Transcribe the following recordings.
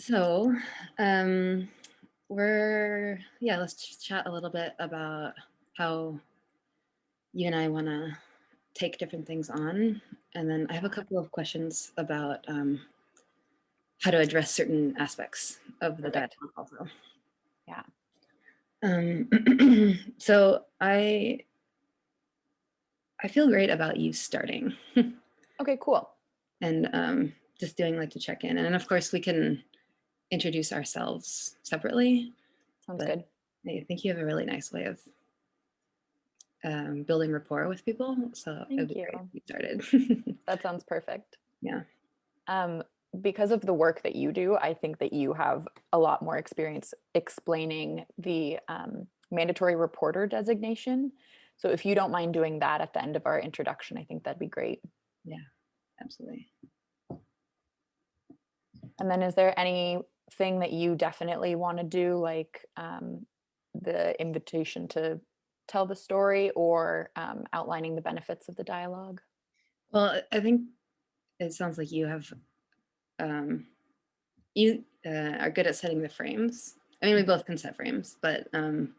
So, um, we're, yeah, let's chat a little bit about how you and I want to take different things on. And then I have a couple of questions about um, how to address certain aspects of the dialogue also. Yeah. Um, so I, I feel great about you starting Okay, cool. and um, just doing like to check in. And of course we can introduce ourselves separately. Sounds good. I think you have a really nice way of um, building rapport with people. So Thank you. you started. That sounds perfect. Yeah. Um, because of the work that you do, I think that you have a lot more experience explaining the um, mandatory reporter designation. So if you don't mind doing that at the end of our introduction, I think that'd be great. Yeah, absolutely. And then is there anything that you definitely want to do, like um, the invitation to tell the story or um, outlining the benefits of the dialogue? Well, I think it sounds like you have, um, you uh, are good at setting the frames. I mean, we both can set frames, but um,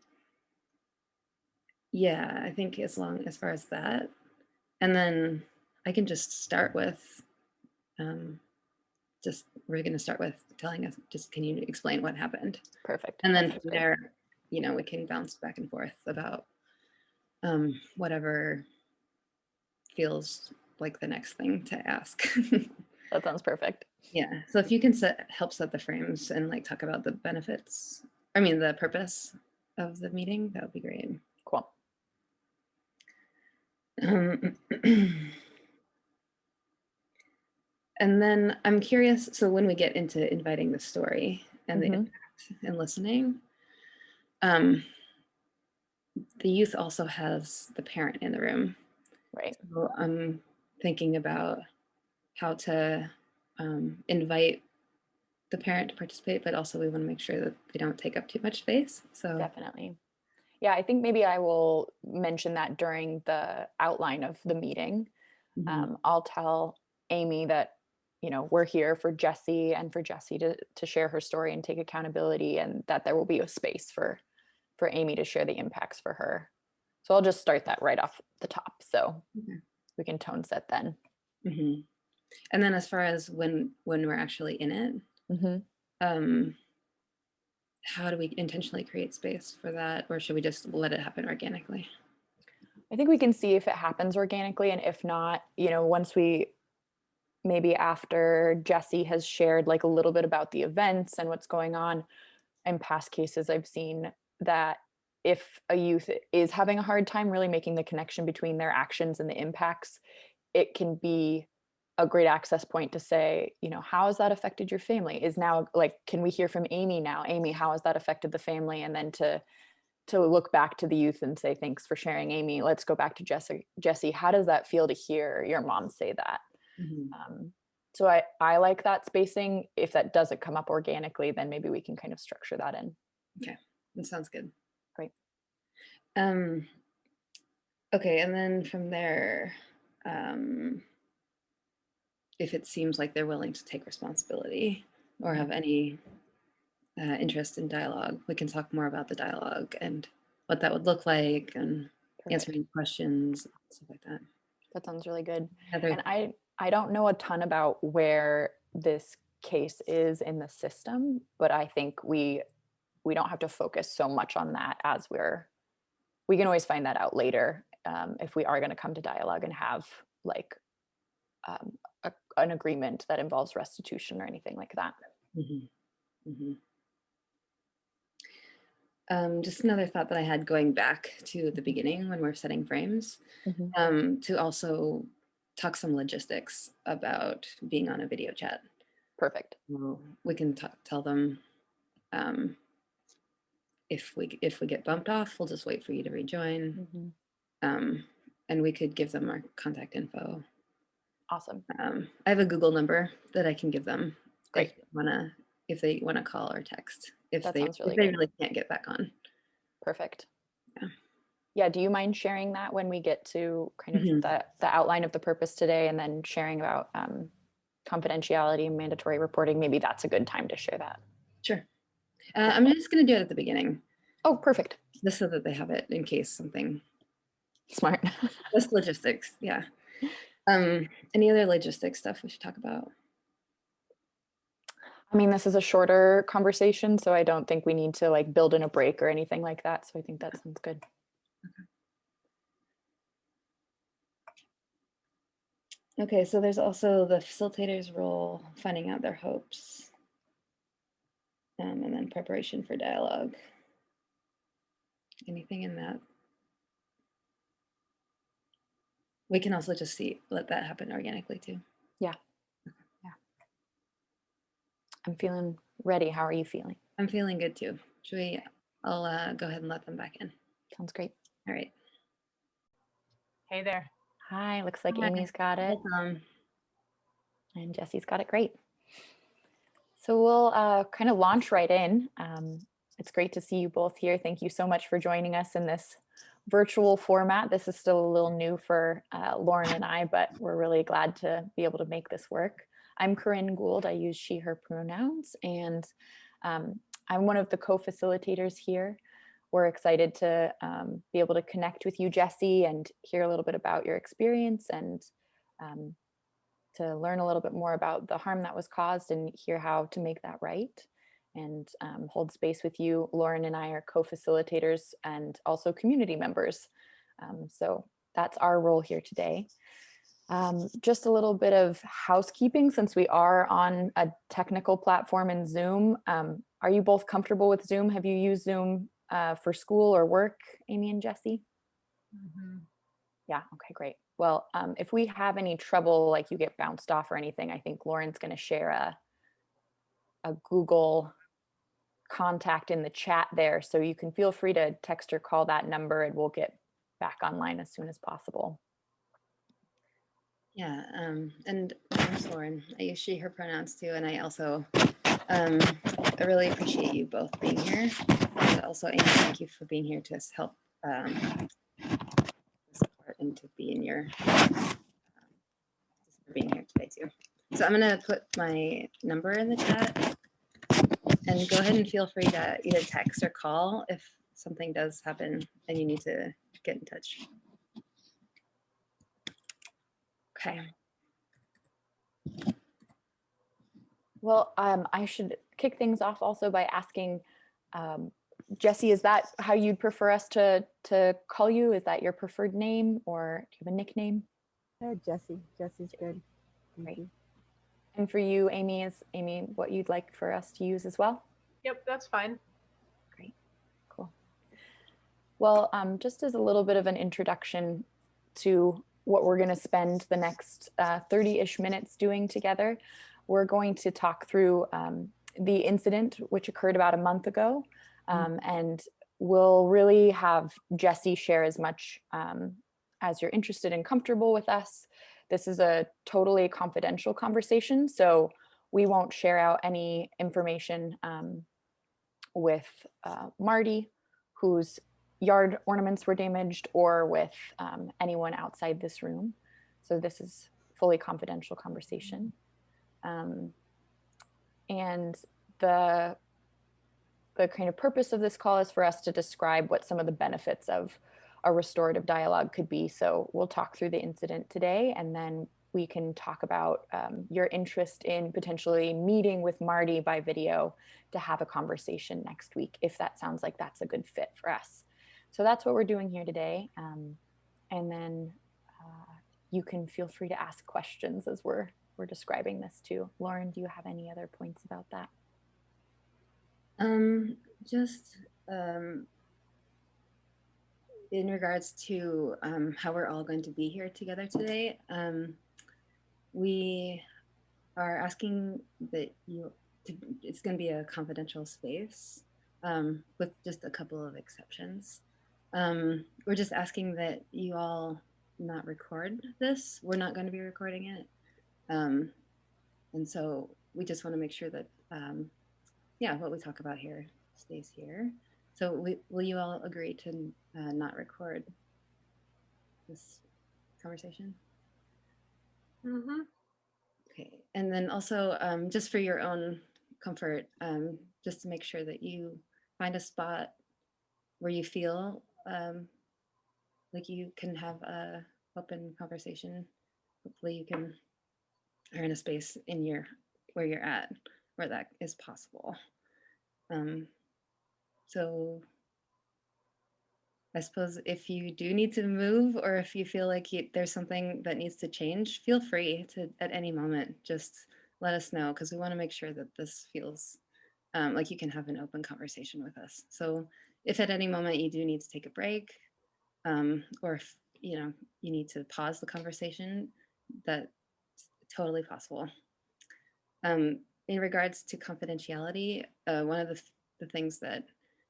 yeah, I think as long as far as that, and then I can just start with, um, just we're going to start with telling us. Just can you explain what happened? Perfect. and then from there you know we can bounce back and forth about um whatever feels like the next thing to ask That sounds perfect. yeah so if you can set help set the frames and like talk about the benefits i mean the purpose of the meeting that would be great Cool. um, and then i'm curious so when we get into inviting the story and the Mhm. impact and listening um the youth also has the parent in the room Right. so i'm thinking about how to um, invite the parent to participate but also we want to make sure that they don't take up too much space so Definitely. Yeah, I think maybe I will mention that during the outline of the meeting. mhm, Um, I'll tell Amy that, you know, we're here for Jesse and for Jesse to, to share her story and take accountability and that there will be a space for, for Amy to share the impacts for her. So I'll just start that right off the top. So Okay. we can tone set then. mhm. and then as far as when when we're actually in it Mhm. um how do we intentionally create space for that or should we just let it happen organically I think we can see if it happens organically, and if not, you know, once we maybe after Jesse has shared like a little bit about the events and what's going on. In past cases, I've seen that if a youth is having a hard time really making the connection between their actions and the impacts, it can be a great access point to say, you know, how has that affected your family? Is now like, can we hear from Amy now? Amy, how has that affected the family? And then to to look back to the youth and say thanks for sharing amy let's go back to jesse jesse how does that feel to hear your mom say that Mhm. um, so i i like that spacing if that doesn't come up organically then maybe we can kind of structure that in Okay, That sounds good. Great. Um, okay, and then from there, um, if it seems like they're willing to take responsibility or have any uh, interest in dialogue, we can talk more about the dialogue and what that would look like and Perfect. answering questions, stuff like that. that sounds really good Heather, and i i don't know a ton about where this case is in the system but i think we we don't have to focus so much on that as we're we can always find that out later um, if we are going to come to dialogue and have like um, a, an agreement that involves restitution or anything like that Mhm, mhm. Um, just another thought that I had going back to the beginning when we're setting frames. Mhm. um, to also talk some logistics about being on a video chat. perfect we can tell them um, if we if we get bumped off, we'll just wait for you to rejoin, um, and we could give them our contact info. awesome Um, I have a Google number that I can give them. Great. If they wanna if they wanna call or text if That they really if they good. really can't get back on. perfect Yeah. Yeah do you mind sharing that when we get to kind of Mhm. the, the outline of the purpose today and then sharing about um, confidentiality and mandatory reporting, maybe that's a good time to share that. Sure. Uh, I'm just going to do it at the beginning, Oh, perfect. just so that they have it in case something, Smart. just logistics. Yeah. Um, any other logistics stuff we should talk about? I mean, this is a shorter conversation, so I don't think we need to like build in a break or anything like that. So I think that sounds good. Okay, so there's also the facilitator's role, finding out their hopes. Um, and then preparation for dialogue. Anything in that? We can also just see, let that happen organically too. Yeah. Yeah. I'm feeling ready. How are you feeling? I'm feeling good too. Should we, I'll uh, go ahead and let them back in. Sounds great. All right. Hey there. Hi, looks like Hi. Amy's got it and Jesse's got it great. So we'll uh, kind of launch right in. Um, it's great to see you both here. Thank you so much for joining us in this virtual format. This is still a little new for uh, Lauren and I, but we're really glad to be able to make this work. I'm Corinne Gould. I use she, her pronouns, and um, I'm one of the co-facilitators here. We're excited to um, be able to connect with you, Jesse, and hear a little bit about your experience and um, to learn a little bit more about the harm that was caused and hear how to make that right and um, hold space with you. Lauren and I are co-facilitators and also community members. Um, so that's our role here today. Um, just a little bit of housekeeping since we are on a technical platform in Zoom. Um, are you both comfortable with Zoom? Have you used Zoom uh, for school or work, Amy and Jesse? Yeah, okay, great. Well, um, if we have any trouble, like you get bounced off or anything, I think Lauren's going to share a, a Google contact in the chat there. So you can feel free to text or call that number and we'll get back online as soon as possible. Yeah, um, and I'm Lauren. I use she, her pronouns too, and I also, um, I really appreciate you both being here. And also, Amy, thank you for being here to help um, support and to be in your, um, for being here today too. So I'm gonna put my number in the chat and go ahead and feel free to either text or call if something does happen and you need to get in touch. Okay. Well, um, I should kick things off also by asking, um, Jesse, is that how you'd prefer us to, to call you? Is that your preferred name or do you have a nickname? Uh, Jesse. Jesse's good. Thank Great. you. And for you, Amy, is Amy what you'd like for us to use as well? Yep, that's fine. Great, cool. Well, um, just as a little bit of an introduction to what we're going to spend the next 30-ish minutes doing together, we're going to talk through um, the incident which occurred about a month ago, um, and we'll really have Jesse share as much um, as you're interested and comfortable with us. This is a totally confidential conversation, so we won't share out any information um, with uh, Marty, whose yard ornaments were damaged, or with um, anyone outside this room. So this is fully confidential conversation. Um, and the, the kind of purpose of this call is for us to describe what some of the benefits of a restorative dialogue could be. So we'll talk through the incident today and then we can talk about um, your interest in potentially meeting with Marty by video to have a conversation next week, if that sounds like that's a good fit for us. So that's what we're doing here today. Um, and then uh, you can feel free to ask questions as we're, we're describing this too. Lauren, do you have any other points about that? Um, just um, in regards to um, how we're all going to be here together today, um, we are asking that you, to, it's going to be a confidential space um, with just a couple of exceptions. Um, we're just asking that you all not record this. We're not going to be recording it. And so we just want to make sure that um, yeah, what we talk about here stays here. So we, will you all agree to uh, not record this conversation? Mm-hmm. Okay, and then also, um, just for your own comfort, um, just to make sure that you find a spot where you feel um, like you can have a open conversation. Hopefully, you can are in a space in your where you're at where that is possible. Um, so I suppose if you do need to move or if you feel like you, there's something that needs to change, feel free to at any moment just let us know because we want to make sure that this feels um, like you can have an open conversation with us. So if at any moment you do need to take a break um, or if you know you need to pause the conversation, that's totally possible. Um, in regards to confidentiality, uh, one of the, th- the things that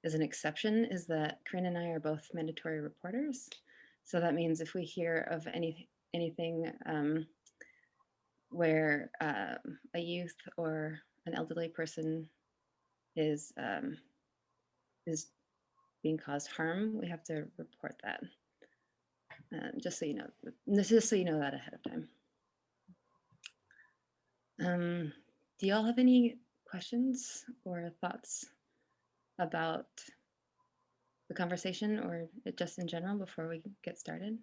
is an exception is that Corinne and I are both mandatory reporters. So that means if we hear of any anything um, where uh, a youth or an elderly person is um, is being caused harm, we have to report that. Uh, just so you know, just so you know that ahead of time. Do y'all have any questions or thoughts about the conversation or just in general before we get started?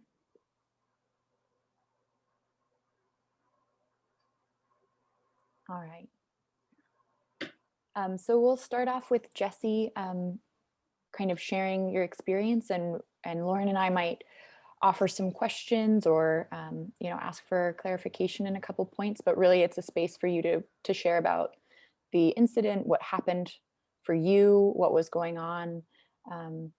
All right. Um, so we'll start off with Jesse um, kind of sharing your experience and, and Lauren and I might offer some questions or um, you know ask for clarification in a couple points but really it's a space for you to to share about the incident what happened for you what was going on um,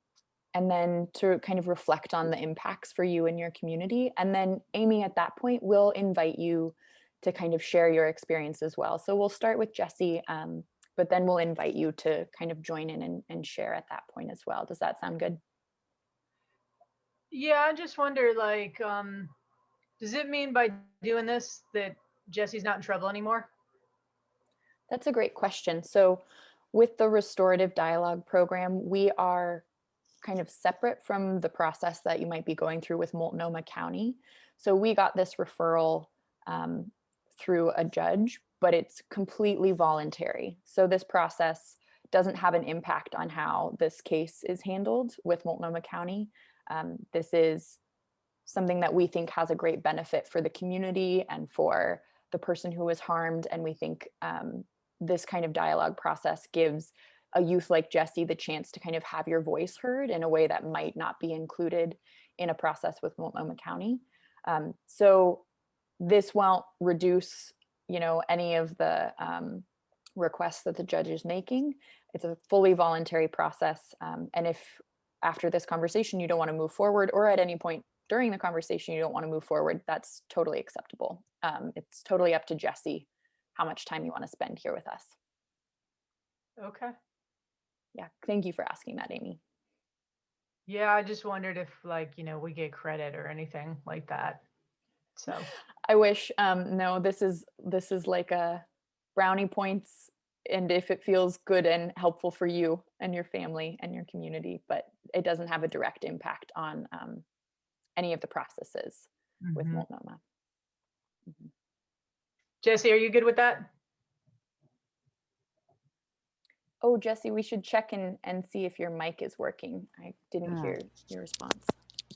and then to kind of reflect on the impacts for you and your community. And then amy at that point will invite you to kind of share your experience as well. So we'll start with jesse um, but then we'll invite you to kind of join in and, and share at that point as well. Does that sound good Yeah, I just wonder, like, um, does it mean by doing this that Jesse's not in trouble anymore? That's a great question. So with the restorative dialogue program, we are kind of separate from the process that you might be going through with Multnomah County. So we got this referral um, through a judge, but it's completely voluntary. So this process doesn't have an impact on how this case is handled with Multnomah County. Um, this is something that we think has a great benefit for the community and for the person who was harmed. And we think um, this kind of dialogue process gives a youth like Jesse the chance to kind of have your voice heard in a way that might not be included in a process with Multnomah County. Um, so this won't reduce, you know, any of the um, requests that the judge is making. It's a fully voluntary process. Um, and if after this conversation you don't want to move forward or at any point during the conversation you don't want to move forward, that's totally acceptable. Um, it's totally up to Jesse how much time you want to spend here with us. Okay. Yeah, thank you for asking that, Amy. Yeah, I just wondered if, like, you know, we get credit or anything like that. So, I wish, um, no, this is, this is like a brownie points and if it feels good and helpful for you and your family and your community, but it doesn't have a direct impact on um, any of the processes with mhm. Multnomah. Jesse, are you good with that? Oh, Jesse, we should check and, and see if your mic is working. I didn't Ah. hear your response.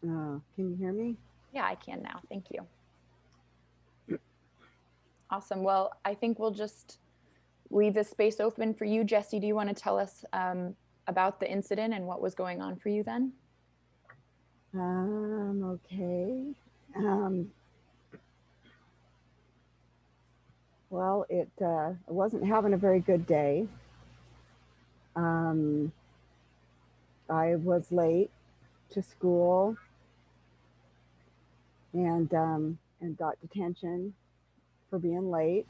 Uh, can you hear me? Yeah, I can now. Thank you. Awesome. Well, I think we'll just leave this space open for you. Jesse, do you want to tell us um, about the incident and what was going on for you then? Um, okay. Um, well, it uh, I wasn't having a very good day. Um, I was late to school and um, and got detention for being late.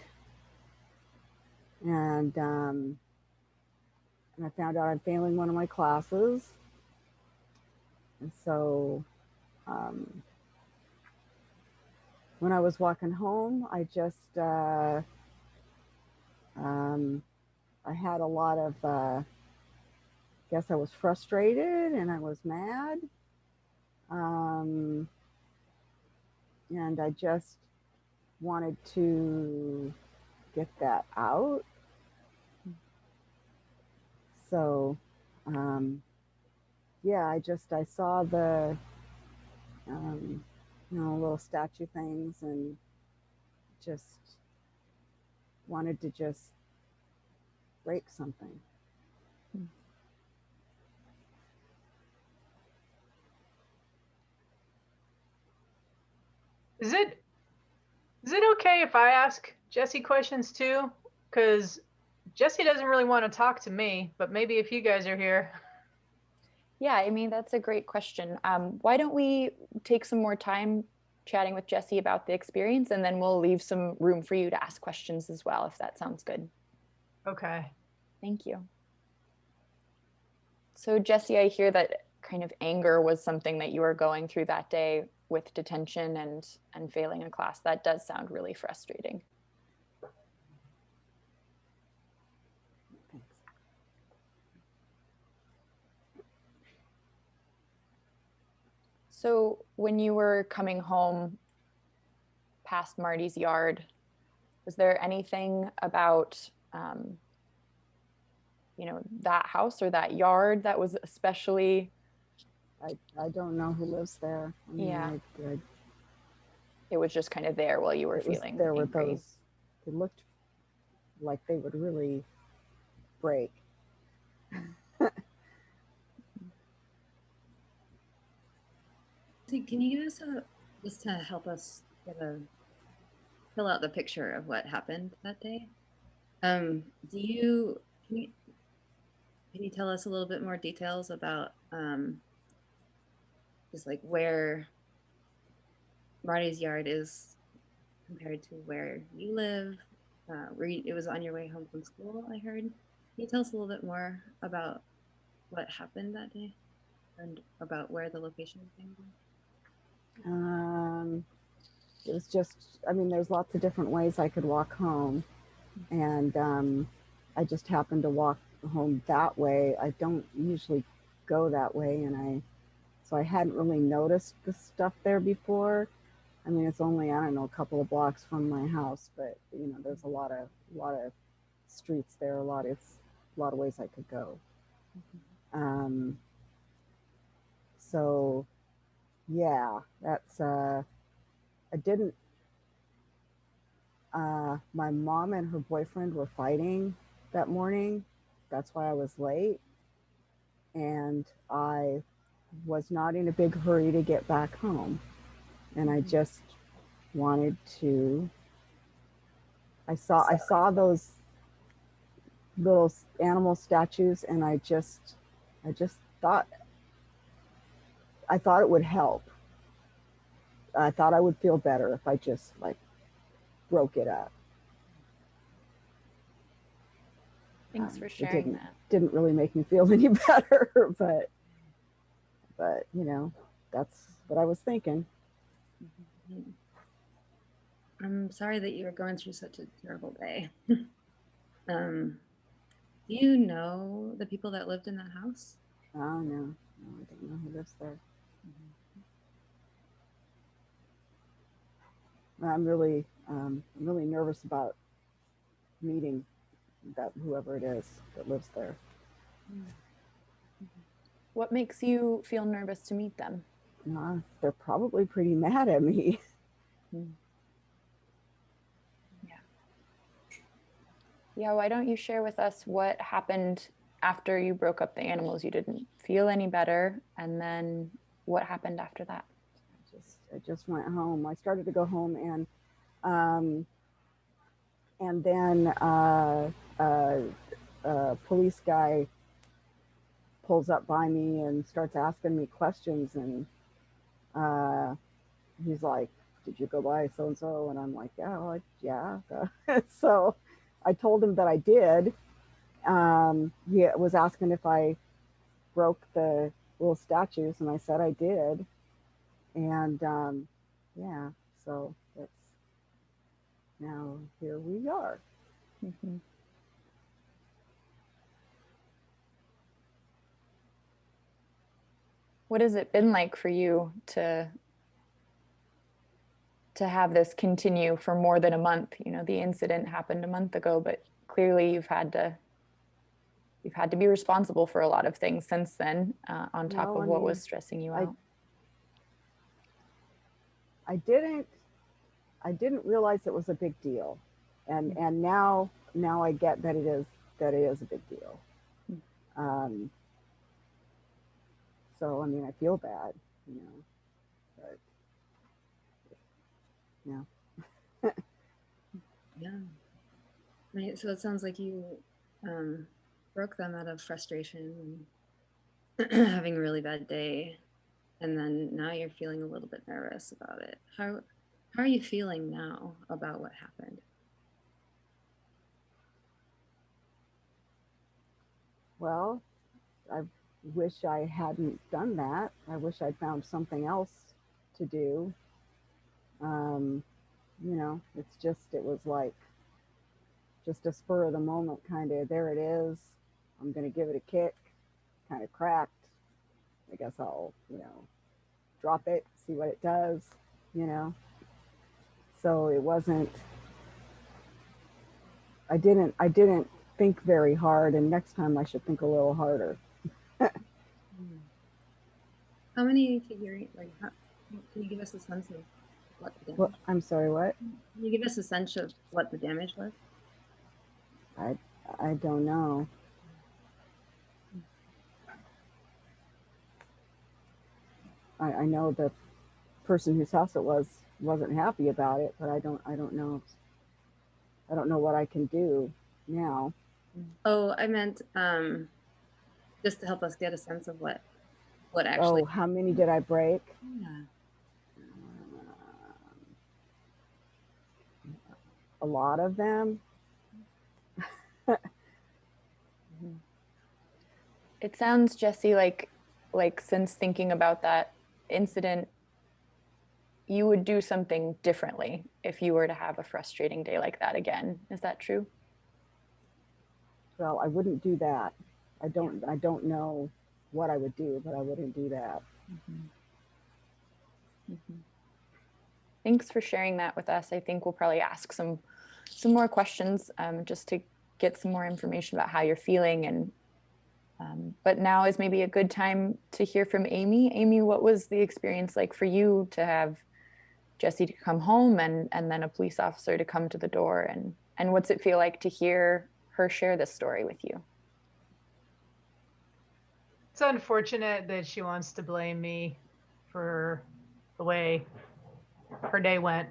And um, and I found out I'm failing one of my classes. And so um, when I was walking home, I just, uh, um, I had a lot of, uh, guess I was frustrated and I was mad. Um, and I just wanted to get that out. So, um, yeah, I just I saw the um, you know little statue things and just wanted to just break something. Is it is it okay if I ask Jesse questions too? Because Jesse doesn't really want to talk to me, but maybe if you guys are here. Yeah, I mean, that's a great question. Um, why don't we take some more time chatting with Jesse about the experience and then we'll leave some room for you to ask questions as well, if that sounds good. Okay. Thank you. So Jesse, I hear that kind of anger was something that you were going through that day with detention and and failing a class. That does sound really frustrating. So when you were coming home past Marty's yard, was there anything about um, you know that house or that yard that was especially I, I don't know who lives there. I mean, Yeah. I, I, it was just kind of there while you were feeling there were those. it looked like they would really break. So Can you give us a, just to help us get a, fill out the picture of what happened that day? Um, do you, can you, can you tell us a little bit more details about, um, just like where Marty's yard is compared to where you live? Uh, where you, it was on your way home from school, I heard. Can you tell us a little bit more about what happened that day and about where the location is? Um, it was just, I mean, there's lots of different ways I could walk home. And um, I just happened to walk home that way. I don't usually go that way. And I, so I hadn't really noticed the stuff there before. I mean, it's only, I don't know, a couple of blocks from my house, but you know, there's a lot of, a lot of streets there, a lot of, a lot of ways I could go. Um, so yeah, that's uh I didn't uh my mom and her boyfriend were fighting that morning. That's why I was late. And I was not in a big hurry to get back home. And I just wanted to I saw I saw those little animal statues and I just I just thought I thought it would help. I thought I would feel better if I just like broke it up. Thanks Um, for it sharing didn't- that. Didn't really make me feel any better, but but you know, that's what I was thinking. Mhm. I'm sorry that you were going through such a terrible day. um, do you know the people that lived in that house? Oh no, no, I don't know who lives there. I'm really um, I'm really nervous about meeting that whoever it is that lives there. What makes you feel nervous to meet them? Uh, they're probably pretty mad at me. Yeah, Yeah, why don't you share with us what happened after you broke up the animals? You didn't feel any better. And then what happened after that? I just went home. I started to go home and um, and then uh, uh, a police guy pulls up by me and starts asking me questions and uh, he's like, "Did you go by so and so?" And I'm like, "Yeah, I- yeah." so I told him that I did. Um, he was asking if I broke the little statues, and I said I did and um, yeah, so that's now here we are. Mhm. What has it been like for you to to have this continue for more than a month. You know, the incident happened a month ago, but clearly you've had to you've had to be responsible for a lot of things since then, uh, on top No, of I what mean, was stressing you out. I didn't I didn't realize it was a big deal. And and now now I get that it is that it is a big deal. Um so I mean I feel bad, you know. But yeah. Yeah. Right. So it sounds like you um, broke them out of frustration, and having a really bad day, and then now you're feeling a little bit nervous about it. How how are you feeling now about what happened? Well, I wish I hadn't done that. I wish I'd found something else to do. Um, you know, it's just, it was like just a spur of the moment kind of, there it is. I'm going to give it a kick, kind of cracked. I guess I'll, you know, drop it, see what it does, you know. So it wasn't, I didn't, I didn't think very hard and next time I should think a little harder. How many figurine like how, can you give us a sense of what the damage? Well, I'm sorry, what? Can you give us a sense of what the damage was? I I don't know. I, I know the person whose house it was wasn't happy about it, but I don't I don't know. I don't know what I can do now. Oh, I meant um, just to help us get a sense of what what actually. oh, how many did I break? Yeah. Um, a lot of them. It sounds, Jesse, like like since thinking about that incident, you would do something differently if you were to have a frustrating day like that again. Is that true? Well, I wouldn't do that. I don't I don't know what I would do, but I wouldn't do that. Mhm. Thanks for sharing that with us. I think we'll probably ask some some more questions um, just to get some more information about how you're feeling. And um, but now is maybe a good time to hear from Amy. Amy, what was the experience like for you to have Jesse to come home and and then a police officer to come to the door and and what's it feel like to hear her share this story with you? It's unfortunate that she wants to blame me for the way her day went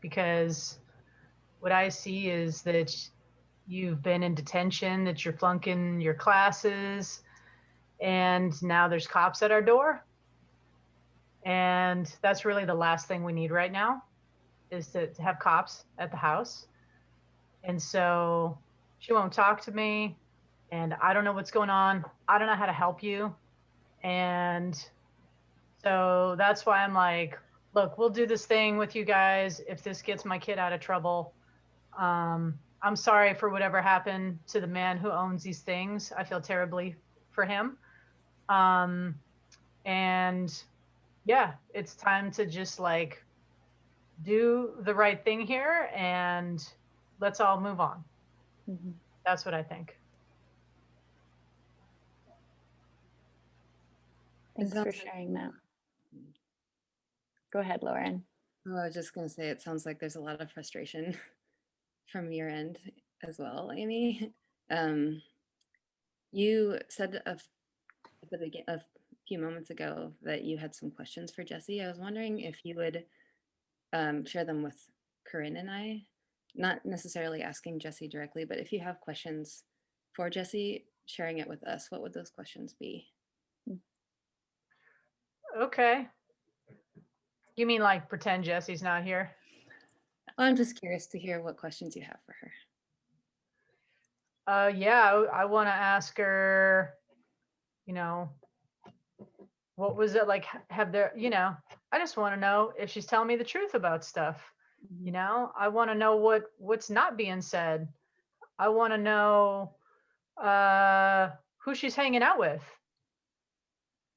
because what I see is that you've been in detention, that you're flunking your classes, and now there's cops at our door. And that's really the last thing we need right now is to, to have cops at the house. And so she won't talk to me and I don't know what's going on. I don't know how to help you. And so that's why I'm like, look, we'll do this thing with you guys if this gets my kid out of trouble. Um, I'm sorry for whatever happened to the man who owns these things. I feel terribly for him. Um, and yeah, it's time to just like do the right thing here and let's all move on. That's what I think. Thanks for sharing that. Go ahead, Lauren. Oh, I was just gonna say, it sounds like there's a lot of frustration from your end as well, Amy. Um, you said a, a few moments ago that you had some questions for Jesse. I was wondering if you would um, share them with Corinne and I, not necessarily asking Jesse directly, but if you have questions for Jesse, sharing it with us, what would those questions be? Okay. You mean like pretend Jesse's not here? I'm just curious to hear what questions you have for her. Uh, yeah, I, want to ask her, you know, what was it like? Have there, you know, I just want to know if she's telling me the truth about stuff. You know, I want to know what what's not being said. I want to know uh, who she's hanging out with.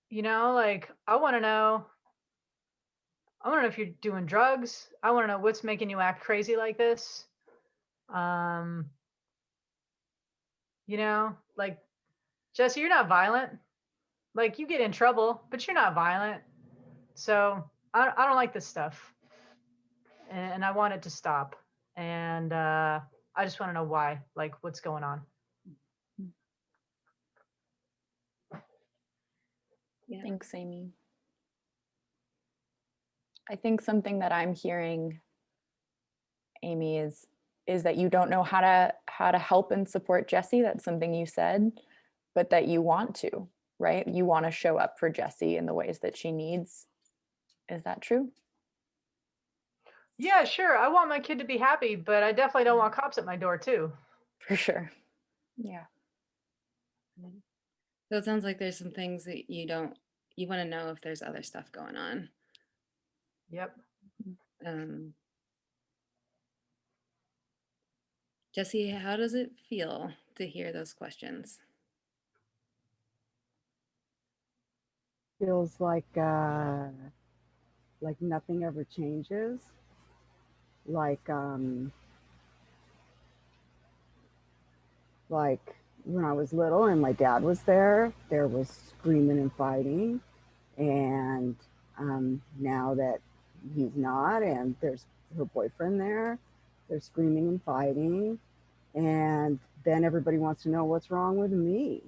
You know, like I want to know. I want to know if you're doing drugs. I want to know what's making you act crazy like this. Um, you know, like Jesse, you're not violent. Like you get in trouble, but you're not violent. So I, I don't like this stuff, and, and I want it to stop. And uh, I just want to know why. Like, what's going on? Yeah. Thanks, Amy. I think something that I'm hearing, Amy, is is that you don't know how to how to help and support Jesse. That's something you said, but that you want to, right? You want to show up for Jesse in the ways that she needs. Is that true? Yeah, sure. I want my kid to be happy, but I definitely don't want cops at my door too. For sure. Yeah. So it sounds like there's some things that you don't, you want to know if there's other stuff going on. Yep. Um, Jesse, how does it feel to hear those questions? Feels like uh, like nothing ever changes. Like um, like when I was little and my dad was there, there was screaming and fighting, and um, now that he's not, and there's her boyfriend there, they're screaming and fighting, and then everybody wants to know what's wrong with me.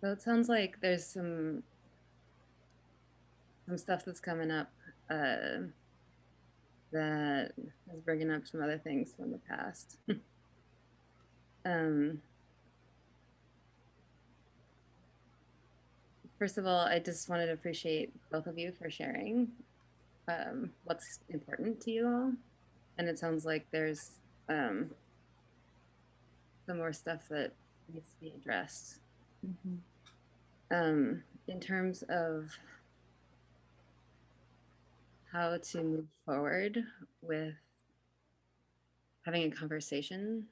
So it sounds like there's some some stuff that's coming up uh, that is bringing up some other things from the past. um, first of all, I just wanted to appreciate both of you for sharing um, what's important to you all, and it sounds like there's um, some more stuff that needs to be addressed Mhm. um, in terms of how to move forward with having a conversation,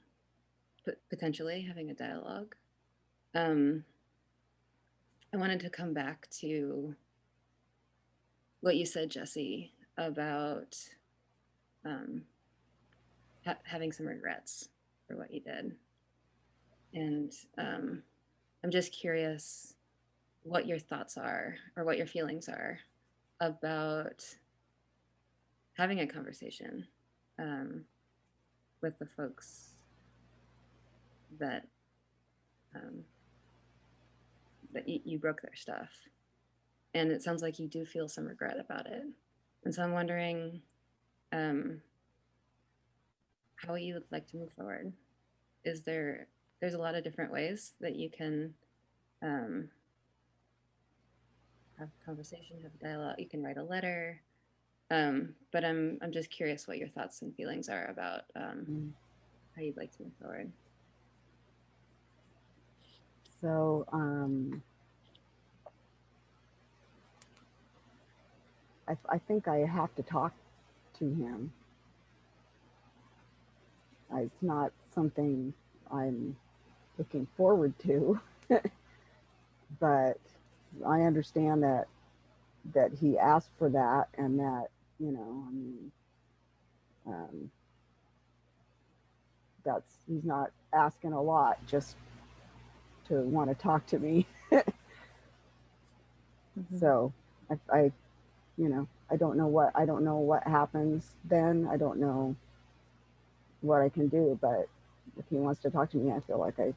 potentially having a dialogue. Um, I wanted to come back to what you said, Jesse, about um, ha- having some regrets for what you did. And um, I'm just curious what your thoughts are or what your feelings are about having a conversation um, with the folks that um, that you, you broke their stuff and it sounds like you do feel some regret about it and so i'm wondering um, how you would like to move forward is there there's a lot of different ways that you can um, have a conversation, have a dialogue. You can write a letter, um, but I'm I'm just curious what your thoughts and feelings are about um, Mm. how you'd like to move forward. So um, I, I think I have to talk to him. It's not something I'm looking forward to, but I understand that that he asked for that and that you know I mean um, that's he's not asking a lot just to want to talk to me. Mhm. So I, I, you know, I don't know what, I don't know what happens then. I don't know what I can do, but if he wants to talk to me, I feel like I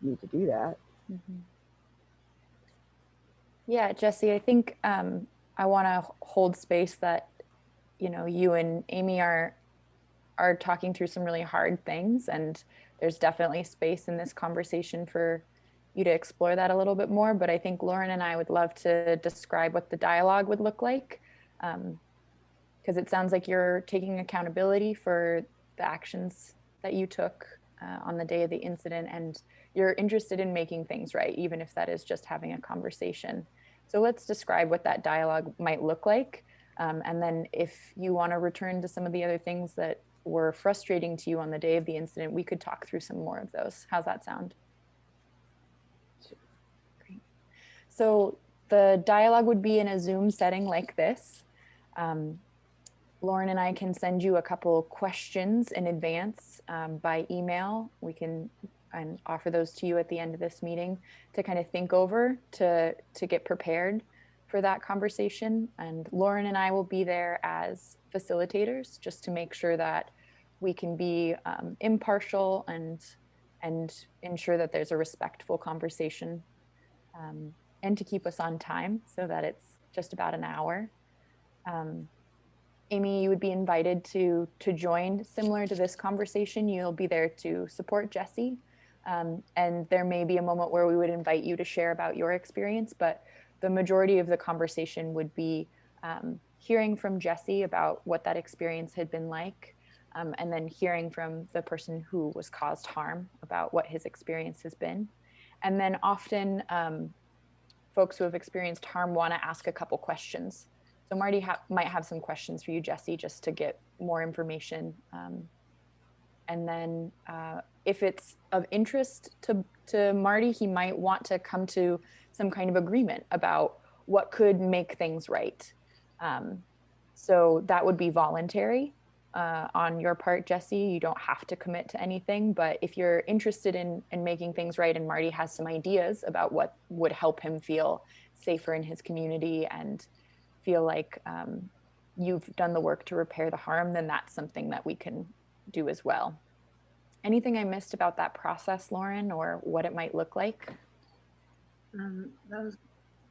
need to do that. Mhm. Yeah, Jesse, I think um, I want to hold space that you know you and Amy are are talking through some really hard things, and there's definitely space in this conversation for you to explore that a little bit more. But I think Lauren and I would love to describe what the dialogue would look like, because it sounds like you're taking accountability for the actions that you took uh, on the day of the incident, and you're interested in making things right, even if that is just having a conversation. So let's describe what that dialogue might look like. Um, and then if you want to return to some of the other things that were frustrating to you on the day of the incident, we could talk through some more of those. How's that sound? Great. So the dialogue would be in a Zoom setting like this. Um, Lauren and I can send you a couple questions in advance um, by email. We can and offer those to you at the end of this meeting to kind of think over to to get prepared for that conversation. And Lauren and I will be there as facilitators just to make sure that we can be um, impartial and and ensure that there's a respectful conversation um, and to keep us on time so that it's just about an hour. Um, Amy, you would be invited to to join similar to this conversation. You'll be there to support Jesse. Um, and there may be a moment where we would invite you to share about your experience, but the majority of the conversation would be um, hearing from Jesse about what that experience had been like, um, and then hearing from the person who was caused harm about what his experience has been. And then often um, folks who have experienced harm want to ask a couple questions. So Marty ha might have some questions for you, Jesse, just to get more information. Um, and then uh, if it's of interest to, to Marty, he might want to come to some kind of agreement about what could make things right. Um, so that would be voluntary uh, on your part, Jesse. You don't have to commit to anything, but if you're interested in, in making things right and Marty has some ideas about what would help him feel safer in his community and feel like um, you've done the work to repair the harm, then that's something that we can do as well. Anything I missed about that process, Lauren, or what it might look like? Um, that was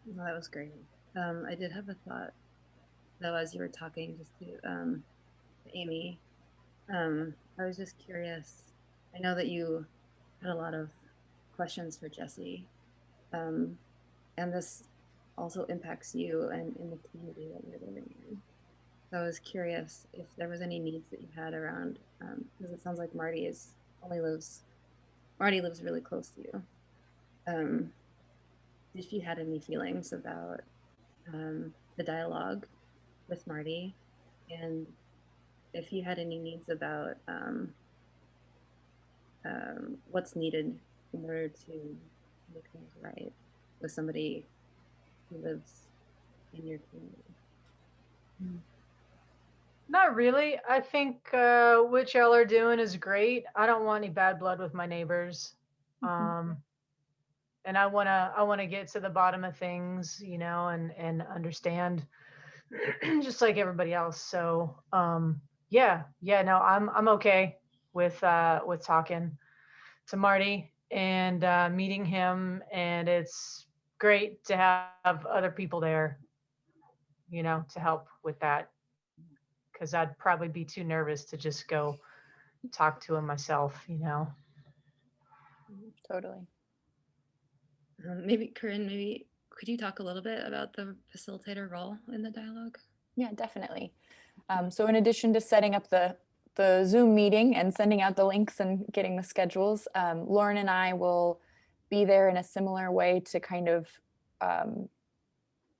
well, that was great. Um, I did have a thought though as you were talking, just to um, Amy. Um, I was just curious. I know that you had a lot of questions for Jesse, um, and this also impacts you and in the community that you're living in. So I was curious if there was any needs that you had around, because it sounds like Marty is only lives, Marty lives really close to you. Um, if you had any feelings about um, the dialogue with Marty, and if you had any needs about um, um, what's needed in order to make things right with somebody who lives in your community. Not really. I think uh, what y'all are doing is great. I don't want any bad blood with my neighbors. Um, and I want to I want to get to the bottom of things, you know, and and understand just like everybody else. So, um yeah, yeah, no, I'm I'm okay with uh with talking to Marty and uh meeting him and it's great to have other people there, you know, to help with that because I'd probably be too nervous to just go talk to him myself, you know. Totally. Um, maybe Corinne, maybe could you talk a little bit about the facilitator role in the dialogue? Yeah, definitely. Um, so in addition to setting up the, the Zoom meeting and sending out the links and getting the schedules, um, Lauren and I will be there in a similar way to kind of um,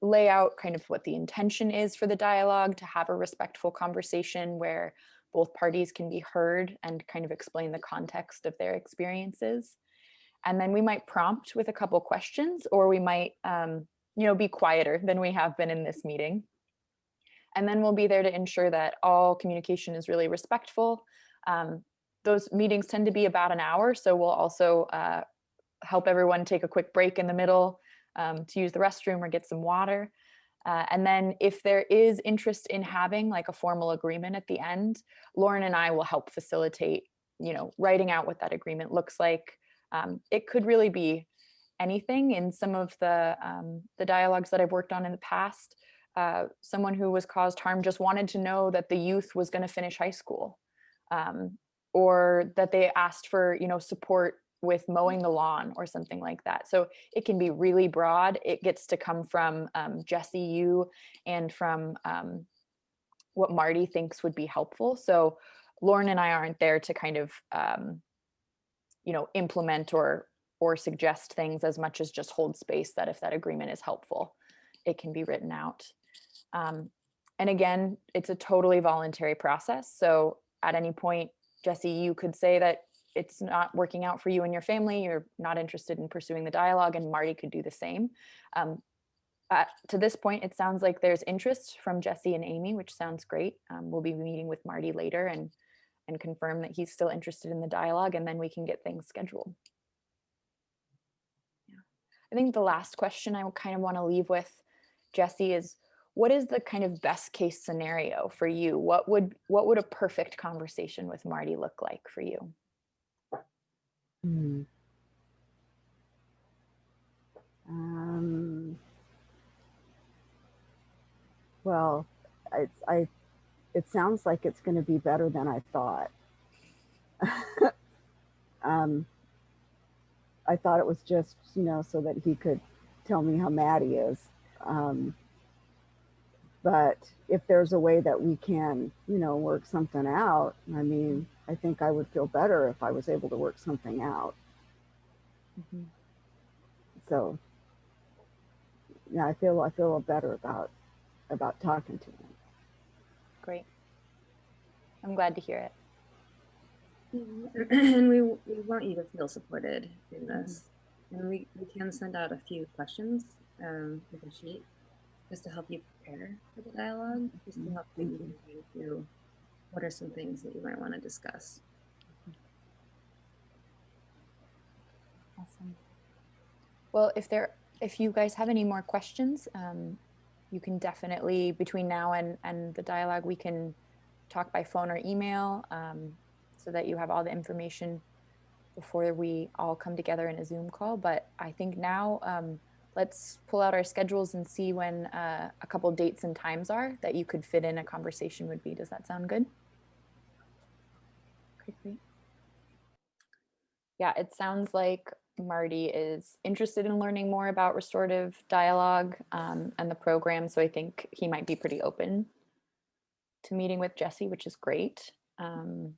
lay out kind of what the intention is for the dialogue, to have a respectful conversation where both parties can be heard and kind of explain the context of their experiences. And then we might prompt with a couple questions or we might, um, you know, be quieter than we have been in this meeting. And then we'll be there to ensure that all communication is really respectful. Um, those meetings tend to be about an hour, so we'll also uh, help everyone take a quick break in the middle um, to use the restroom or get some water. Uh, and then if there is interest in having like a formal agreement at the end, Lauren and I will help facilitate, you know, writing out what that agreement looks like. Um, it could really be anything in some of the, um, the dialogues that I've worked on in the past. Uh, someone who was caused harm just wanted to know that the youth was going to finish high school um, or that they asked for, you know, support with mowing the lawn or something like that. So it can be really broad. It gets to come from um, Jesse, you, and from um, what Marty thinks would be helpful. So Lauren and I aren't there to kind of, um, you know, implement or or suggest things as much as just hold space that if that agreement is helpful, it can be written out. Um, and again, it's a totally voluntary process. So at any point, Jesse, you could say that it's not working out for you and your family, you're not interested in pursuing the dialogue, and Marty could do the same. Um, to this point, it sounds like there's interest from Jesse and Amy, which sounds great. Um, we'll be meeting with Marty later and and confirm that he's still interested in the dialogue, and then we can get things scheduled. Yeah. I think the last question I kind of want to leave with Jesse is what is the kind of best case scenario for you? What would what would a perfect conversation with Marty look like for you? Hmm. Um, well, it's I. It sounds like it's going to be better than I thought. um, I thought it was just you know so that he could tell me how mad he is. Um, but if there's a way that we can, you know, work something out, I mean, I think I would feel better if I was able to work something out. Mhm. So yeah, I feel I feel better about about talking to him. Great. I'm glad to hear it. and we, we want you to feel supported in this. And we, we can send out a few questions um, with a sheet just to help you prepare for the dialogue, just to Mhm. help you you. think through what are some things that you might want to discuss. Awesome. Well, if there, if you guys have any more questions, um, you can definitely between now and and the dialogue, we can talk by phone or email, um, so that you have all the information before we all come together in a Zoom call. But I think now um, let's pull out our schedules and see when uh, a couple dates and times are that you could fit in a conversation would be. Does that sound good? Great. Yeah, it sounds like Marty is interested in learning more about restorative dialogue um, and the program. So I think he might be pretty open to meeting with Jesse, which is great. Um,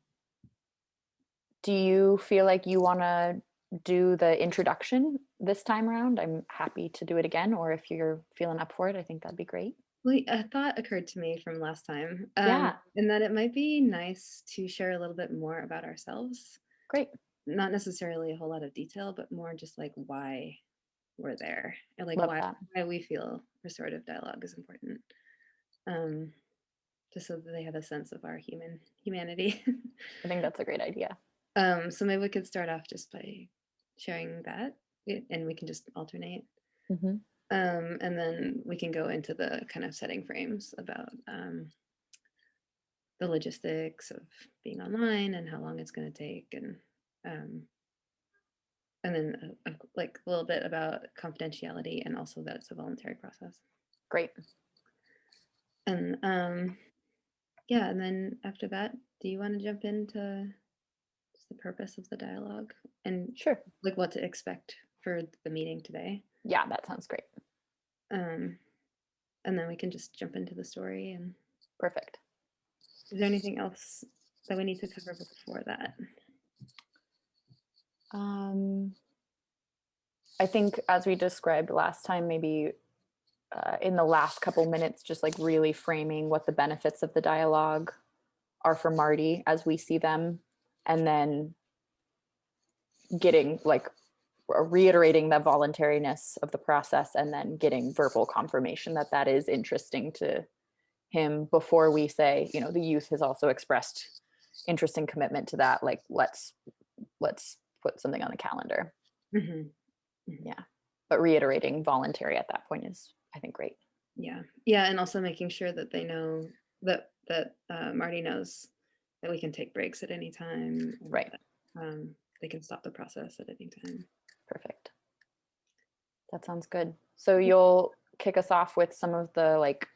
do you feel like you want to do the introduction this time around? I'm happy to do it again, or if you're feeling up for it, I think that'd be great. Well, a thought occurred to me from last time, um, Yeah. and that it might be nice to share a little bit more about ourselves. Great. Not necessarily a whole lot of detail, but more just like why we're there, and like Love why that. why we feel restorative dialogue is important. Um, just so that they have a sense of our human humanity. I think that's a great idea. um, so maybe we could start off just by sharing that, and we can just alternate. Mhm. Um, and then we can go into the kind of setting frames about um, the logistics of being online and how long it's going to take, and um, and then uh, like a little bit about confidentiality and also that it's a voluntary process. Great. And um, yeah, and then after that, do you want to jump into just the purpose of the dialogue and Sure. like what to expect for the meeting today? Yeah, that sounds great. Um, and then we can just jump into the story. And Perfect. is there anything else that we need to cover before that? Um, I think as we described last time, maybe uh, in the last couple minutes, just like really framing what the benefits of the dialogue are for Marty as we see them, and then getting like reiterating the voluntariness of the process and then getting verbal confirmation that that is interesting to him before we say, you know, the youth has also expressed interest and commitment to that. Like, let's let's put something on the calendar. Mhm. But reiterating voluntary at that point is, I think, great. Yeah, yeah, and also making sure that they know that that uh, Marty knows that we can take breaks at any time. Right. that, Um, they can stop the process at any time. Perfect. That sounds good. So you'll kick us off with some of the like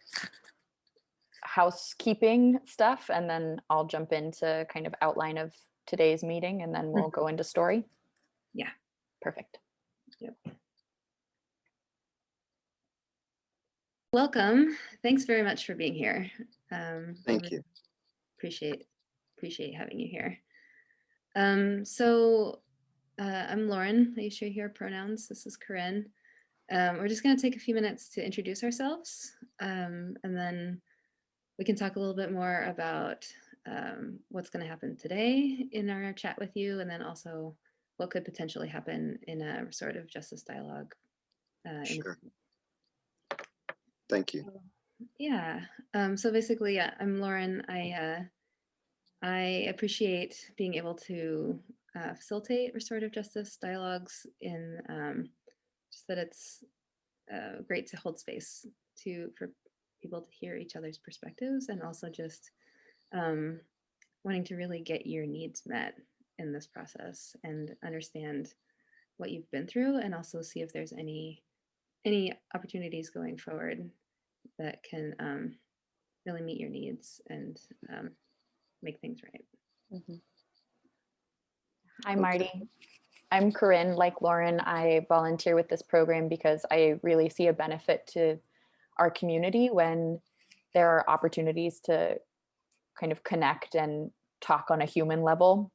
housekeeping stuff, and then I'll jump into kind of outline of today's meeting, and then we'll go into story. Yeah. Perfect. Yep. Welcome. Thanks very much for being here. Um, Thank you. Appreciate appreciate having you here. Um, so uh, I'm Lauren. I your here pronouns. This is Corinne. Um, we're just going to take a few minutes to introduce ourselves, um, and then we can talk a little bit more about um, what's going to happen today in our chat with you, and then also what could potentially happen in a restorative justice dialogue. Uh, Sure. Thank you. yeah. Um, so basically, yeah, I'm Lauren. I uh, I appreciate being able to uh, facilitate restorative justice dialogues in um, just that it's uh, great to hold space to for people to hear each other's perspectives and also just um, wanting to really get your needs met in this process and understand what you've been through and also see if there's any any opportunities going forward that can um, really meet your needs and um, make things right. Mhm. Hi. Marty. I'm Corinne. Like Lauren, I volunteer with this program because I really see a benefit to our community when there are opportunities to kind of connect and talk on a human level,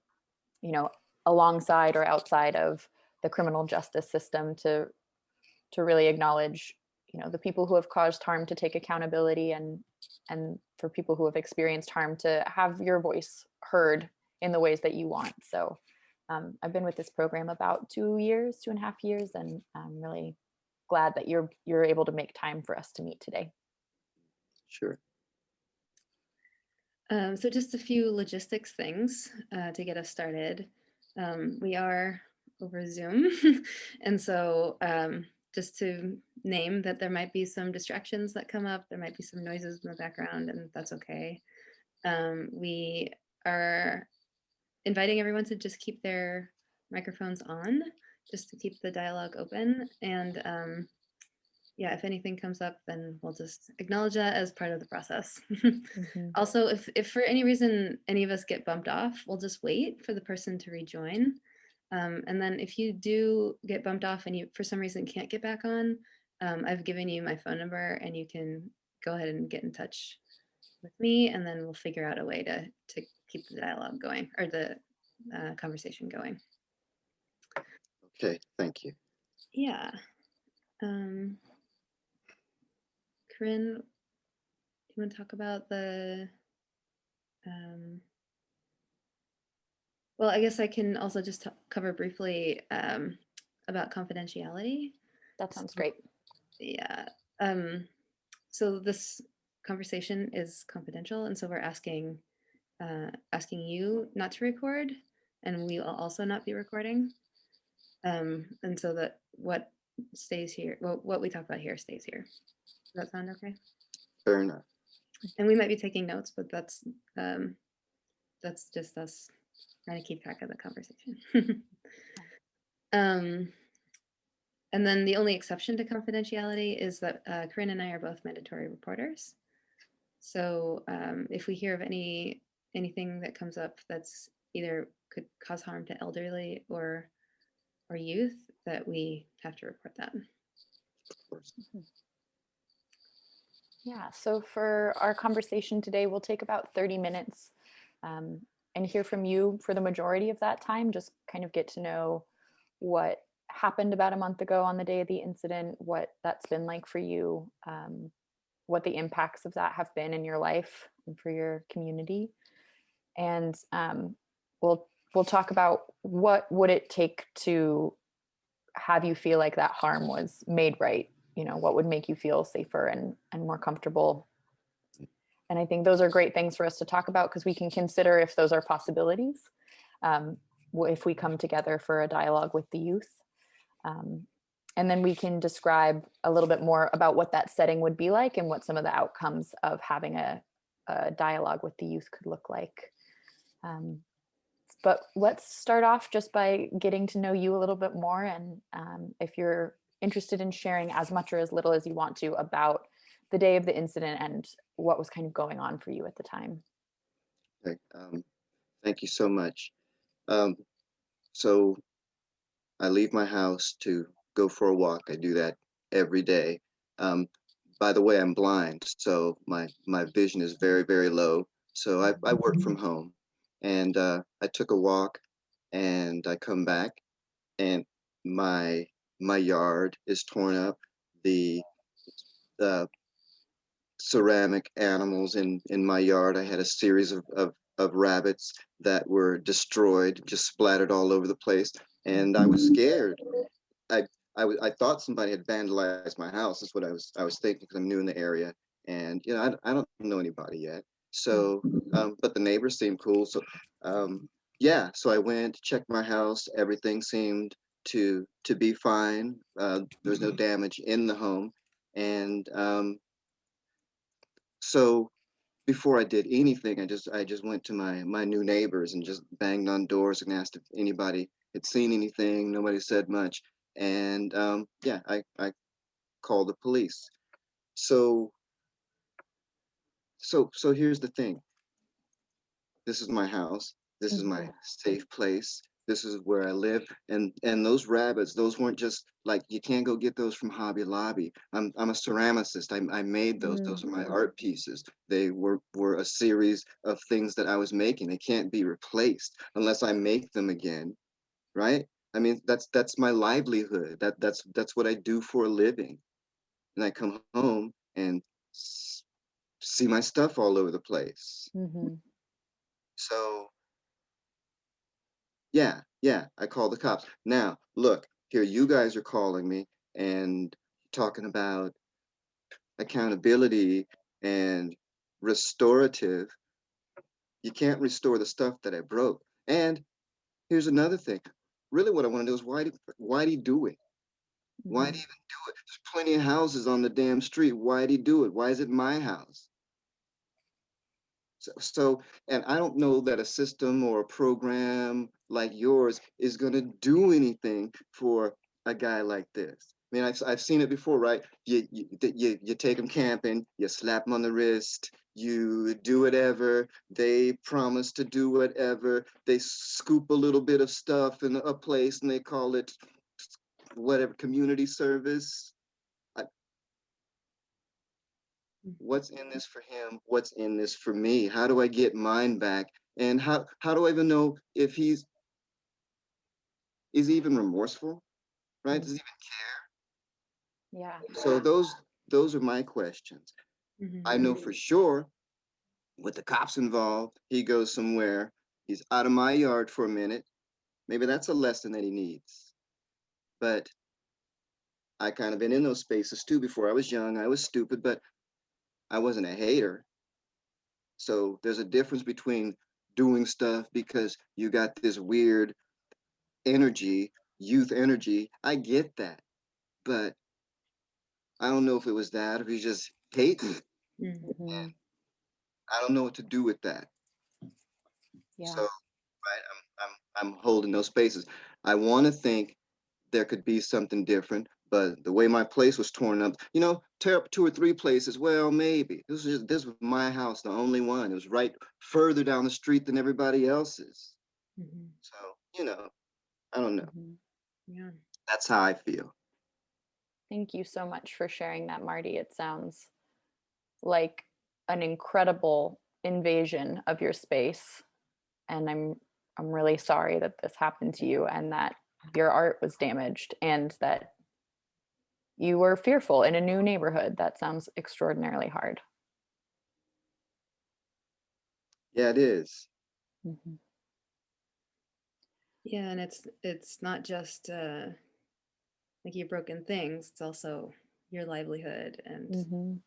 you know, alongside or outside of the criminal justice system to to really acknowledge, you know, the people who have caused harm to take accountability and and for people who have experienced harm to have your voice heard in the ways that you want. So um, I've been with this program about two years, two and a half years, and I'm really glad that you're you're able to make time for us to meet today. Sure. Um, so just a few logistics things uh, to get us started. Um, we are over Zoom, and so um, just to name that there might be some distractions that come up, there might be some noises in the background, and that's okay. Um, we are inviting everyone to just keep their microphones on, just to keep the dialogue open. And um, yeah, if anything comes up, then we'll just acknowledge that as part of the process. Also, if, if for any reason any of us get bumped off, we'll just wait for the person to rejoin. Um, and then if you do get bumped off and you for some reason can't get back on, um, I've given you my phone number and you can go ahead and get in touch with me and then we'll figure out a way to, to keep the dialogue going or the uh, conversation going. Okay, thank you. Yeah. Um, Corinne, do you want to talk about the, um, well, I guess I can also just t- cover briefly um, about confidentiality. That sounds great. Yeah. Um, so this conversation is confidential, and so we're asking uh, asking you not to record, and we will also not be recording. Um, and so that what stays here, well, what we talk about here stays here. Does that sound okay? Fair enough. And we might be taking notes, but that's um, that's just us trying to keep track of the conversation. um, and then the only exception to confidentiality is that uh, Corinne and I are both mandatory reporters. So um, if we hear of any anything that comes up that's either could cause harm to elderly or or youth, that we have to report that. Yeah, so for our conversation today, we'll take about 30 minutes um, and hear from you for the majority of that time, just kind of get to know what happened about a month ago on the day of the incident, what that's been like for you, um, what the impacts of that have been in your life and for your community. And um, we'll we'll talk about what would it take to have you feel like that harm was made right you know what would make you feel safer and and more comfortable and i think those are great things for us to talk about because we can consider if those are possibilities um, if we come together for a dialogue with the youth. Um, and then we can describe a little bit more about what that setting would be like and what some of the outcomes of having a, a dialogue with the youth could look like. Um, but let's start off just by getting to know you a little bit more and um, if you're interested in sharing as much or as little as you want to about the day of the incident and what was kind of going on for you at the time. Okay, um, thank you so much. Um, so I leave my house to go for a walk. I do that every day. Um, by the way, I'm blind, so my my vision is very very low. So I, I work from home, and uh, I took a walk, and I come back, and my my yard is torn up. The the ceramic animals in in my yard. I had a series of of, of rabbits that were destroyed, just splattered all over the place, and I was scared. I I, I thought somebody had vandalized my house. That's what I was I was thinking because I'm new in the area, and you know I, I don't know anybody yet. So, um, but the neighbors seemed cool. So, um, yeah. So I went checked my house. Everything seemed to to be fine. Uh, there was no damage in the home, and um, so before I did anything, I just I just went to my my new neighbors and just banged on doors and asked if anybody had seen anything. Nobody said much, and um, yeah, I I called the police. So so so here's the thing. This is my house. This is my safe place. This is where I live. And and those rabbits, those weren't just like you can't go get those from Hobby Lobby. I'm I'm a ceramicist. I I made those. Those are my art pieces. They were were a series of things that I was making. They can't be replaced unless I make them again. Right? I mean, that's that's my livelihood. That that's that's what I do for a living. And I come home and s- see my stuff all over the place. Mhm. So yeah, yeah, I called the cops. Now, look, here you guys are calling me and talking about accountability and restorative. You can't restore the stuff that I broke. And here's another thing. Really what I want to do is why did why did he do it? Why did he mm-hmm. even do it? There's plenty of houses on the damn street. Why did he do it? Why is it my house? So, so, and I don't know that a system or a program like yours is going to do anything for a guy like this. I mean, I've, I've seen it before, right? You, you, you, you take them camping, you slap them on the wrist, you do whatever, they promise to do whatever, they scoop a little bit of stuff in a place and they call it whatever community service. What's in this for him what's in this for me? How do i get mine back? And how how do i even know if he's is he even remorseful right? Does he even care? Yeah. so those those are my questions. Mhm. i know for sure with the cops involved he goes somewhere he's out of my yard for a minute. Maybe that's a lesson that he needs. But i kind of been in those spaces too before. I was young i was stupid but i wasn't a hater so there's a difference between doing stuff because you got this weird energy youth energy i get that but i don't know if it was that or if he's just hating Mhm. Mhm. i don't know what to do with that Yeah. So, right, I'm I'm I'm holding those spaces. I want to think there could be something different, but the way my place was torn up, you know, tear up two or three places. Well, maybe this was just, this was my house, the only one. It was right further down the street than everybody else's. Mhm. So, you know, I don't know. Mhm. Yeah. That's how I feel. Thank you so much for sharing that, Marty. It sounds like an incredible invasion of your space. And I'm I'm really sorry that this happened to you and that your art was damaged and that you were fearful in a new neighborhood. That sounds extraordinarily hard. Yeah, it is. Mhm. Yeah, and it's it's not just uh like your broken things, it's also your livelihood and Mhm.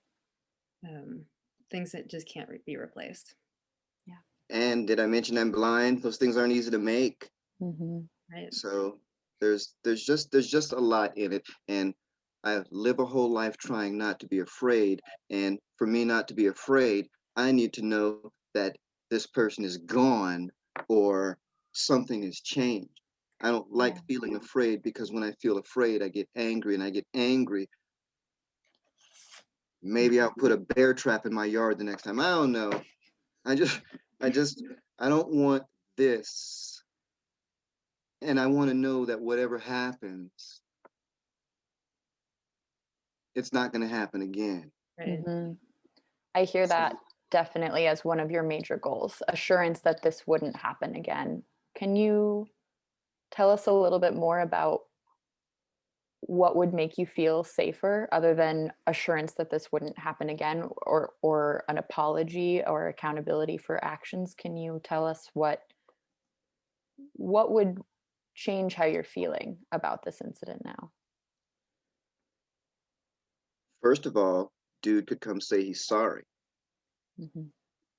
um things that just can't re- be replaced. Yeah. And did I mention I'm blind? Those things aren't easy to make. Mhm. Right. So there's there's just there's just a lot in it, and I live a whole life trying not to be afraid. And for me not to be afraid, I need to know that this person is gone or something has changed. I don't like Yeah. feeling afraid because when I feel afraid, I get angry, and I get angry. Maybe I'll put a bear trap in my yard the next time. I don't know. I just I just I don't want this and I want to know that whatever happens, it's not going to happen again. Right. Mhm. I hear So- that definitely as one of your major goals assurance that this wouldn't happen again. Can you tell us a little bit more about what would make you feel safer other than assurance that this wouldn't happen again or or an apology or accountability for actions can you tell us what what would change how you're feeling about this incident now First of all, dude could come say he's sorry. Mhm.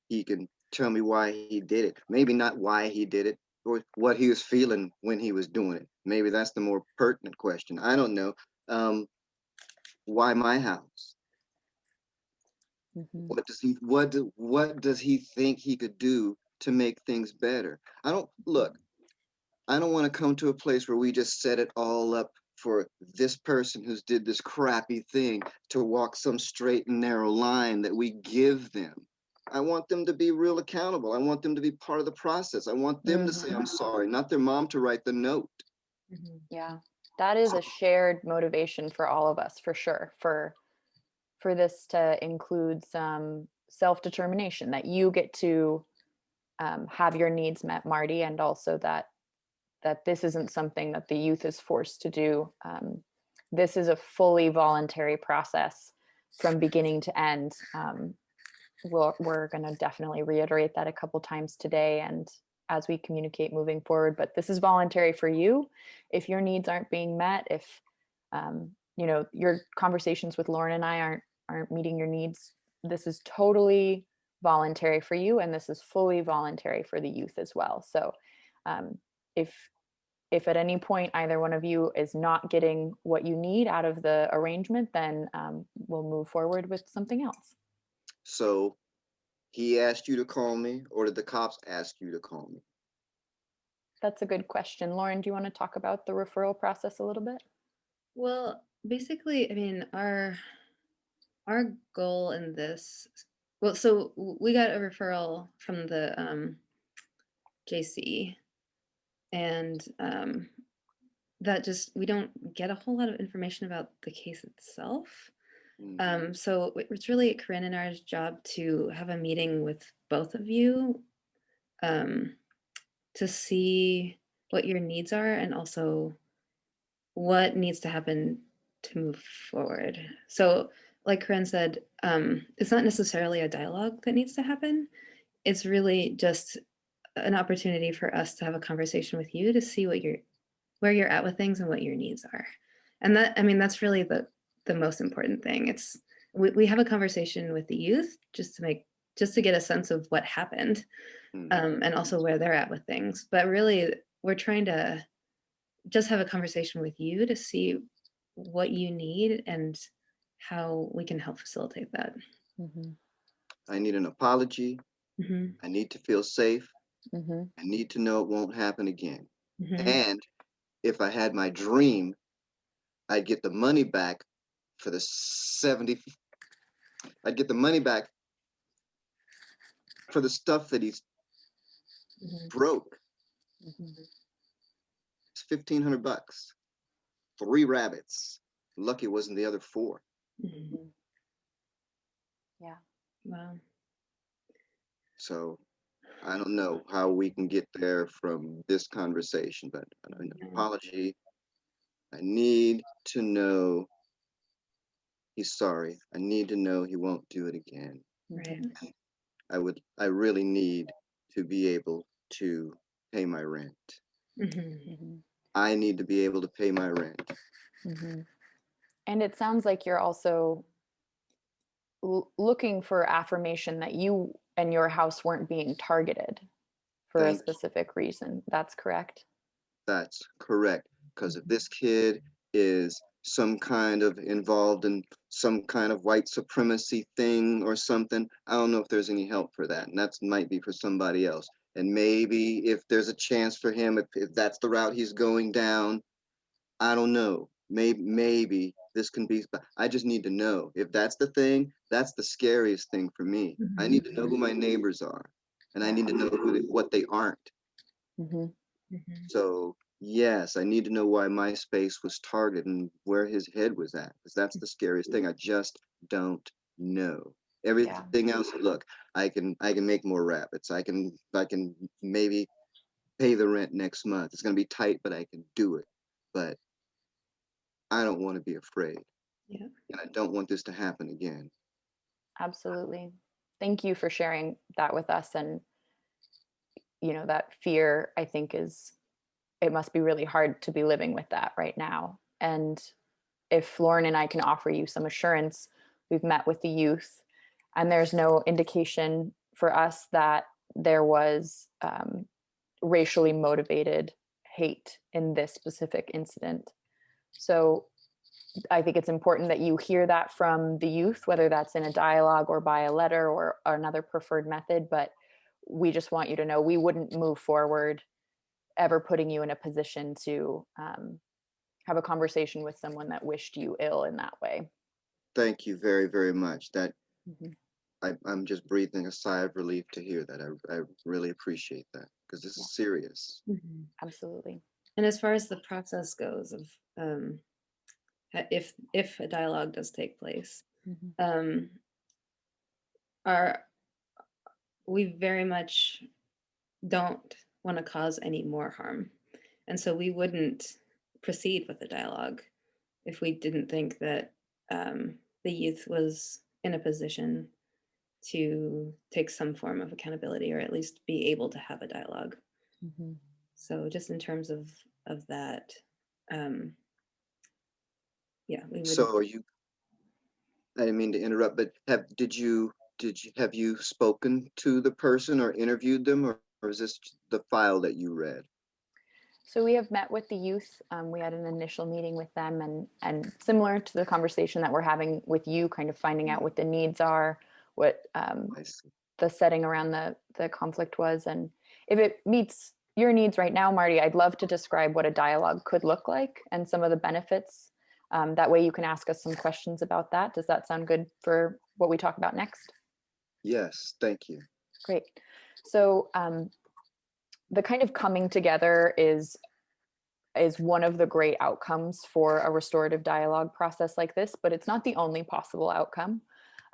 He can tell me why he did it. Maybe not why he did it or what he was feeling when he was doing it. Maybe that's the more pertinent question. I don't know. Um, why my house? Mhm. What does he what do, what does he think he could do to make things better? I don't look. I don't want to come to a place where we just set it all up for this person who's did this crappy thing to walk some straight and narrow line that we give them. I want them to be real accountable. I want them to be part of the process. I want them to say I'm sorry, not their mom to write the note. Mhm. Yeah, that is a shared motivation for all of us, for sure. For for this to include some self-determination that you get to um, have your needs met, Marty, and also that that this isn't something that the youth is forced to do. Um, this is a fully voluntary process from beginning to end. Um, we'll, we're going to definitely reiterate that a couple times today and as we communicate moving forward. But this is voluntary for you. If your needs aren't being met, if um, you know your conversations with Lauren and I aren't aren't meeting your needs, this is totally voluntary for you, and this is fully voluntary for the youth as well. So um, if if at any point either one of you is not getting what you need out of the arrangement, then um, we'll move forward with something else. So he asked you to call me, or did the cops ask you to call me? That's a good question. Lauren, do you want to talk about the referral process a little bit? Well, basically, I mean, our our goal in this, well, so we got a referral from the um, JC, and um, that just we don't get a whole lot of information about the case itself. Mhm. Um, so it's really Corinne and ours job to have a meeting with both of you um, to see what your needs are and also what needs to happen to move forward. So, like Corinne said, um, it's not necessarily a dialogue that needs to happen. It's really just an opportunity for us to have a conversation with you to see what you're where you're at with things and what your needs are. And that I mean that's really the the most important thing. It's we, we have a conversation with the youth just to make just to get a sense of what happened Mhm. um, and also where they're at with things. But really, we're trying to just have a conversation with you to see what you need and how we can help facilitate that. Mm-hmm. I need an apology. Mhm, I need to feel safe. Mm-hmm. I need to know it won't happen again. mhm, And if I had my dream, I'd get the money back for the 70. I'd get the money back for the stuff that he's mhm, broke. Mm-hmm. It's 1500 bucks. Three rabbits. Lucky it wasn't the other four. mhm. Yeah. Wow. So I don't know how we can get there from this conversation, but an Yeah. apology. I need to know he's sorry. I need to know he won't do it again. Right. I would, I really need to be able to pay my rent. Mhm, Mm-hmm. I need to be able to pay my rent. Mm-hmm. And it sounds like you're also l- looking for affirmation that you and your house weren't being targeted for a specific reason. That's correct. That's correct. Because if this kid is some kind of involved in some kind of white supremacy thing or something, I don't know if there's any help for that. And that might be for somebody else. And maybe if there's a chance for him, if, if that's the route he's going down, I don't know. Maybe maybe this can be. but I just need to know if that's the thing. That's the scariest thing for me. I need to know who my neighbors are, and I need to know who they, what they aren't. Mm-hmm. mhm. So yes, I need to know why my space was targeted and where his head was at, because that's the scariest thing. I just don't know. Everything else, look, I can I can make more rabbits. I can I can maybe pay the rent next month. It's gonna be tight, but I can do it. But I don't want to be afraid. Yeah. And I don't want this to happen again. Absolutely. Thank you for sharing that with us. And, you know, that fear, I think, is it must be really hard to be living with that right now. And if Lauren and I can offer you some assurance, we've met with the youth, and there's no indication for us that there was um, racially motivated hate in this specific incident. So I think it's important that you hear that from the youth, whether that's in a dialogue or by a letter or another preferred method. But we just want you to know we wouldn't move forward ever putting you in a position to um, have a conversation with someone that wished you ill in that way. Thank you very, very much. That Mhm. I, I'm just breathing a sigh of relief to hear that. I, I really appreciate that because this Yeah. is serious. Absolutely. And as far as the process goes of um, if if a dialogue does take place, um, are we very much don't want to cause any more harm, and so we wouldn't proceed with the dialogue if we didn't think that um, the youth was in a position to take some form of accountability or at least be able to have a dialogue. So just in terms of of that, um, yeah, we would. So are you, I didn't mean to interrupt, but have, did you, did you, have you spoken to the person or interviewed them or, or is this the file that you read? So we have met with the youth. Um, we had an initial meeting with them and and similar to the conversation that we're having with you, kind of finding out what the needs are, what um, I see. the setting around the the conflict was and if it meets your needs right now marty i'd love to describe what a dialogue could look like and some of the benefits um, that way you can ask us some questions about that. Does that sound good for what we talk about next? Yes, thank you. great. So um, the kind of coming together is is one of the great outcomes for a restorative dialogue process like this but it's not the only possible outcome.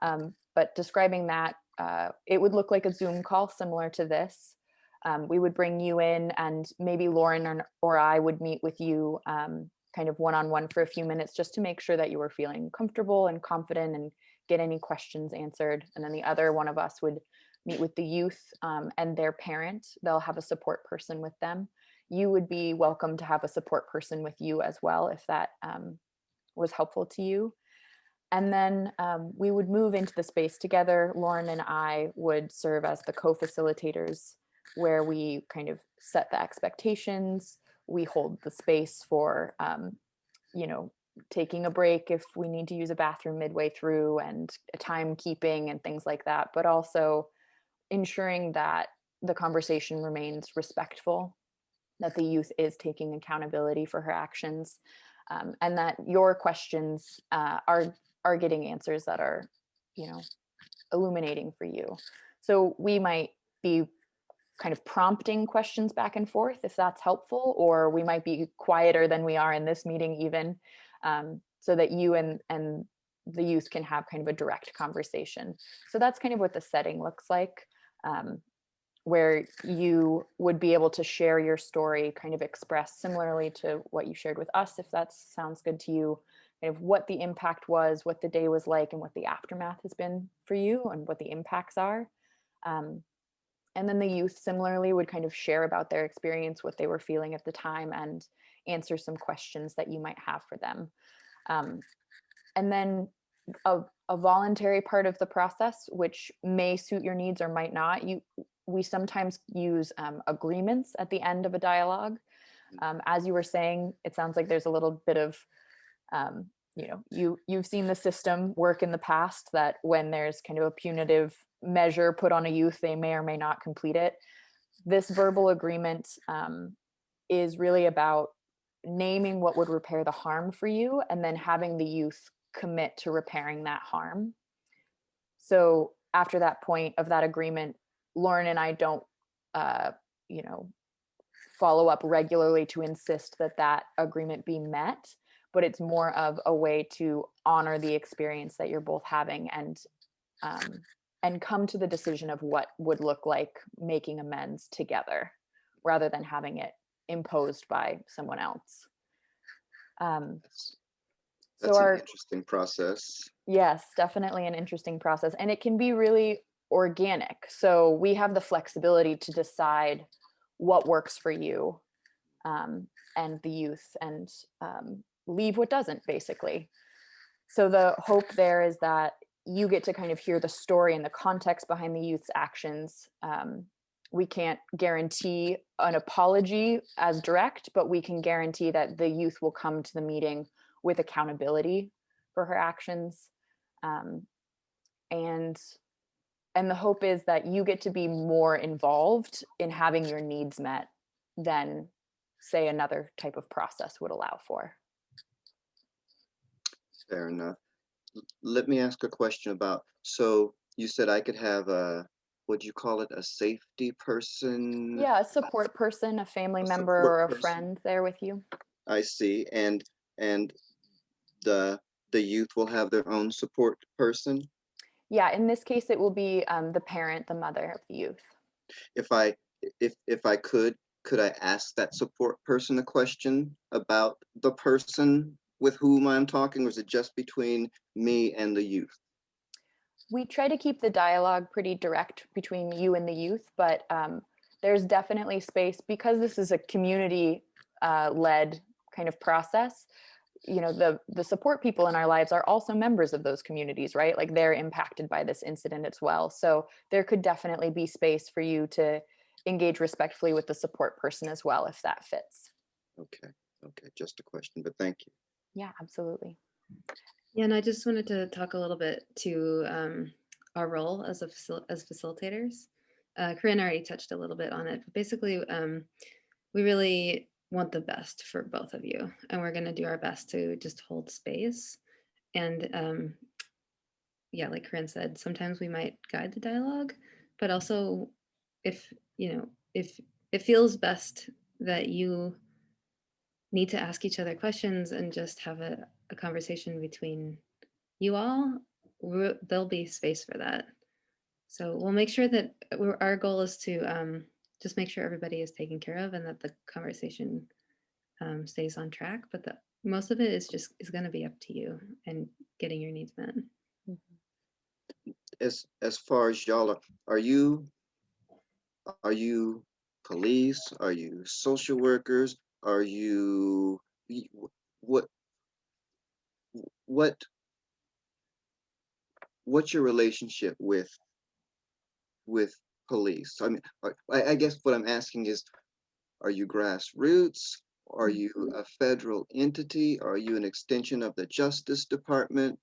Um, but describing that uh, it would look like a zoom call similar to this um, we would bring you in and maybe lauren or, or i would meet with you um, kind of one-on-one for a few minutes just to make sure that you were feeling comfortable and confident and get any questions answered. And then the other one of us would meet with the youth um, and their parent. They'll have a support person with them. You would be welcome to have a support person with you as well if that um, was helpful to you. And then um, we would move into the space together. Lauren and I would serve as the co-facilitators where we kind of set the expectations. We hold the space for, um, you know, taking a break if we need to use a bathroom midway through and timekeeping and things like that, but also ensuring that the conversation remains respectful, that the youth is taking accountability for her actions, um, and that your questions uh, are are getting answers that are, you know, illuminating for you. So we might be kind of prompting questions back and forth if that's helpful, or we might be quieter than we are in this meeting even, um, so that you and and the youth can have kind of a direct conversation. So that's kind of what the setting looks like. Um, where you would be able to share your story, kind of express similarly to what you shared with us, if that sounds good to you, kind of what the impact was, what the day was like, and what the aftermath has been for you, and what the impacts are. Um, and then the youth similarly would kind of share about their experience, what they were feeling at the time, and answer some questions that you might have for them. Um, and then a, a voluntary part of the process, which may suit your needs or might not, you we sometimes use um, agreements at the end of a dialogue. Um, as you were saying, it sounds like there's a little bit of, um, you know, you you've seen the system work in the past that when there's kind of a punitive measure put on a youth, they may or may not complete it. This verbal agreement um, is really about naming what would repair the harm for you, and then having the youth commit to repairing that harm. So after that point of that agreement, Lauren and I don't, uh, you know, follow up regularly to insist that that agreement be met, but it's more of a way to honor the experience that you're both having and um, and come to the decision of what would look like making amends together, rather than having it imposed by someone else. Um, That's So That's our an interesting process. Yes, definitely an interesting process. And it can be really organic. So we have the flexibility to decide what works for you um, and the youth and um, leave what doesn't, basically. So the hope there is that you get to kind of hear the story and the context behind the youth's actions. Um, we can't guarantee an apology as direct, but we can guarantee that the youth will come to the meeting with accountability for her actions um, and and the hope is that you get to be more involved in having your needs met than say another type of process would allow for Fair enough. Let me ask a question about, so you said I could have a, what do you call it, a safety person? yeah a support person a family A member support or a person. friend there with you I see, and, and the, the youth will have their own support person? yeah in this case it will be um, the parent the mother of the youth If I, if, if I could, could I ask that support person a question about the person with whom I'm talking, or is it just between me and the youth? we try to keep the dialogue pretty direct between you and the youth, but um, there's definitely space because this is a community uh, led kind of process. You know, the the support people in our lives are also members of those communities, right? Like they're impacted by this incident as well. So there could definitely be space for you to engage respectfully with the support person as well, if that fits. Okay, okay, just a question, but thank you. Yeah, absolutely. Yeah, and I just wanted to talk a little bit to um, our role as a facil- as facilitators. Uh, Corinne already touched a little bit on it, but basically, um, we really want the best for both of you, and we're going to do our best to just hold space. And um, yeah, like Corinne said, sometimes we might guide the dialogue, but also if you know if it feels best that you need to ask each other questions and just have a, a conversation between you all, there'll be space for that. So we'll make sure that our goal is to um, just make sure everybody is taken care of and that the conversation um, stays on track. But the, most of it is just is going to be up to you and getting your needs met. as as far as y'all are, are you are you police? Are you social workers? Are you what what what's your relationship with with police? I mean, uh, I, I guess what I'm asking is, are you grassroots? Are mm-hmm. you a federal entity? Are you an extension of the Justice Department?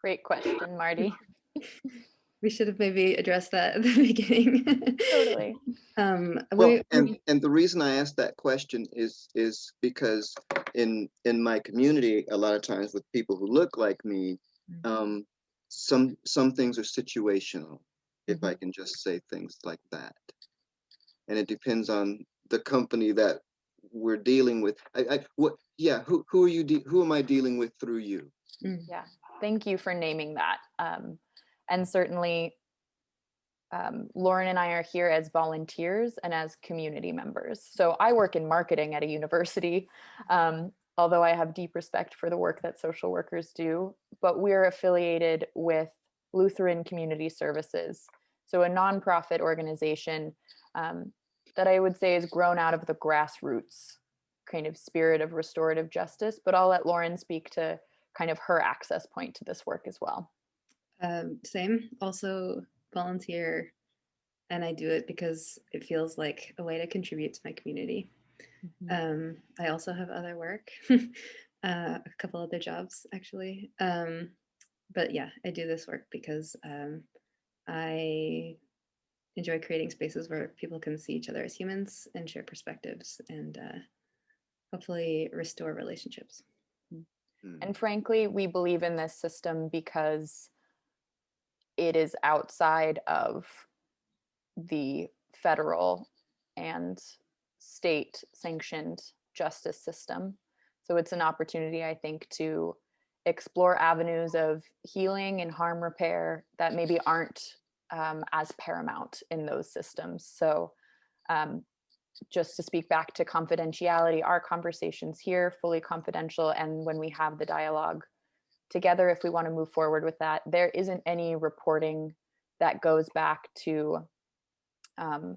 Great question, Marty. We should have maybe addressed that at the beginning. totally. um, Well, we, and and the reason I asked that question is is because in in my community, a lot of times with people who look like me, Mm. um, some some things are situational, if Mm-hmm. I can just say things like that, and it depends on the company that we're dealing with. I, I what yeah, who who are you de- who am I dealing with through you? Mm, Yeah, thank you for naming that. Um, and certainly, um, Lauren and I are here as volunteers and as community members. So I work in marketing at a university, um, although I have deep respect for the work that social workers do. But we're affiliated with Lutheran Community Services, so a nonprofit organization um, that I would say is grown out of the grassroots kind of spirit of restorative justice. But I'll let Lauren speak to kind of her access point to this work as well. Um, same, also volunteer, and I do it because it feels like a way to contribute to my community. Um, I also have other work, uh, a couple other jobs actually. Um, but yeah, I do this work because um, I enjoy creating spaces where people can see each other as humans and share perspectives and uh, hopefully restore relationships. Hmm. And frankly, we believe in this system because it is outside of the federal and state sanctioned justice system. So it's an opportunity, I think, to explore avenues of healing and harm repair that maybe aren't um, as paramount in those systems. So, um, just to speak back to confidentiality, our conversations here fully confidential, and when we have the dialogue, together if we want to move forward with that. There isn't any reporting that goes back to um,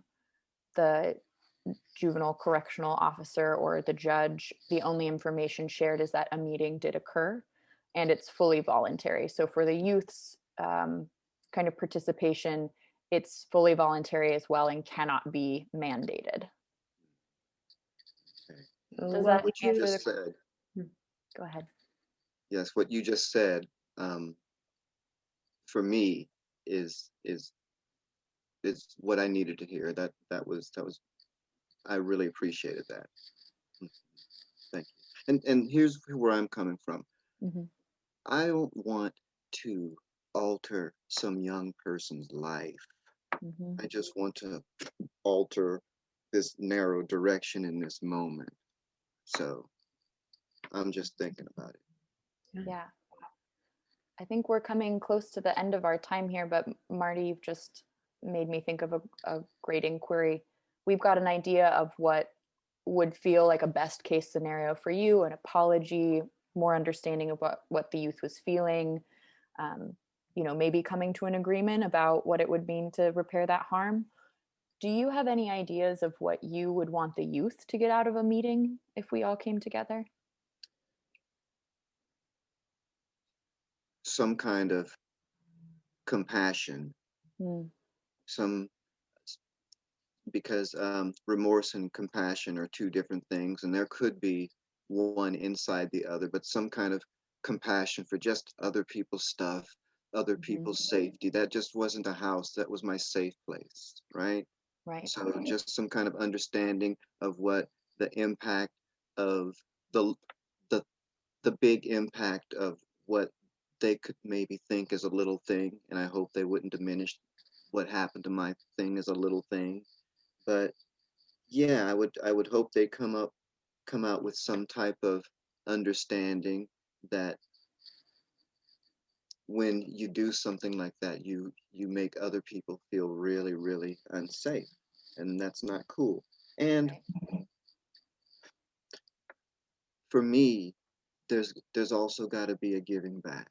the juvenile correctional officer or the judge. The only information shared is that a meeting did occur and it's fully voluntary. So for the youth's um, kind of participation, it's fully voluntary as well and cannot be mandated. So Does what that would you- answer Just the- said, Go ahead. Yes, what you just said, um, for me is, is, is what I needed to hear. That, that was, that was, I really appreciated that. Mhm. Thank you. And, and here's where I'm coming from. Mhm. I don't want to alter some young person's life. Mhm. I just want to alter this narrow direction in this moment. So I'm just thinking about it. Yeah. I think we're coming close to the end of our time here, but Marty, you've just made me think of a, a great inquiry. We've got an idea of what would feel like a best case scenario for you, an apology, more understanding of what, what the youth was feeling, um, you know, maybe coming to an agreement about what it would mean to repair that harm. Do you have any ideas of what you would want the youth to get out of a meeting if we all came together? Some kind of compassion, Hmm, some because um, remorse and compassion are two different things, and there could be one inside the other, but some kind of compassion for just other people's stuff, other Mhm. people's safety. That just wasn't a house, that was my safe place, right? Right. So just some kind of understanding of what the impact of the the the big impact of what they could maybe think is a little thing, and I hope they wouldn't diminish what happened to my thing as a little thing. But yeah, I would I would hope they come up come out with some type of understanding that when you do something like that, you you make other people feel really, really unsafe, and that's not cool. And mm-hmm. for me, there's there's also got to be a giving back.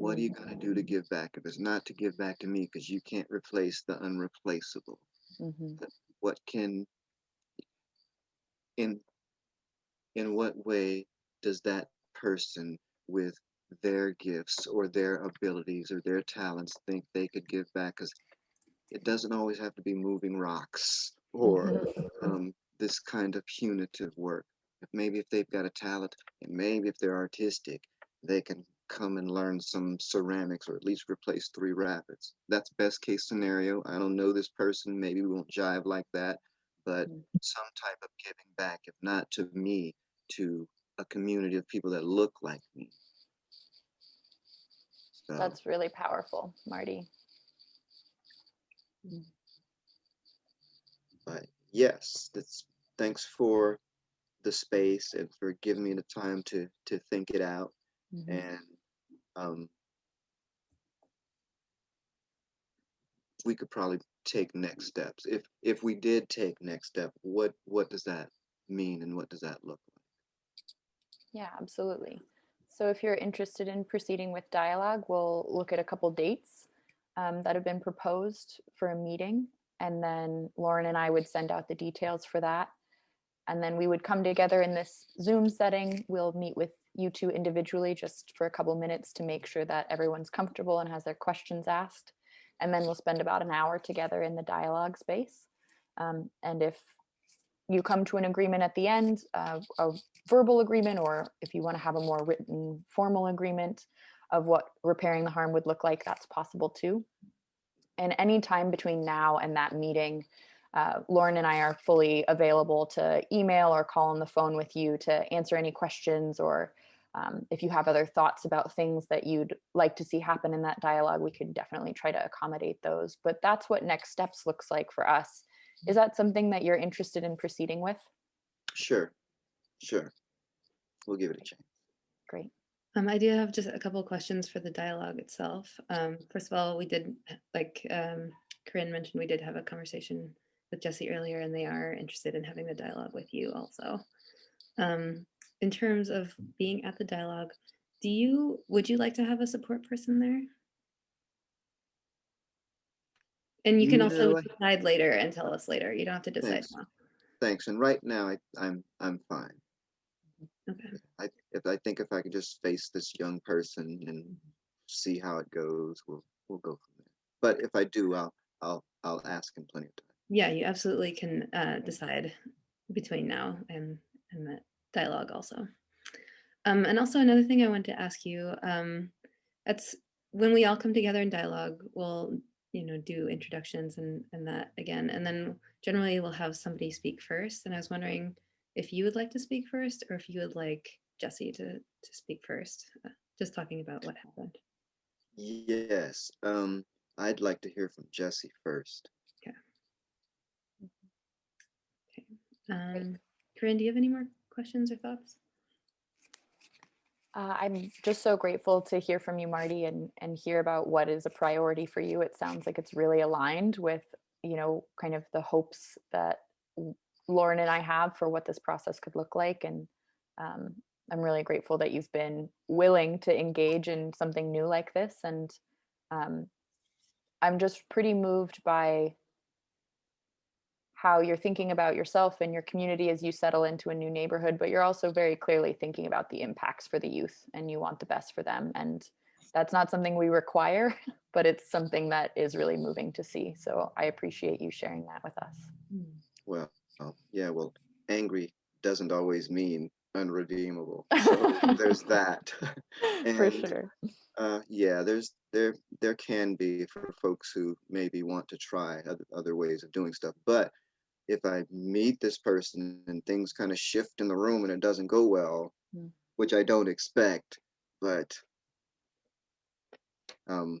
What are you gonna do to give back if it's not to give back to me? Because you can't replace the unreplaceable. Mhm. What can in in what way does that person with their gifts or their abilities or their talents think they could give back? Because it doesn't always have to be moving rocks or um, this kind of punitive work. If maybe if they've got a talent and maybe if they're artistic, they can come and learn some ceramics or at least replace three rabbits. That's best case scenario. I don't know this person. Maybe we won't jive like that, but Mm. some type of giving back, if not to me, to a community of people that look like me. So, That's really powerful, Marty. but yes, that's thanks for the space and for giving me the time to to think it out Mhm. and um we could probably take next steps if if we did take next step what what does that mean and what does that look like Yeah, absolutely. So if you're interested in proceeding with dialogue, we'll look at a couple dates um, that have been proposed for a meeting. And then Lauren and I would send out the details for that. And then we would come together in this Zoom setting. We'll meet with you two individually just for a couple minutes to make sure that everyone's comfortable and has their questions asked. And then we'll spend about an hour together in the dialogue space. Um, and if you come to an agreement at the end, uh, a verbal agreement, or if you want to have a more written formal agreement of what repairing the harm would look like, that's possible too. And any time between now and that meeting, uh, Lauren and I are fully available to email or call on the phone with you to answer any questions or um, if you have other thoughts about things that you'd like to see happen in that dialogue, we could definitely try to accommodate those. But that's what next steps looks like for us. Is that something that you're interested in proceeding with? sure sure we'll give it a chance Great. Um, I do have just a couple of questions for the dialogue itself. Um, first of all, we did, like um, Corinne mentioned, we did have a conversation with Jesse earlier, and they are interested in having the dialogue with you also. Um, in terms of being at the dialogue, do you, would you like to have a support person there? And you can also No, I- decide later and tell us later. You don't have to decide Thanks. now. Thanks. And right now, I, I'm, I'm fine. Okay. I, if I think if I could just face this young person and see how it goes, we'll, we'll go from there. But if I do, I'll, I'll, I'll ask in plenty of time. Yeah, you absolutely can uh, decide between now and and the dialogue also. Um, and also another thing I want to ask you, um, that's when we all come together in dialogue, we'll you know do introductions and and that again, and then generally we'll have somebody speak first. And I was wondering if you would like to speak first, or if you would like Jesse to to speak first, uh, just talking about what happened. Yes, um, I'd like to hear from Jesse first. Yeah. Um, Corinne, do you have any more questions or thoughts? Uh, I'm just so grateful to hear from you, Marty, and and hear about what is a priority for you. It sounds like it's really aligned with, you know, kind of the hopes that Lauren and I have for what this process could look like. And um, I'm really grateful that you've been willing to engage in something new like this. And um, I'm just pretty moved by how you're thinking about yourself and your community as you settle into a new neighborhood, but you're also very clearly thinking about the impacts for the youth and you want the best for them. And that's not something we require, but it's something that is really moving to see. So I appreciate you sharing that with us. Well, uh, yeah, well, angry doesn't always mean unredeemable. So there's that. for sure. Uh, yeah, there's there there can be for folks who maybe want to try other, other ways of doing stuff. But if I meet this person and things kind of shift in the room and it doesn't go well, Mm. which I don't expect, but um,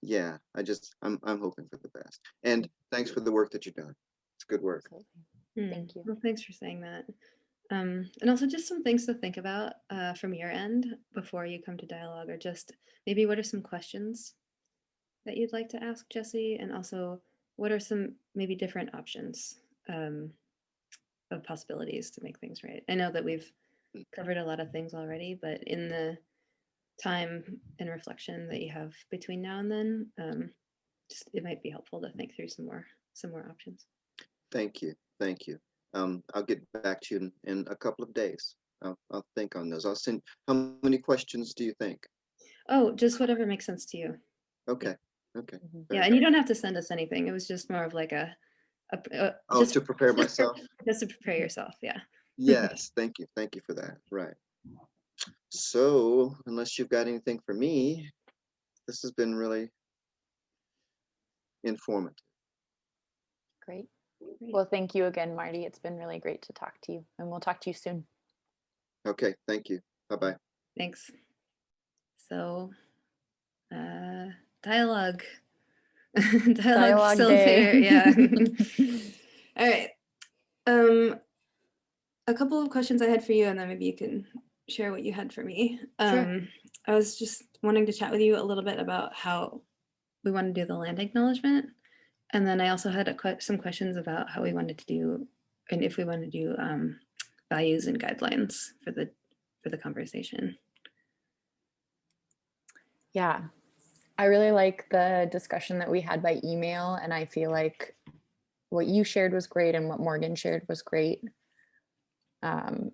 yeah, I just I'm I'm hoping for the best. And thanks for the work that you've done. It's good work. Absolutely. Hmm, Thank you. Well, thanks for saying that. Um, and also just some things to think about uh, from your end before you come to dialogue, or just maybe what are some questions that you'd like to ask Jesse, and also what are some maybe different options um, of possibilities to make things right. I know that we've covered a lot of things already, but in the time and reflection that you have between now and then, um, just it might be helpful to think through some more some more options. Thank you, thank you. Um, I'll get back to you in, in a couple of days. I'll I'll think on those. I'll send. How many questions do you think? Oh, just whatever makes sense to you. Okay, okay. Mhm. Yeah, and you don't have to send us anything. It was just more of like a, a, p- uh, Oh, just, to prepare just for- myself. just to prepare yourself. Yeah. Yes, thank you, thank you for that. Right. So, unless you've got anything for me, this has been really informative. Great. Great. Well, thank you again, Marty. It's been really great to talk to you and we'll talk to you soon. Okay, thank you. Bye bye. Thanks. So, uh, dialogue. dialogue, Dialogue there. Yeah. All right. Um, a couple of questions I had for you, and then maybe you can share what you had for me. Sure. Um, I was just wanting to chat with you a little bit about how we want to do the land acknowledgement, and then I also had a que- some questions about how we wanted to do, and if we want to do um, values and guidelines for the for the conversation. Yeah. I really like the discussion that we had by email and I feel like what you shared was great and what Morgan shared was great. Um,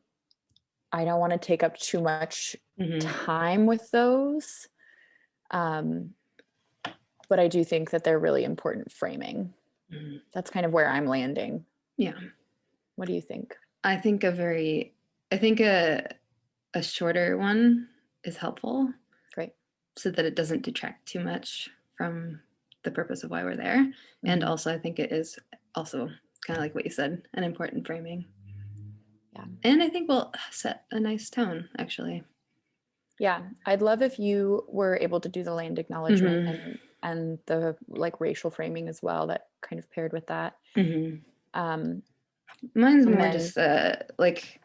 I don't want to take up too much Mhm. time with those. Um, but I do think that they're really important framing. Mhm. That's kind of where I'm landing. Yeah. What do you think? I think a very, I think a a shorter one is helpful. So that it doesn't detract too much from the purpose of why we're there. And Mhm. also, I think it is also kind of like what you said, an important framing. Yeah. And I think we'll set a nice tone, actually. Yeah, I'd love if you were able to do the land acknowledgement Mhm. and and the like racial framing as well that kind of paired with that. Um, Mine's more then- just uh, like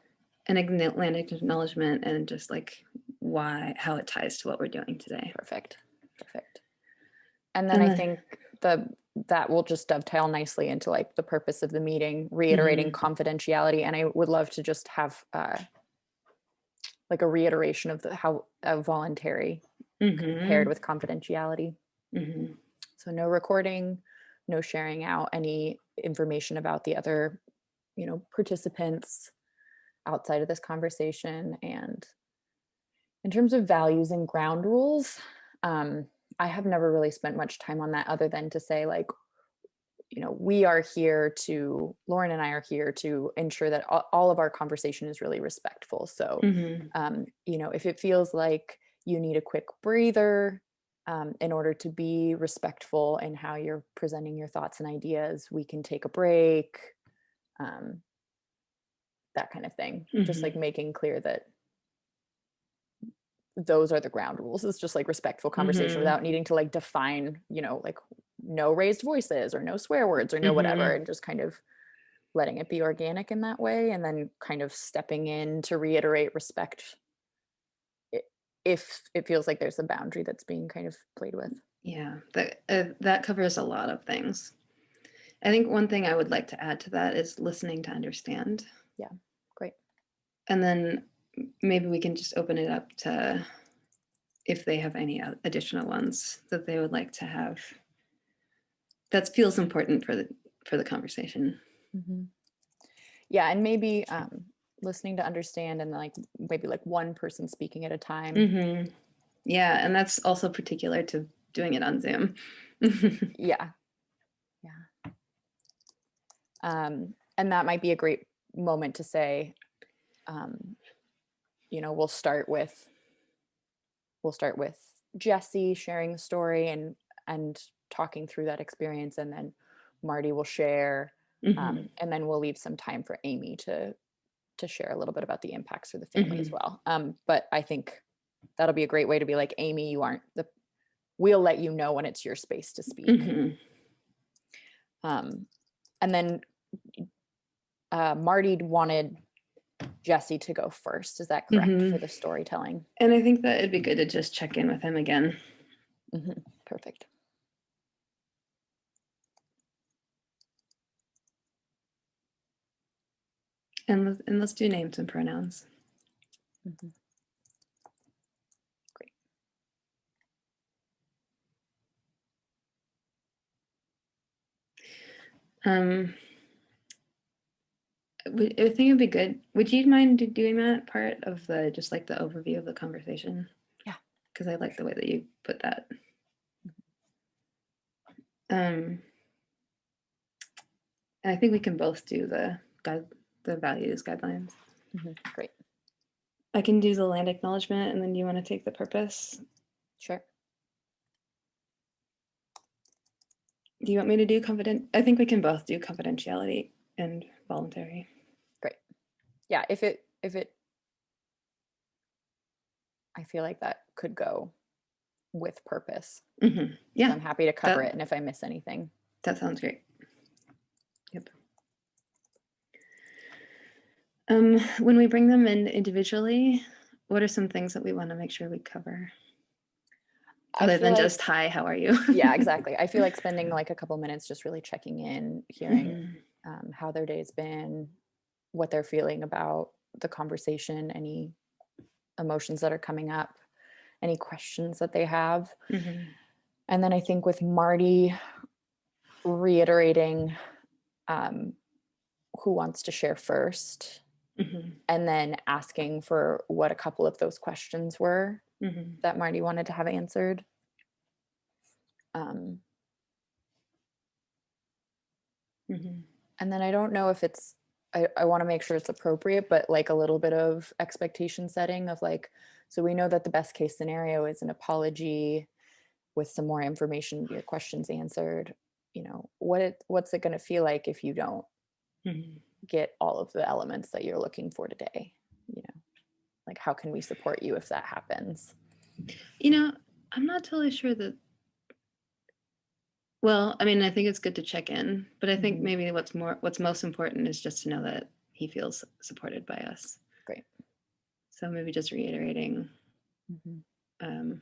an land acknowledgement and just like why, how it ties to what we're doing today. Perfect, perfect. And then And I think the that will just dovetail nicely into like the purpose of the meeting, reiterating confidentiality. And I would love to just have uh, like a reiteration of the how uh, voluntary paired with confidentiality. Mhm. So no recording, no sharing out any information about the other, you know, participants outside of this conversation. And in terms of values and ground rules, um, I have never really spent much time on that other than to say like, you know, we are here to, Lauren and I are here to ensure that all, all of our conversation is really respectful. So, Mhm. um, you know, if it feels like you need a quick breather um, in order to be respectful in how you're presenting your thoughts and ideas, we can take a break, um, that kind of thing. Just Mhm. like making clear that those are the ground rules. It's just like respectful conversation Mhm. without needing to like define, you know, like no raised voices or no swear words or no whatever, Mhm. and just kind of letting it be organic in that way and then kind of stepping in to reiterate respect if it feels like there's a boundary that's being kind of played with. Yeah, that uh, that covers a lot of things. I think one thing I would like to add to that is listening to understand. Yeah, great. And then maybe we can just open it up to if they have any additional ones that they would like to have. That feels important for the for the conversation. Mhm. Yeah, and maybe um, listening to understand and like maybe like one person speaking at a time. Mhm. Yeah, and that's also particular to doing it on Zoom. Yeah. Yeah. Um, and that might be a great moment to say, um, you know, we'll start with we'll start with Jesse sharing the story and and talking through that experience, and then Marty will share, Mhm. um, and then we'll leave some time for Amy to to share a little bit about the impacts for the family as Mhm. well. Um, but I think that'll be a great way to be like, Amy, you aren't the. We'll let you know when it's your space to speak. Mhm. Um, and then uh, Marty wanted Jesse to go first. Is that correct for Mhm. the storytelling? And I think that it'd be good to just check in with him again. Mhm, Perfect. And let's, and let's do names and pronouns. Mhm. Great. Um, would- I think it'd be good. Would you mind doing that part of the just like the overview of the conversation? Yeah. Because I like the way that you put that. Um, and I think we can both do the guide, the values guidelines. Mhm, Great. I can do the land acknowledgement, and then you want to take the purpose. Sure. Do you want me to do confident? I think we can both do confidentiality and voluntary. Yeah. If it if it, I feel like that could go with purpose. Mhm. Yeah, I'm happy to cover that- it, and if I miss anything, that sounds great. Yep. Um, when we bring them in individually, what are some things that we want to make sure we cover? Other than like- just hi, how are you? yeah, exactly. I feel like spending like a couple minutes just really checking in, hearing Mhm. um, how their day's been, what they're feeling about the conversation, any emotions that are coming up, any questions that they have. Mhm. And then I think with Marty reiterating um, who wants to share first, Mhm. and then asking for what a couple of those questions were Mhm. that Marty wanted to have answered. Um, Mhm. and then I don't know if it's I, I want to make sure it's appropriate, but like a little bit of expectation setting of like, so we know that the best case scenario is an apology with some more information, your questions answered. You know, what it what's it gonna feel like if you don't Mhm. get all of the elements that you're looking for today? You know, like how can we support you if that happens? You know, I'm not totally sure that. Well, I mean, I think it's good to check in, but I think Mhm. maybe what's more, what's most important is just to know that he feels supported by us. Great. So maybe just reiterating um,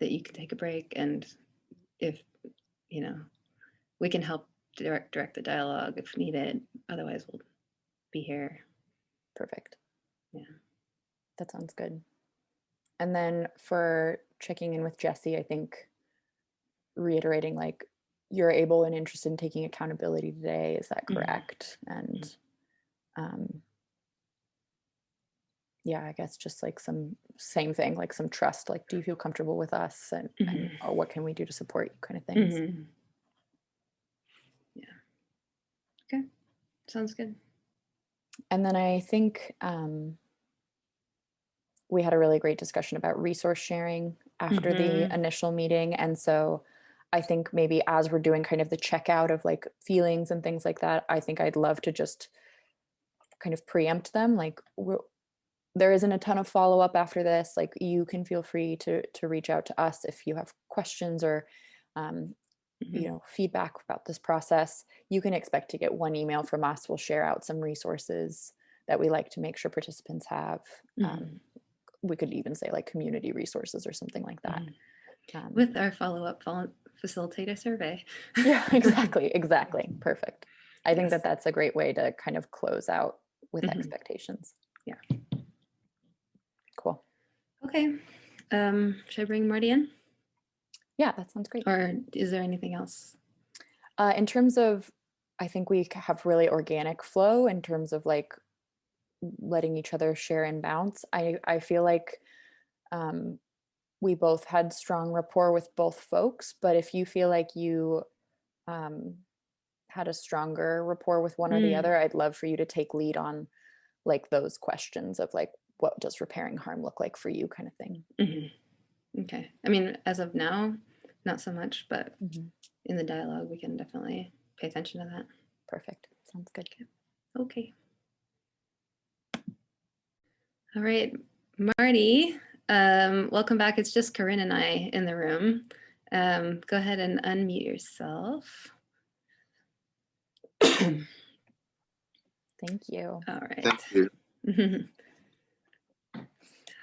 that you can take a break, and if you know, we can help direct direct the dialogue if needed. Otherwise, we'll be here. Perfect. Yeah. That sounds good. And then for checking in with Jesse, I think reiterating like you're able and interested in taking accountability today. Is that Mhm. correct? And um, yeah, I guess just like some same thing, like some trust. Like, do you feel comfortable with us, and, and or what can we do to support you, kind of things. Mhm. Yeah. Okay. Sounds good. And then I think um, we had a really great discussion about resource sharing after the Mhm. initial meeting. And so I think maybe as we're doing kind of the checkout of like feelings and things like that, I think I'd love to just kind of preempt them. Like, we're, there isn't a ton of follow up after this. Like, you can feel free to to reach out to us if you have questions or um, Mhm. you know feedback about this process you can expect to get one email from us we'll share out some resources that we like to make sure participants have um, we could even say like community resources or something like that um, With our follow-up vol- a survey. yeah exactly exactly perfect i think Yes. that that's a great way to kind of close out with Mhm. expectations Yeah. cool Okay. Um, should I bring Marty in? yeah that sounds great Or is there anything else? Uh, in terms of, I think we have really organic flow in terms of like letting each other share and bounce. I I feel like um, we both had strong rapport with both folks, but if you feel like you um, had a stronger rapport with one or the Mm. other, I'd love for you to take lead on like those questions of like what does repairing harm look like for you, kind of thing. Mhm. Okay. I mean, as of now, not so much, but Mhm. in the dialogue, we can definitely pay attention to that. Perfect. Sounds good. Okay. All right, Marty, um, welcome back. It's just Corinne and I in the room. Um, go ahead and unmute yourself. Thank you. All right. Thank you.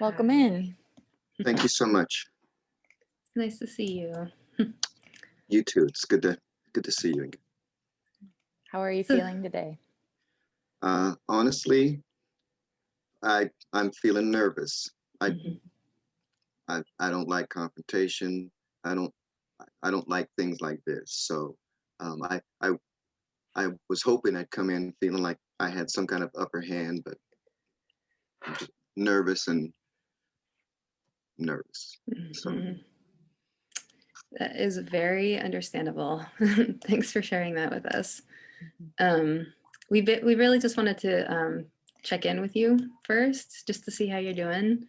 Welcome Hi. in. Thank you so much. nice to see you. You too. It's good to good to see you again. How are you feeling today? Uh, honestly, I I'm feeling nervous. I Mhm. I, I don't like confrontation. I don't I don't like things like this. So um, I I I was hoping I'd come in feeling like I had some kind of upper hand, but I'm just nervous and nervous. So- Mhm. That is very understandable. Thanks for sharing that with us. Um, we be- we really just wanted to um, check in with you first, just to see how you're doing.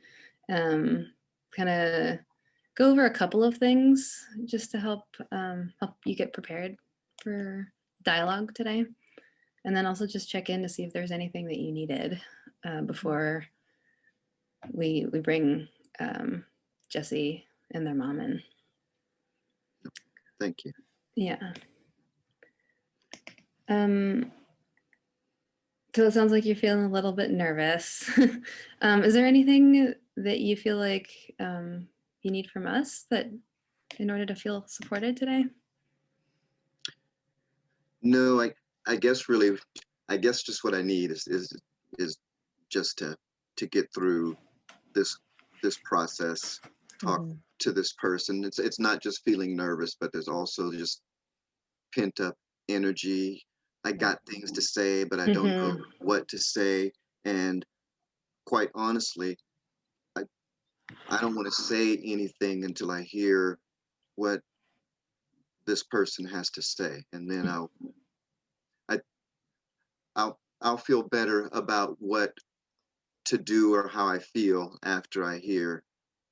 Um, kind of go over a couple of things just to help um, help you get prepared for dialogue today, and then also just check in to see if there's anything that you needed uh, before we we bring um, Jesse and their mom in. Thank you. Yeah. Um, so it sounds like you're feeling a little bit nervous. um, is there anything that you feel like um, you need from us that in order to feel supported today? No, I I guess really I guess just what I need is is is just to to get through this this process, talk Mhm. to this person. It's it's not just feeling nervous, but there's also just pent up energy. I got things to say, but I don't know what to say. And quite honestly, I don't want to say anything until I hear what this person has to say, and then I'll I I'll I'll feel better about what to do or how I feel after I hear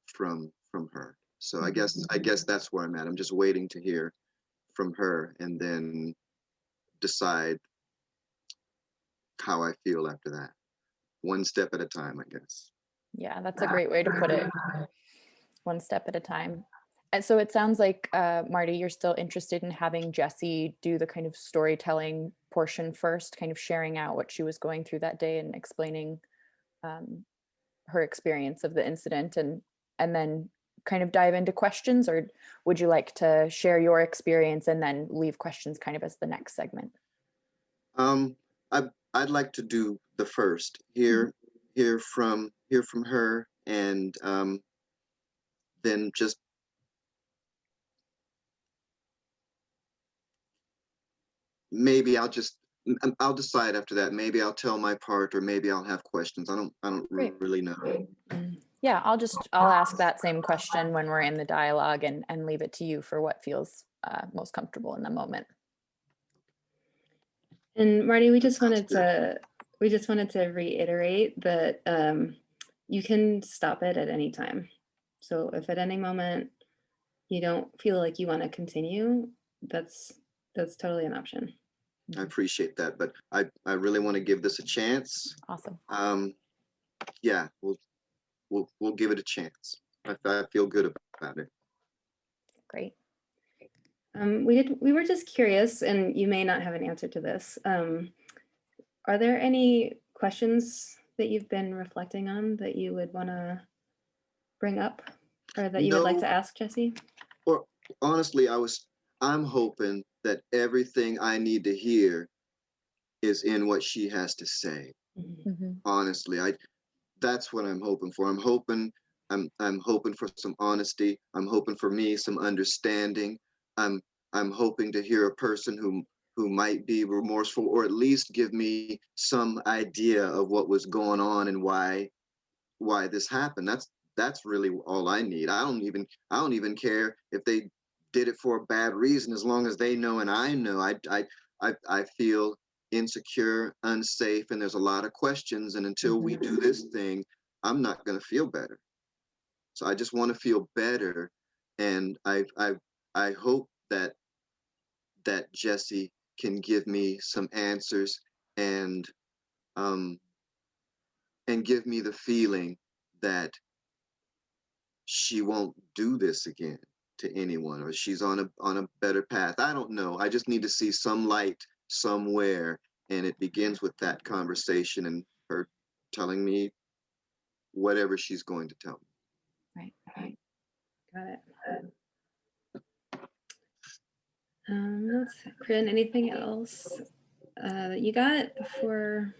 from from her. So I guess I guess that's where I'm at. I'm just waiting to hear from her and then decide how I feel after that. One step at a time, I guess. Yeah, that's a great way to put it. One step at a time. And so it sounds like, uh, Marty, you're still interested in having Jesse do the kind of storytelling portion first, kind of sharing out what she was going through that day and explaining um, her experience of the incident, and and then kind of dive into questions, or would you like to share your experience and then leave questions kind of as the next segment? Um, I I'd like to do the first. Hear hear from hear from her and um, then just maybe I'll just I'll decide after that. Maybe I'll tell my part or maybe I'll have questions. I don't I don't Great. really know. Yeah, I'll just, I'll ask that same question when we're in the dialogue and, and leave it to you for what feels uh, most comfortable in the moment. And Marty, we just wanted to, we just wanted to reiterate that um, you can stop it at any time. So if at any moment you don't feel like you want to continue, that's, that's totally an option. I appreciate that, but I I really want to give this a chance. Awesome. Um, yeah, we'll we'll we'll give it a chance. I, I feel good about it. Great. Um, we did, we were just curious, and you may not have an answer to this. Um, are there any questions that you've been reflecting on that you would want to bring up or that you would like to ask Jesse? Or honestly, I was I'm hoping that everything I need to hear is in what she has to say. Mhm. Mhm. Honestly, I that's what I'm hoping for. I'm hoping I'm I'm hoping for some honesty. I'm hoping for me some understanding. I'm I'm hoping to hear a person who who might be remorseful or at least give me some idea of what was going on and why why this happened. That's that's really all I need. I don't even I don't even care if they did it for a bad reason as long as they know and I know. I I I, I feel insecure, unsafe, and there's a lot of questions. And until we do this mm-hmm. thing, I'm not gonna feel better. So I just want to feel better, and I I I hope that that Jesse can give me some answers and um and give me the feeling that she won't do this again to anyone or she's on a on a better path i don't know i just need to see some light somewhere and it begins with that conversation and her telling me whatever she's going to tell me Right. Got it. Um, let's, Corinne, anything else uh, that you got before?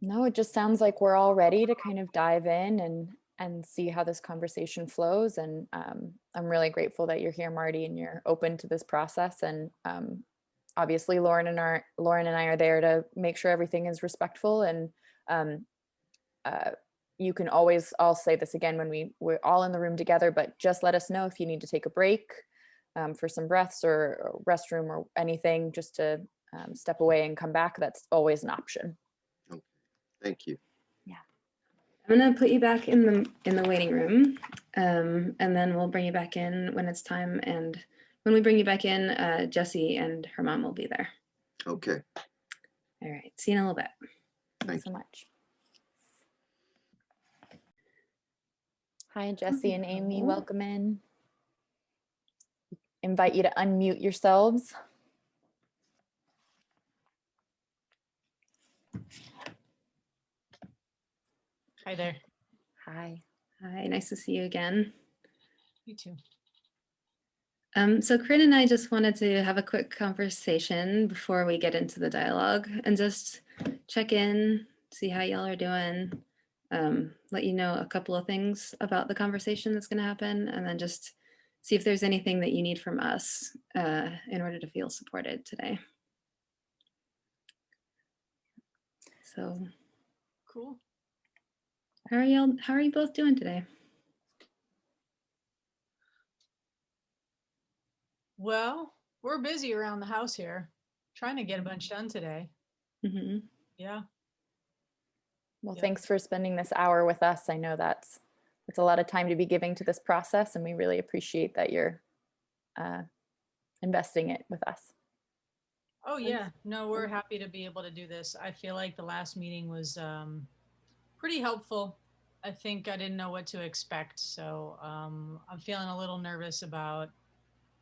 No, it just sounds like we're all ready to kind of dive in and and see how this conversation flows. And um, I'm really grateful that you're here, Marty, and you're open to this process. And um, obviously, Lauren and our Lauren and I are there to make sure everything is respectful. And um, uh, you can always, I'll say this again when we we're all in the room together, but just let us know if you need to take a break um, for some breaths or, or restroom or anything, just to um, step away and come back. That's always an option. Okay. thank you Yeah. I'm gonna put you back in the in the waiting room, um, and then we'll bring you back in when it's time. And when we bring you back in, uh, Jesse and her mom will be there. okay All right. See you in a little bit. Thank Thanks so much. Hi, Jesse and Amy, welcome in. Invite you to unmute yourselves. Hi there. Hi. Hi. Nice to see you again. You too. Um, so Corinne and I just wanted to have a quick conversation before we get into the dialogue and just check in, see how y'all are doing, um, let you know a couple of things about the conversation that's going to happen, and then just see if there's anything that you need from us uh, in order to feel supported today. So Cool. how are y'all, how are you both doing today? Well, we're busy around the house here, trying to get a bunch done today. Mhm. Yeah. Well, Yeah. thanks for spending this hour with us. I know that's it's a lot of time to be giving to this process, and we really appreciate that you're uh, investing it with us. Oh, yeah. No, we're happy to be able to do this. I feel like the last meeting was um, pretty helpful. I think I didn't know what to expect. So um, I'm feeling a little nervous about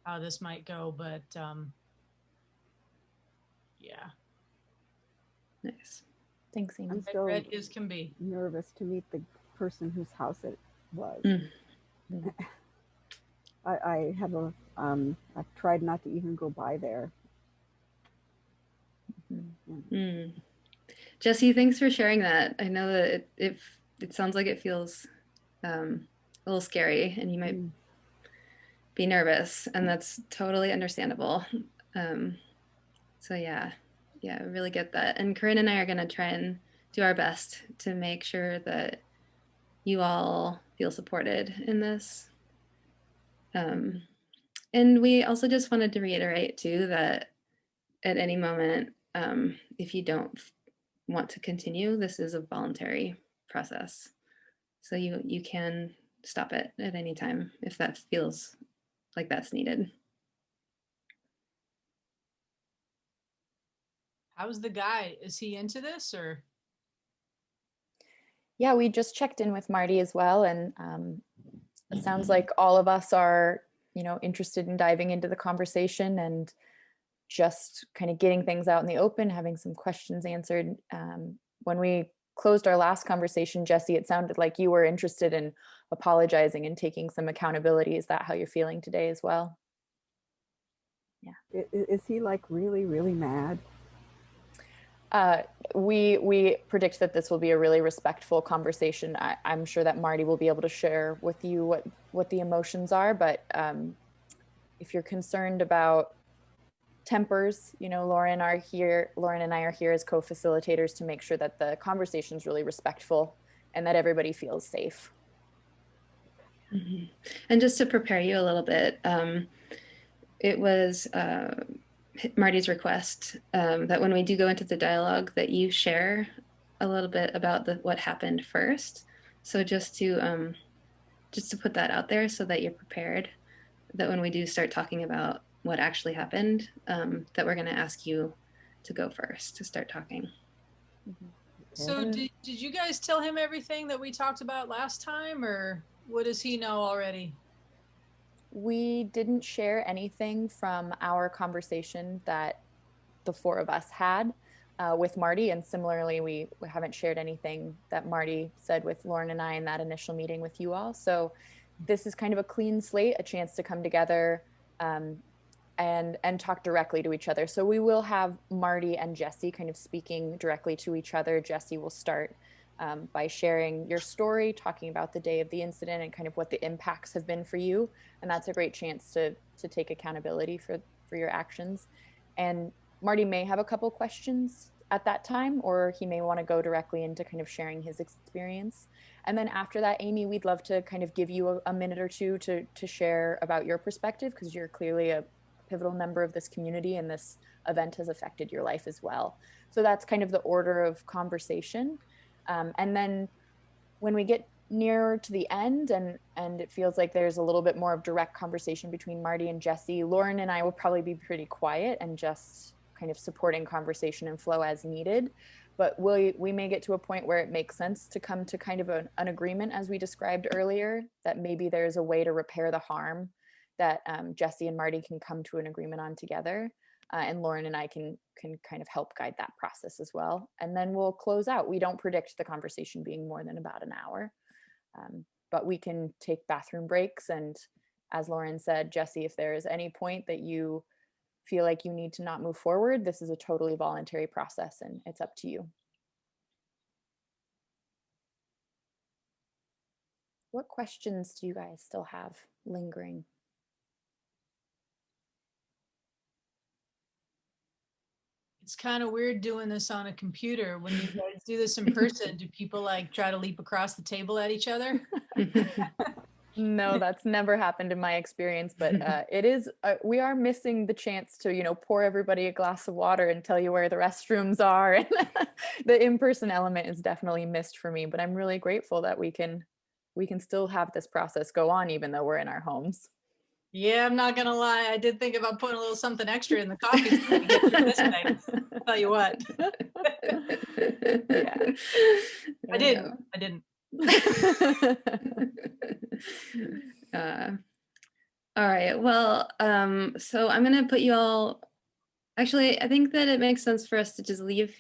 how this might go, but um, yeah, Nice. Thanks, Amy. I'm red, still red as can be. nervous to meet the person whose house it was. Mm. Mm. I, I have a, um, I've tried not to even go by there. Mhm. Mm. Jesse, thanks for sharing that. I know that it, it it sounds like it feels um, a little scary and you might Mm. be nervous and that's totally understandable. Um, so yeah, yeah, I really get that. And Corinne and I are going to try and do our best to make sure that you all feel supported in this. Um, and we also just wanted to reiterate too that at any moment, um, if you don't want to continue, this is a voluntary process. So you you can stop it at any time if that feels like that's needed. How's the guy? Is he into this or? Yeah, we just checked in with Marty as well, and um, it sounds like all of us are, you know, interested in diving into the conversation and just kind of getting things out in the open, having some questions answered. Um, when we closed our last conversation, Jesse, it sounded like you were interested in apologizing and taking some accountability. Is that how you're feeling today as well? Yeah. i- Is he like really, really mad? Uh, we we predict that this will be a really respectful conversation. I, I'm sure that Marty will be able to share with you what what the emotions are. But um, if you're concerned about tempers, you know, Lauren are here. Lauren and I are here as co-facilitators to make sure that the conversation is really respectful and that everybody feels safe. Mhm. And just to prepare you a little bit, um, it was uh, Marty's request um, that when we do go into the dialogue, that you share a little bit about the, what happened first. So just to um, just to put that out there, so that you're prepared, that when we do start talking about what actually happened, um, that we're going to ask you to go first to start talking. So Mhm. did, did you guys tell him everything that we talked about last time or what does he know already? We didn't share anything from our conversation that the four of us had uh, with Marty. And similarly, we, we haven't shared anything that Marty said with Lauren and I in that initial meeting with you all. So this is kind of a clean slate, a chance to come together um, and and talk directly to each other. So we will have Marty and Jesse kind of speaking directly to each other. Jesse will start um, by sharing your story, talking about the day of the incident and kind of what the impacts have been for you. And that's a great chance to to take accountability for for your actions. And Marty may have a couple questions at that time, or he may want to go directly into kind of sharing his experience. And then after that, Amy, we'd love to kind of give you a, a minute or two to to share about your perspective because you're clearly a pivotal member of this community and this event has affected your life as well. So that's kind of the order of conversation. Um, and then when we get nearer to the end and and it feels like there's a little bit more of direct conversation between Marty and Jesse, Lauren and I will probably be pretty quiet and just kind of supporting conversation and flow as needed. But we we may get to a point where it makes sense to come to kind of an, an agreement as we described earlier that maybe there's a way to repair the harm that um, Jesse and Marty can come to an agreement on together. Uh, and Lauren and I can can kind of help guide that process as well. And then we'll close out. We don't predict the conversation being more than about an hour, um, but we can take bathroom breaks. And as Lauren said, Jesse, if there is any point that you feel like you need to not move forward, this is a totally voluntary process and it's up to you. What questions do you guys still have lingering? It's kind of weird doing this on a computer. When you guys do this in person, do people like try to leap across the table at each other? No, that's never happened in my experience, but uh, it is, uh, we are missing the chance to, you know, pour everybody a glass of water and tell you where the restrooms are. And the in-person element is definitely missed for me, but I'm really grateful that we can, we can still have this process go on even though we're in our homes. Yeah, I'm not gonna lie. I did think about putting a little something extra in the coffee to get through this thing. Tell you what, Yeah. I didn't. I didn't. uh, all right. Well, um, so I'm gonna put you all. Actually, I think that it makes sense for us to just leave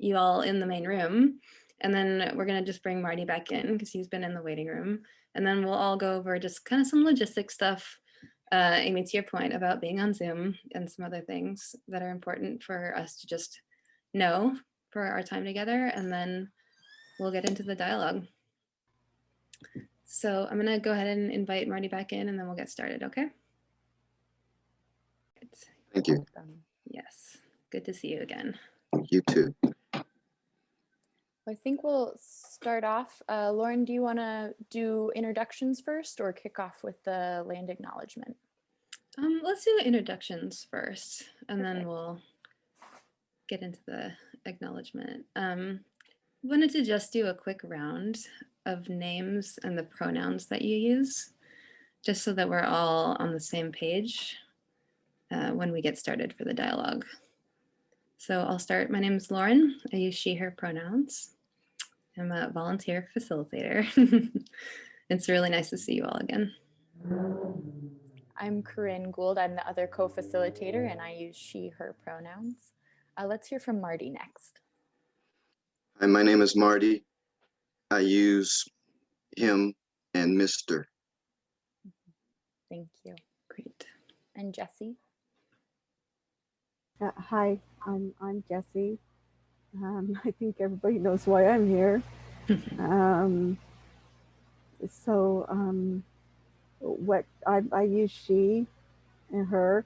you all in the main room, and then we're gonna just bring Marty back in because he's been in the waiting room, and then we'll all go over just kind of some logistic stuff. Uh, Amy, to your point about being on Zoom and some other things that are important for us to just know for our time together, and then we'll get into the dialogue. So I'm gonna go ahead and invite Marty back in and then we'll get started, okay? Good. Thank you. Yes, good to see you again. You too. I think we'll start off. Uh, Lauren, do you want to do introductions first or kick off with the land acknowledgement? Um, let's do introductions first, and then we'll get into the acknowledgement. Um, wanted to just do a quick round of names and the pronouns that you use, just so that we're all on the same page uh, when we get started for the dialogue. So I'll start. My name is Lauren. I use she, her pronouns. I'm a volunteer facilitator. it's really nice to see you all again. I'm Corinne Gould. I'm the other co-facilitator and I use she, her pronouns. Uh, let's hear from Marty next. Hi, my name is Marty. I use him and Mr. Thank you. Great. And Jesse. Uh, hi, I'm I'm Jesse. Um, I think everybody knows why I'm here. Um, so um, what I, I use she and her.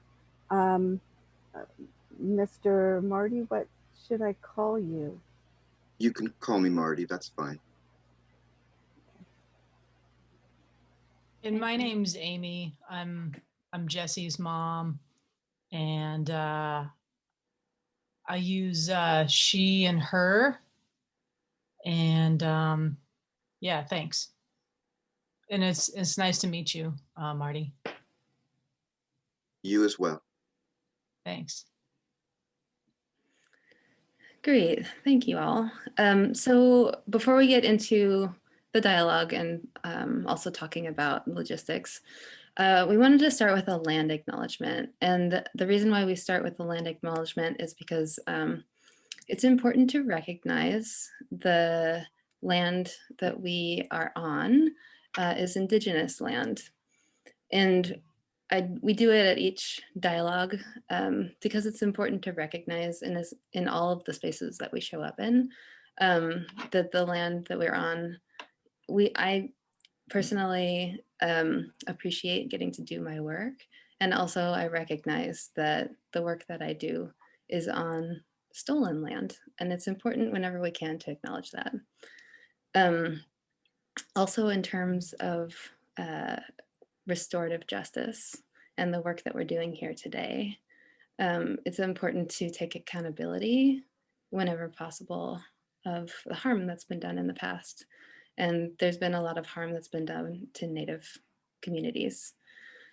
Um, uh, Mr. Marty, what should I call you? You can call me Marty. That's fine. And my name's Amy. I'm I'm Jesse's mom, and uh, I use uh, she and her. And um, yeah, thanks. And it's it's nice to meet you, uh, Marty. You as well. Thanks. Great, thank you all. Um, so before we get into the dialogue and um, also talking about logistics, uh, we wanted to start with a land acknowledgement. And the, reason why we start with the land acknowledgement is because um, it's important to recognize the land that we are on uh, is indigenous land. And I, we do it at each dialogue um, because it's important to recognize in, as, in all of the spaces that we show up in um, that the land that we're on, we I personally um, appreciate getting to do my work. And also I recognize that the work that I do is on stolen land. And it's important whenever we can to acknowledge that. Um, also in terms of uh, restorative justice and the work that we're doing here today. Um, it's important to take accountability whenever possible of the harm that's been done in the past. And there's been a lot of harm that's been done to Native communities.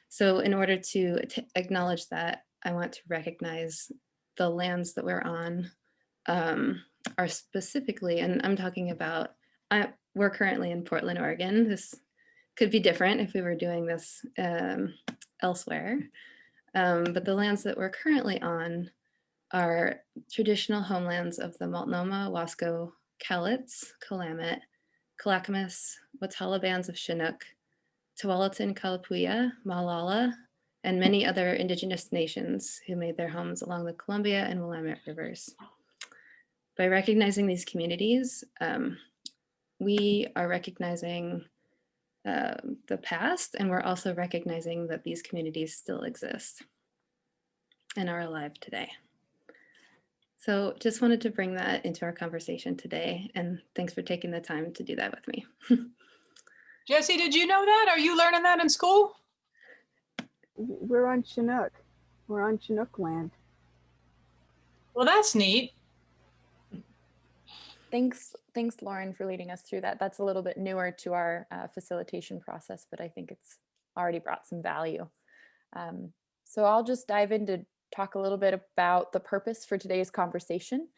So in order to acknowledge that, I want to recognize the lands that we're on um, are specifically, and I'm talking about, I, we're currently in Portland, Oregon. This could be different if we were doing this um, elsewhere. Um, but the lands that we're currently on are traditional homelands of the Multnomah, Wasco, Cowlitz, Willamette, Clackamas, Watlala bands of Chinook, Tualatin, Kalapuya, Molalla, and many other indigenous nations who made their homes along the Columbia and Willamette rivers. By recognizing these communities, um, we are recognizing uh, the past, and we're also recognizing that these communities still exist and are alive today. So just wanted to bring that into our conversation today, and thanks for taking the time to do that with me. Jesse, did you know that? Are you learning that in school? We're on Chinook. We're on Chinook land. Well, that's neat. Thanks, thanks, Lauren, for leading us through that. That's a little bit newer to our uh, facilitation process, but I think it's already brought some value. Um, so I'll just dive in to talk a little bit about the purpose for today's conversation.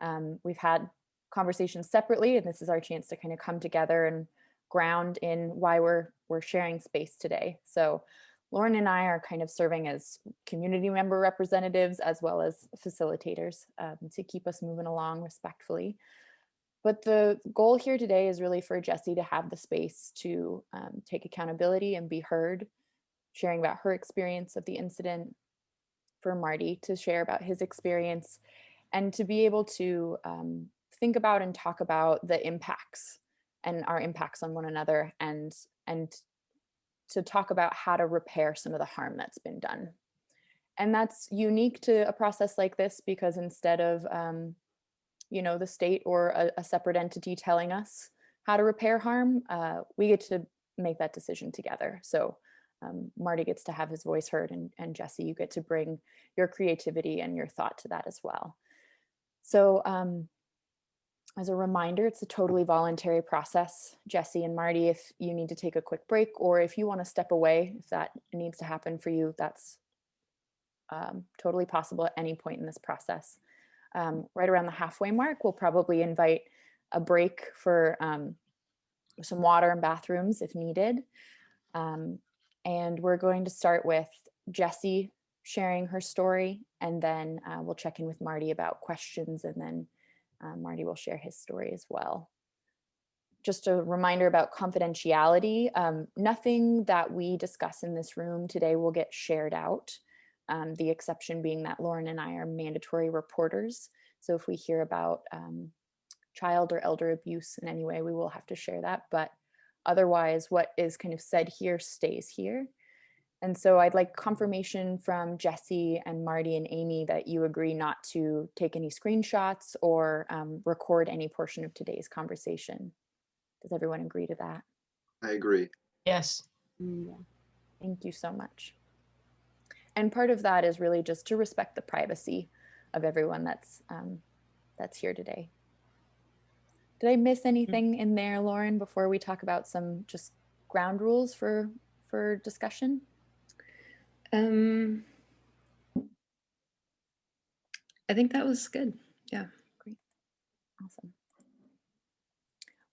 Um, we've had conversations separately, and this is our chance to kind of come together and ground in why we're we're sharing space today. So Lauren and I are kind of serving as community member representatives as well as facilitators um, to keep us moving along respectfully. But the goal here today is really for Jessie to have the space to um, take accountability and be heard, sharing about her experience of the incident, for Marty to share about his experience, and to be able to um, think about and talk about the impacts and our impacts on one another and and to talk about how to repair some of the harm that's been done. And that's unique to a process like this because instead of um, you know, the state or a, a separate entity telling us how to repair harm, uh, we get to make that decision together. So um, Marty gets to have his voice heard and, and Jesse, you get to bring your creativity and your thought to that as well. So um, as a reminder, it's a totally voluntary process. Jesse and Marty, if you need to take a quick break or if you want to step away, if that needs to happen for you, that's um, totally possible at any point in this process um, right around the halfway mark, we'll probably invite a break for um, some water and bathrooms if needed. And we're going to start with Jessie sharing her story, and then uh, we'll check in with Marty about questions, and then uh, Marty will share his story as well. Just a reminder about confidentiality. Um, nothing that we discuss in this room today will get shared out um, the exception being that Lauren and I are mandatory reporters. So if we hear about um, child or elder abuse in any way, we will have to share that. But otherwise, what is kind of said here stays here. And so I'd like confirmation from Jesse and Marty and Amy that you agree not to take any screenshots or um, record any portion of today's conversation. Does everyone agree to that? I agree. Yes. Yeah. Thank you so much. And part of that is really just to respect the privacy of everyone that's um, that's here today. Did I miss anything in there, Lauren, before we talk about some just ground rules for for discussion? Um, I think that was good. Yeah. Great. Awesome.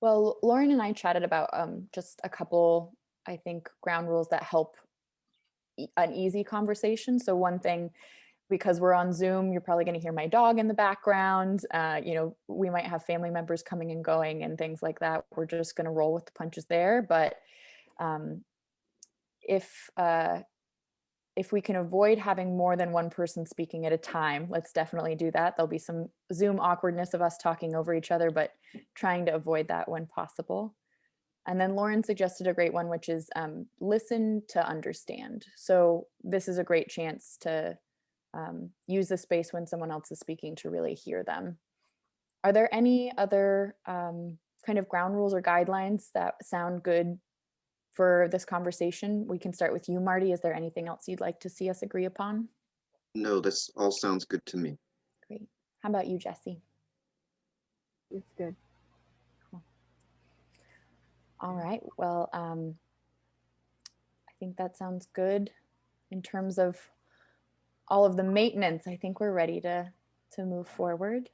Well, Lauren and I chatted about um, just a couple, I think, ground rules that help an easy conversation. So one thing, because we're on Zoom, you're probably going to hear my dog in the background. Uh, you know, we might have family members coming and going and things like that. We're just going to roll with the punches there. But um, if uh, if we can avoid having more than one person speaking at a time, let's definitely do that. There'll be some Zoom awkwardness of us talking over each other, but trying to avoid that when possible. And then Lauren suggested a great one, which is um, listen to understand. So this is a great chance to um, use the space when someone else is speaking to really hear them. Are there any other um, kind of ground rules or guidelines that sound good for this conversation? We can start with you, Marty. Is there anything else you'd like to see us agree upon? No, this all sounds good to me. Great. How about you, Jesse? It's good. All right. Well, um, I think that sounds good in terms of all of the maintenance. I think we're ready to to move forward.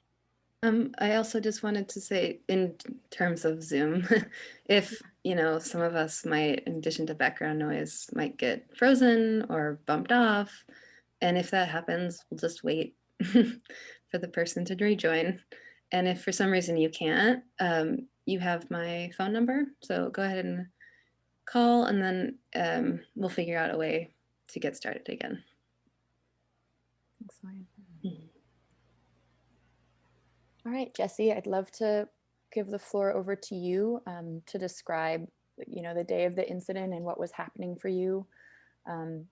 Um, I also just wanted to say, in terms of Zoom, if you know, some of us might, in addition to background noise, might get frozen or bumped off, and if that happens, we'll just wait for the person to rejoin. And if for some reason you can't, um, you have my phone number, so go ahead and call, and then um, we'll figure out a way to get started again. Thanks, Lauren. Mhm. All right, Jesse, I'd love to give the floor over to you um, to describe, you know, the day of the incident and what was happening for you. Um,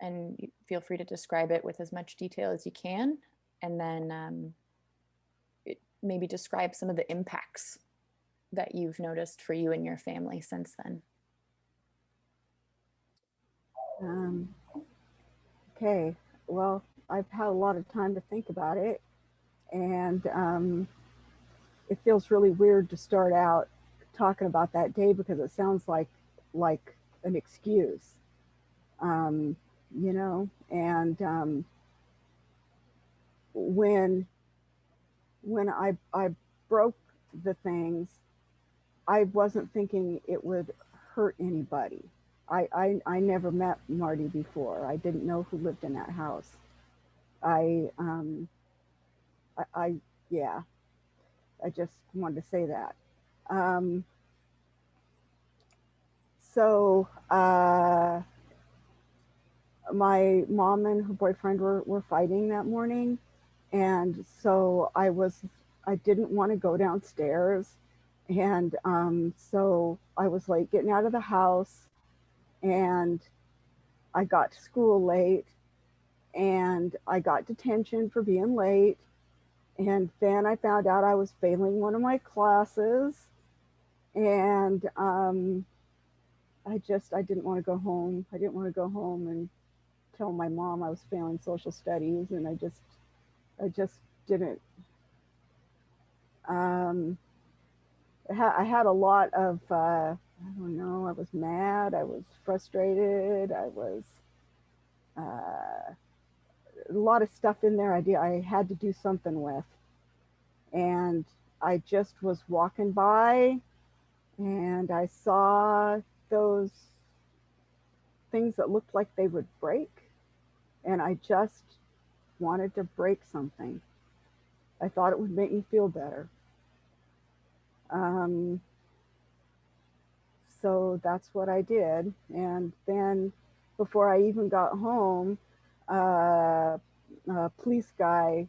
and feel free to describe it with as much detail as you can. And then um, it- maybe describe some of the impacts that you've noticed for you and your family since then. Um, okay, well, I've had a lot of time to think about it, and um, it feels really weird to start out talking about that day because it sounds like like an excuse, um, you know. And um, when when I I broke the things, I wasn't thinking it would hurt anybody. I, I, I never met Marty before. I didn't know who lived in that house. I, um, I, I yeah, I just wanted to say that. Um, so, uh, my mom and her boyfriend were, were fighting that morning. And so I was, I didn't want to go downstairs And um, so I was like getting out of the house and I got to school late and I got detention for being late. And then I found out I was failing one of my classes. And um, I just, I didn't want to go home. I didn't want to go home and tell my mom I was failing social studies. And I just, I just didn't. Um, I had a lot of, uh, I don't know, I was mad, I was frustrated, I was, uh, a lot of stuff in there I, did, I had to do something with. And I just was walking by and I saw those things that looked like they would break. And I just wanted to break something. I thought it would make me feel better. Um, so that's what I did. And then before I even got home, uh, a police guy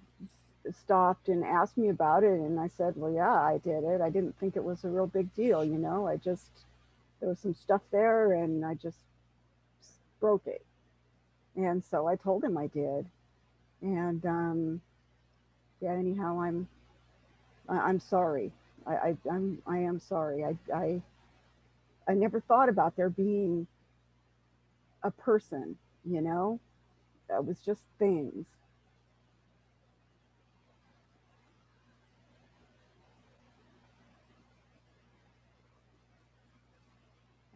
stopped and asked me about it. And I said, well, yeah, I did it. I didn't think it was a real big deal. You know, I just, there was some stuff there and I just broke it. And so I told him I did. And um, yeah, anyhow, I'm, I'm sorry. I, I I'm I am sorry. I I I never thought about there being a person, you know? That was just things.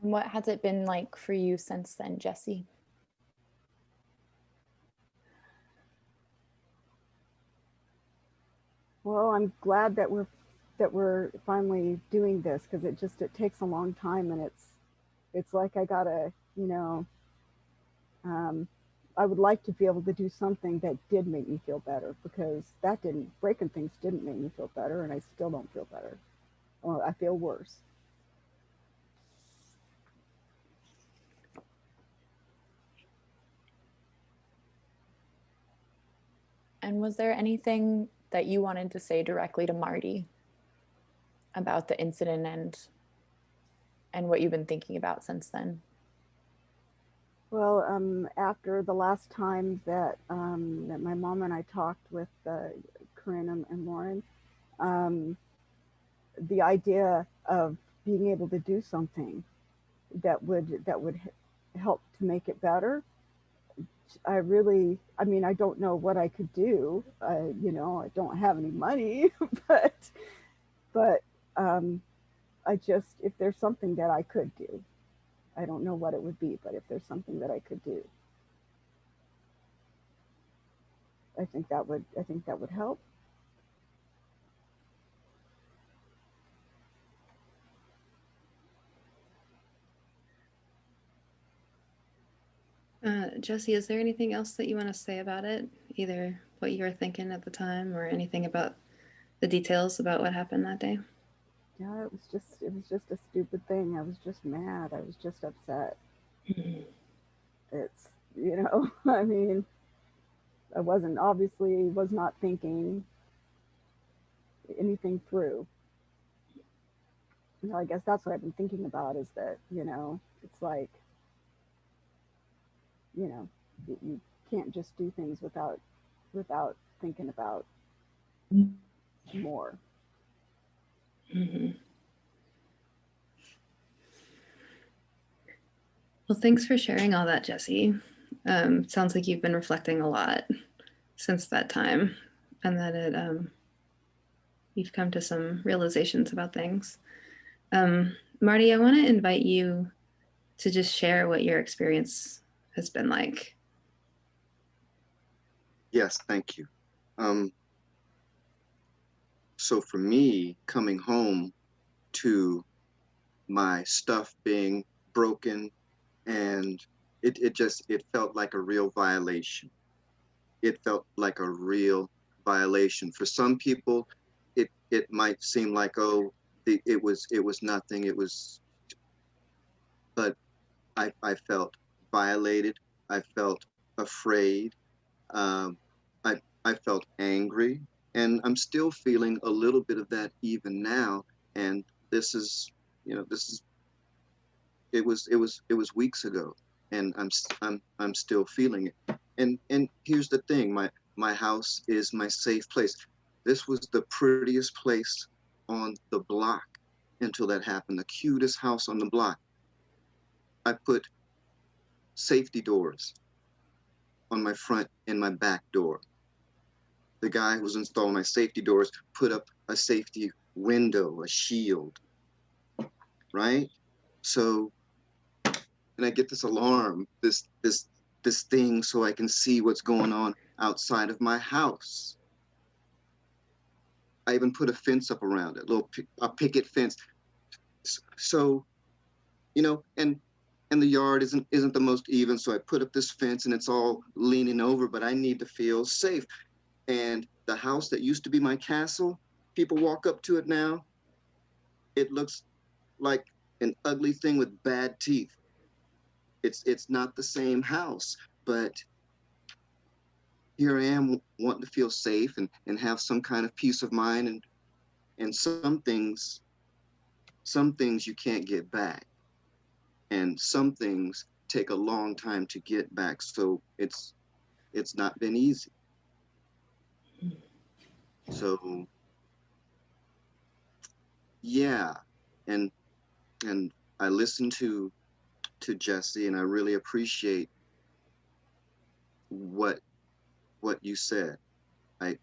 And what has it been like for you since then, Jesse? Well, I'm glad that we're that we're finally doing this because it just it takes a long time and it's it's like I gotta, you know, um, I would like to be able to do something that did make me feel better because that didn't breaking things didn't make me feel better and I still don't feel better. Well, I feel worse. And was there anything that you wanted to say directly to Marty about the incident and and what you've been thinking about since then? Well, um, after the last time that um, that my mom and I talked with uh, Corinne and, and Lauren, um, the idea of being able to do something that would that would help to make it better. I really, I mean, I don't know what I could do. You know, I don't have any money, but but um, I just if there's something that I could do, I don't know what it would be, but if there's something that I could do, I think that would I think that would help. Uh, Jesse, is there anything else that you want to say about it? Either what you were thinking at the time or anything about the details about what happened that day? Yeah, it was just it was just a stupid thing. I was just mad. I was just upset. Hmm. It's you know, I mean, I wasn't obviously was not thinking anything through. You know, I guess that's what I've been thinking about is that, you know, it's like, you know, you, you can't just do things without without thinking about hmm. more. Mhm. Well, thanks for sharing all that, Jesse. Um, sounds like you've been reflecting a lot since that time, and that it um, you've come to some realizations about things. Um, Marty, I want to invite you to just share what your experience has been like. Yes, thank you. Um, so for me, coming home to my stuff being broken and it, it just it felt like a real violation. It felt like a real violation. For some people, it it might seem like oh the, it was it was nothing. It was, but I I felt violated. I felt afraid. Um, I I felt angry, and I'm still feeling a little bit of that even now. And this is, you know, this is, it was, it was, it was weeks ago and I'm, I'm, I'm still feeling it. And, and here's the thing, my, my house is my safe place. This was the prettiest place on the block until that happened, the cutest house on the block. I put safety doors on my front and my back door. The guy who was installing my safety doors put up a safety window, a shield, right? So, and I get this alarm, this this this thing, so I can see what's going on outside of my house. I even put a fence up around it, little a picket fence. So, you know, and and the yard isn't isn't the most even, so I put up this fence and it's all leaning over, but I need to feel safe. And the house that used to be my castle, people walk up to it now. It looks like an ugly thing with bad teeth. It's it's not the same house, but here I am wanting to feel safe and, and have some kind of peace of mind and and some things some things you can't get back. And some things take a long time to get back. So it's it's not been easy. So yeah, and and I listened to to Jesse and I really appreciate what what you said. I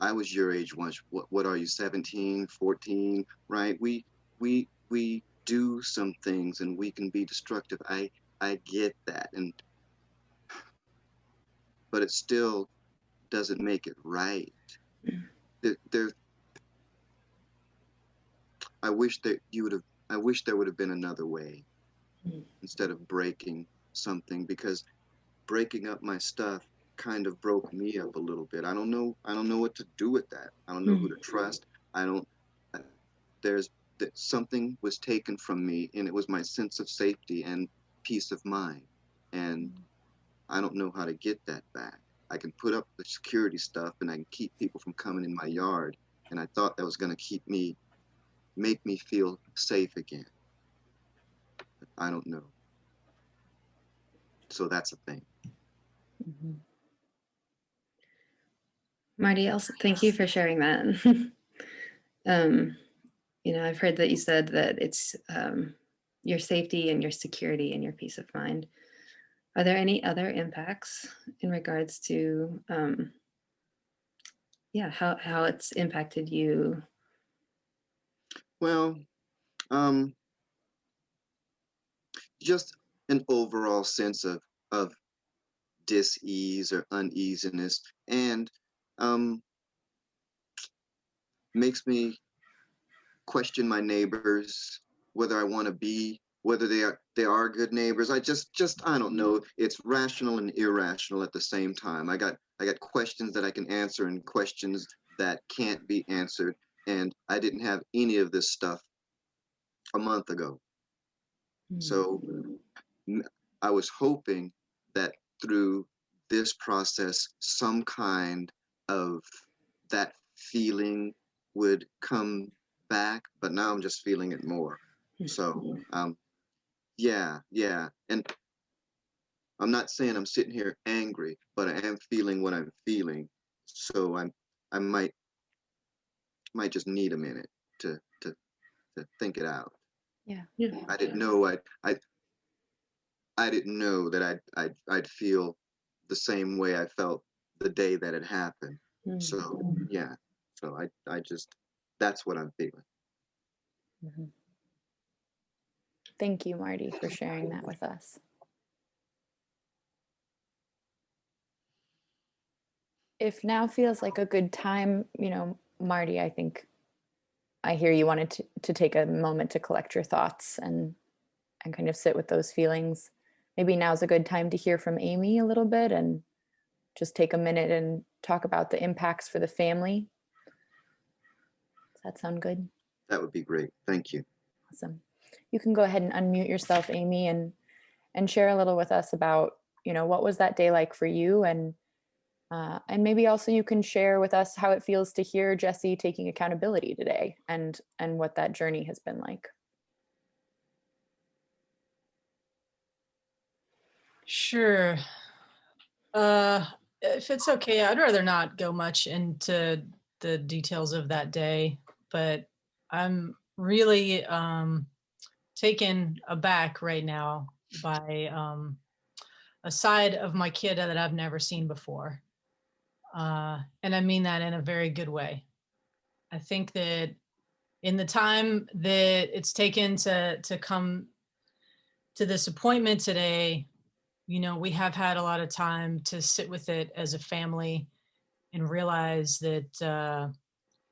I was your age once. What what are you 17, 14, right? We we we do some things and we can be destructive. I I get that and but it's still doesn't make it right. There, there I wish that you would have I wish there would have been another way Mm. instead of breaking something because breaking up my stuff kind of broke me up a little bit. I don't know I don't know what to do with that. I don't know who to mm. trust. I don't uh, there's that something was taken from me and it was my sense of safety and peace of mind. And mm. I don't know how to get that back. I can put up the security stuff and I can keep people from coming in my yard. And I thought that was going to keep me, make me feel safe again. But I don't know. So that's a thing. Mhm. Marty, also thank you for sharing that. um, you know, I've heard that you said that it's um, your safety and your security and your peace of mind. Are there any other impacts in regards to, um, yeah, how how it's impacted you? Well, um, just an overall sense of of dis-ease or uneasiness, and um, makes me question my neighbors, whether I want to be, whether they are they are good neighbors. I just just I don't know. It's rational and irrational at the same time. I got I got questions that I can answer and questions that can't be answered, and I didn't have any of this stuff a month ago. So I was hoping that through this process, some kind of that feeling would come back, but now I'm just feeling it more. So, um, yeah, yeah. And I'm not saying I'm sitting here angry, but I am feeling what I'm feeling. So I'm, I might, might just need a minute to, to, to think it out. Yeah. Yeah. I didn't know I I I didn't know that I'd I'd I'd feel the same way I felt the day that it happened. Mm. So yeah. So I I just that's what I'm feeling. Mhm. Thank you, Marty, for sharing that with us. If now feels like a good time, you know, Marty, I think I hear you wanted to, to take a moment to collect your thoughts and and kind of sit with those feelings. Maybe now's a good time to hear from Amy a little bit and just take a minute and talk about the impacts for the family. Does that sound good? That would be great. Thank you. Awesome. You can go ahead and unmute yourself, Amy, and and share a little with us about, you know, what was that day like for you and Uh, and maybe also you can share with us how it feels to hear Jesse taking accountability today and and what that journey has been like. Sure. Uh, if it's okay, I'd rather not go much into the details of that day, but I'm really um, taken aback right now by um, a side of my kid that I've never seen before. Uh, and I mean that in a very good way. I think that in the time that it's taken to to come to this appointment today, you know, we have had a lot of time to sit with it as a family and realize that uh,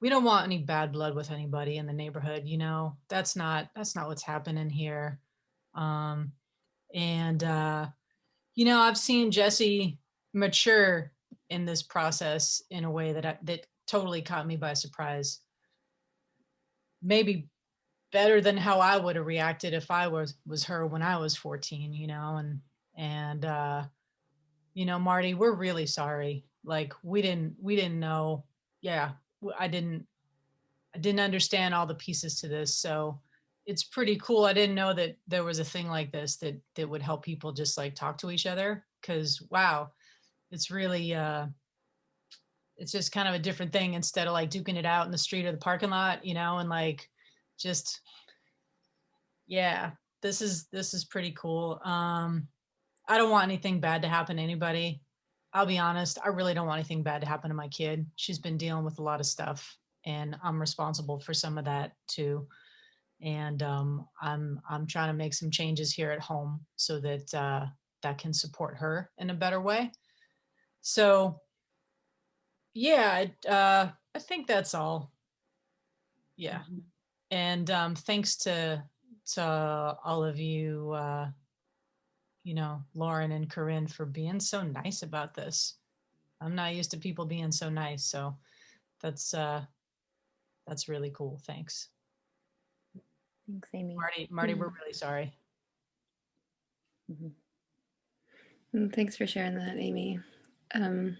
we don't want any bad blood with anybody in the neighborhood. You know, that's not that's not what's happening here. Um, and uh, you know, I've seen Jesse mature in this process in a way that I, that totally caught me by surprise. Maybe better than how I would have reacted if I was was her when I was 14, you know, and and uh you know, Marty, we're really sorry. Like we didn't we didn't know. Yeah, I didn't I didn't understand all the pieces to this. So it's pretty cool. I didn't know that there was a thing like this that that would help people just like talk to each other cuz wow, it's really uh it's just kind of a different thing instead of like duking it out in the street or the parking lot, you know, and like just yeah, this is this is pretty cool. Um I don't want anything bad to happen to anybody. I'll be honest, I really don't want anything bad to happen to my kid. She's been dealing with a lot of stuff and I'm responsible for some of that too. And um, I'm I'm trying to make some changes here at home so that uh, that can support her in a better way. So yeah, I- uh, I think that's all. Yeah, and um, thanks to to all of you. Uh, you know, Lauren and Corinne for being so nice about this. I'm not used to people being so nice, so that's uh that's really cool. Thanks. Thanks, Amy. Marty, Marty, we're really sorry. And Mm, thanks for sharing that, Amy. Um,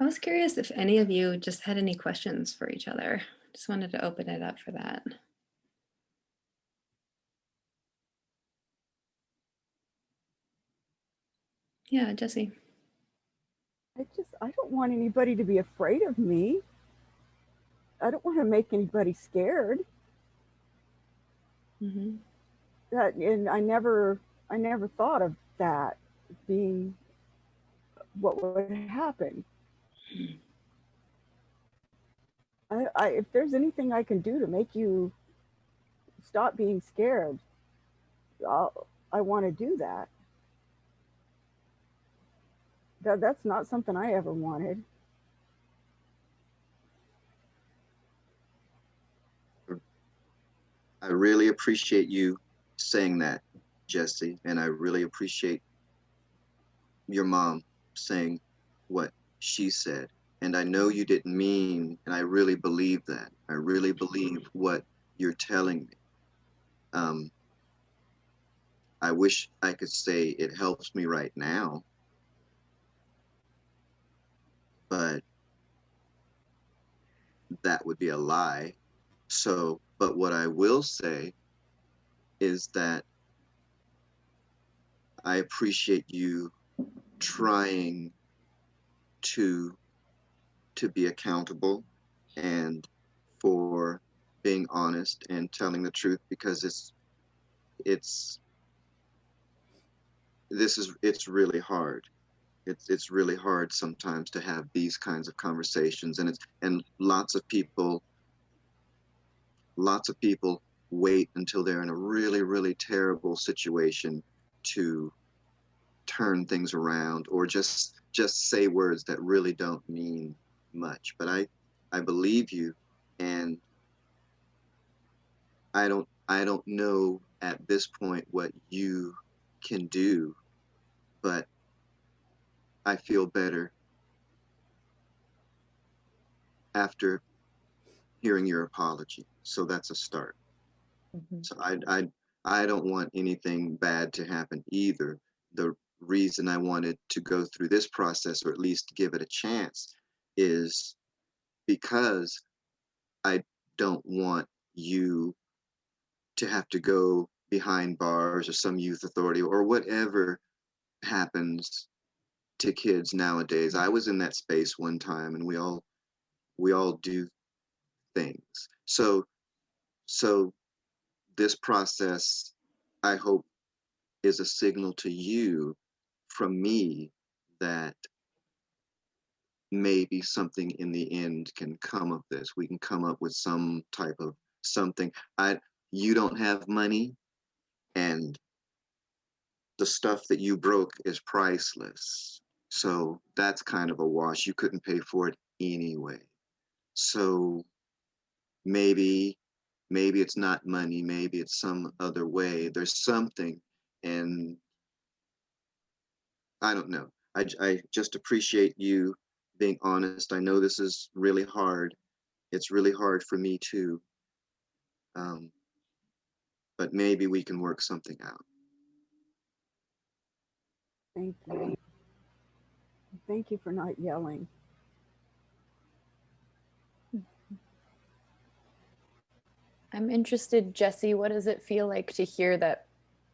I was curious if any of you just had any questions for each other. Just wanted to open it up for that. Yeah, Jesse. I just I don't want anybody to be afraid of me. I don't want to make anybody scared. hmm That and I never I never thought of that being what would happen. I, I if there's anything I can do to make you stop being scared, I'll, I want to do that. That that's not something I ever wanted. I really appreciate you saying that, Jesse, and I really appreciate your mom saying what she said. And I know you didn't mean, and I really believe that. I really believe what you're telling me. Um, I wish I could say it helps me right now, but that would be a lie. So, but what I will say is that I appreciate you trying to to be accountable and for being honest and telling the truth because it's it's this is it's really hard it's it's really hard sometimes to have these kinds of conversations and it's and lots of people lots of people wait until they're in a really really terrible situation to turn things around or just just say words that really don't mean much. But i i believe you and i don't i don't know at this point what you can do but i feel better after hearing your apology so that's a start Mhm. so I, I, I don't want anything bad to happen either. The, reason I wanted to go through this process or at least give it a chance is because I don't want you to have to go behind bars or some youth authority or whatever happens to kids nowadays. I was in that space one time and we all we all do things. So so this process I hope is a signal to you from me that maybe something in the end can come of this. We can come up with some type of something. I you don't have money and the stuff that you broke is priceless. So that's kind of a wash. You couldn't pay for it anyway. So maybe maybe it's not money, maybe it's some other way. There's something and I don't know. I, I just appreciate you being honest. I know this is really hard. It's really hard for me too. Um, but maybe we can work something out. Thank you. Thank you for not yelling. I'm interested, Jesse, what does it feel like to hear that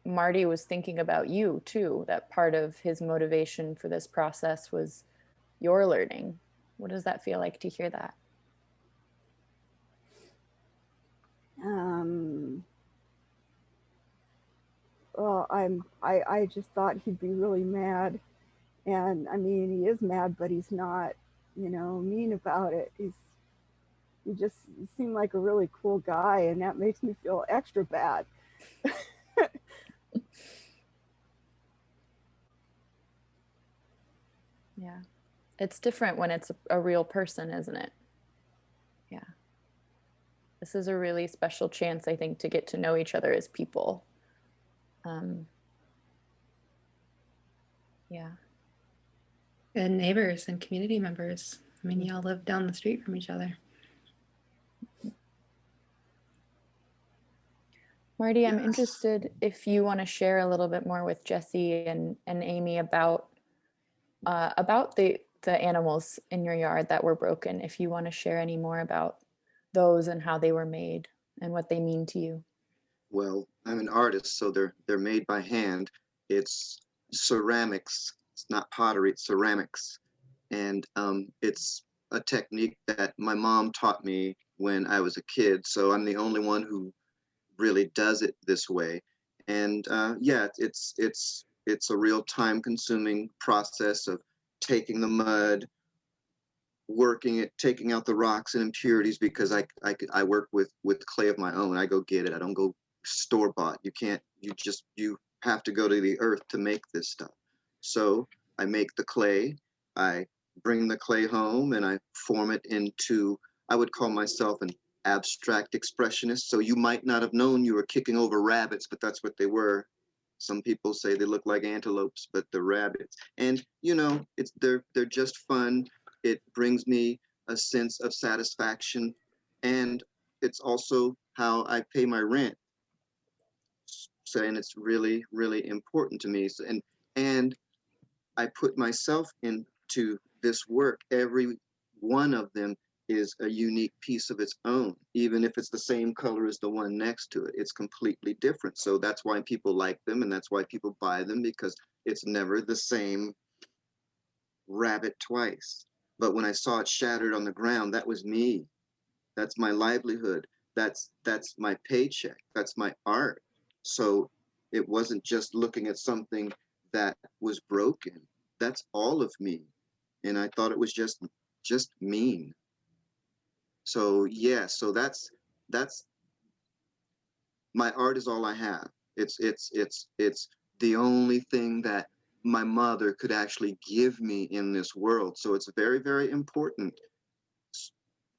Marty was thinking about you too? That part of his motivation for this process was your learning. What does that feel like to hear that? Um, well, I'm, I, I just thought he'd be really mad. And I mean, he is mad, but he's not, you know, mean about it. He's, he just seemed like a really cool guy. And that makes me feel extra bad. Yeah. It's different when it's a, real person, isn't it? Yeah. This is a really special chance, I think, to get to know each other as people. Um, yeah. And neighbors and community members. I mean, y'all live down the street from each other. Marty, I'm interested if you want to share a little bit more with Jesse and, and Amy about uh, about the the animals in your yard that were broken. If you want to share any more about those and how they were made and what they mean to you. Well, I'm an artist, so they're they're made by hand. It's ceramics. It's not pottery. It's ceramics, and um, it's a technique that my mom taught me when I was a kid. So I'm the only one who really does it this way. And uh, yeah, it's it's it's a real time-consuming process of taking the mud, working it, taking out the rocks and impurities because I I work with with clay of my own. I go get it. I don't go store bought. You can't. You just you have to go to the earth to make this stuff. So I make the clay. I bring the clay home and I form it into. I would call myself an abstract expressionist. So you might not have known you were kicking over rabbits, but that's what they were. Some people say they look like antelopes, but they're rabbits. And you know, it's they're they're just fun. It brings me a sense of satisfaction, and it's also how I pay my rent. So, and it's really really important to me. So, and and I put myself into this work. Every one of them is a unique piece of its own, even if it's the same color as the one next to it. It's completely different. So that's why people like them and that's why people buy them because it's never the same rabbit twice. But when I saw it shattered on the ground, that was me. That's my livelihood. That's that's my paycheck. That's my art. So it wasn't just looking at something that was broken. That's all of me. And I thought it was just just mean. So yeah, so that's that's my art is all I have. It's it's it's it's the only thing that my mother could actually give me in this world. So it's very very important.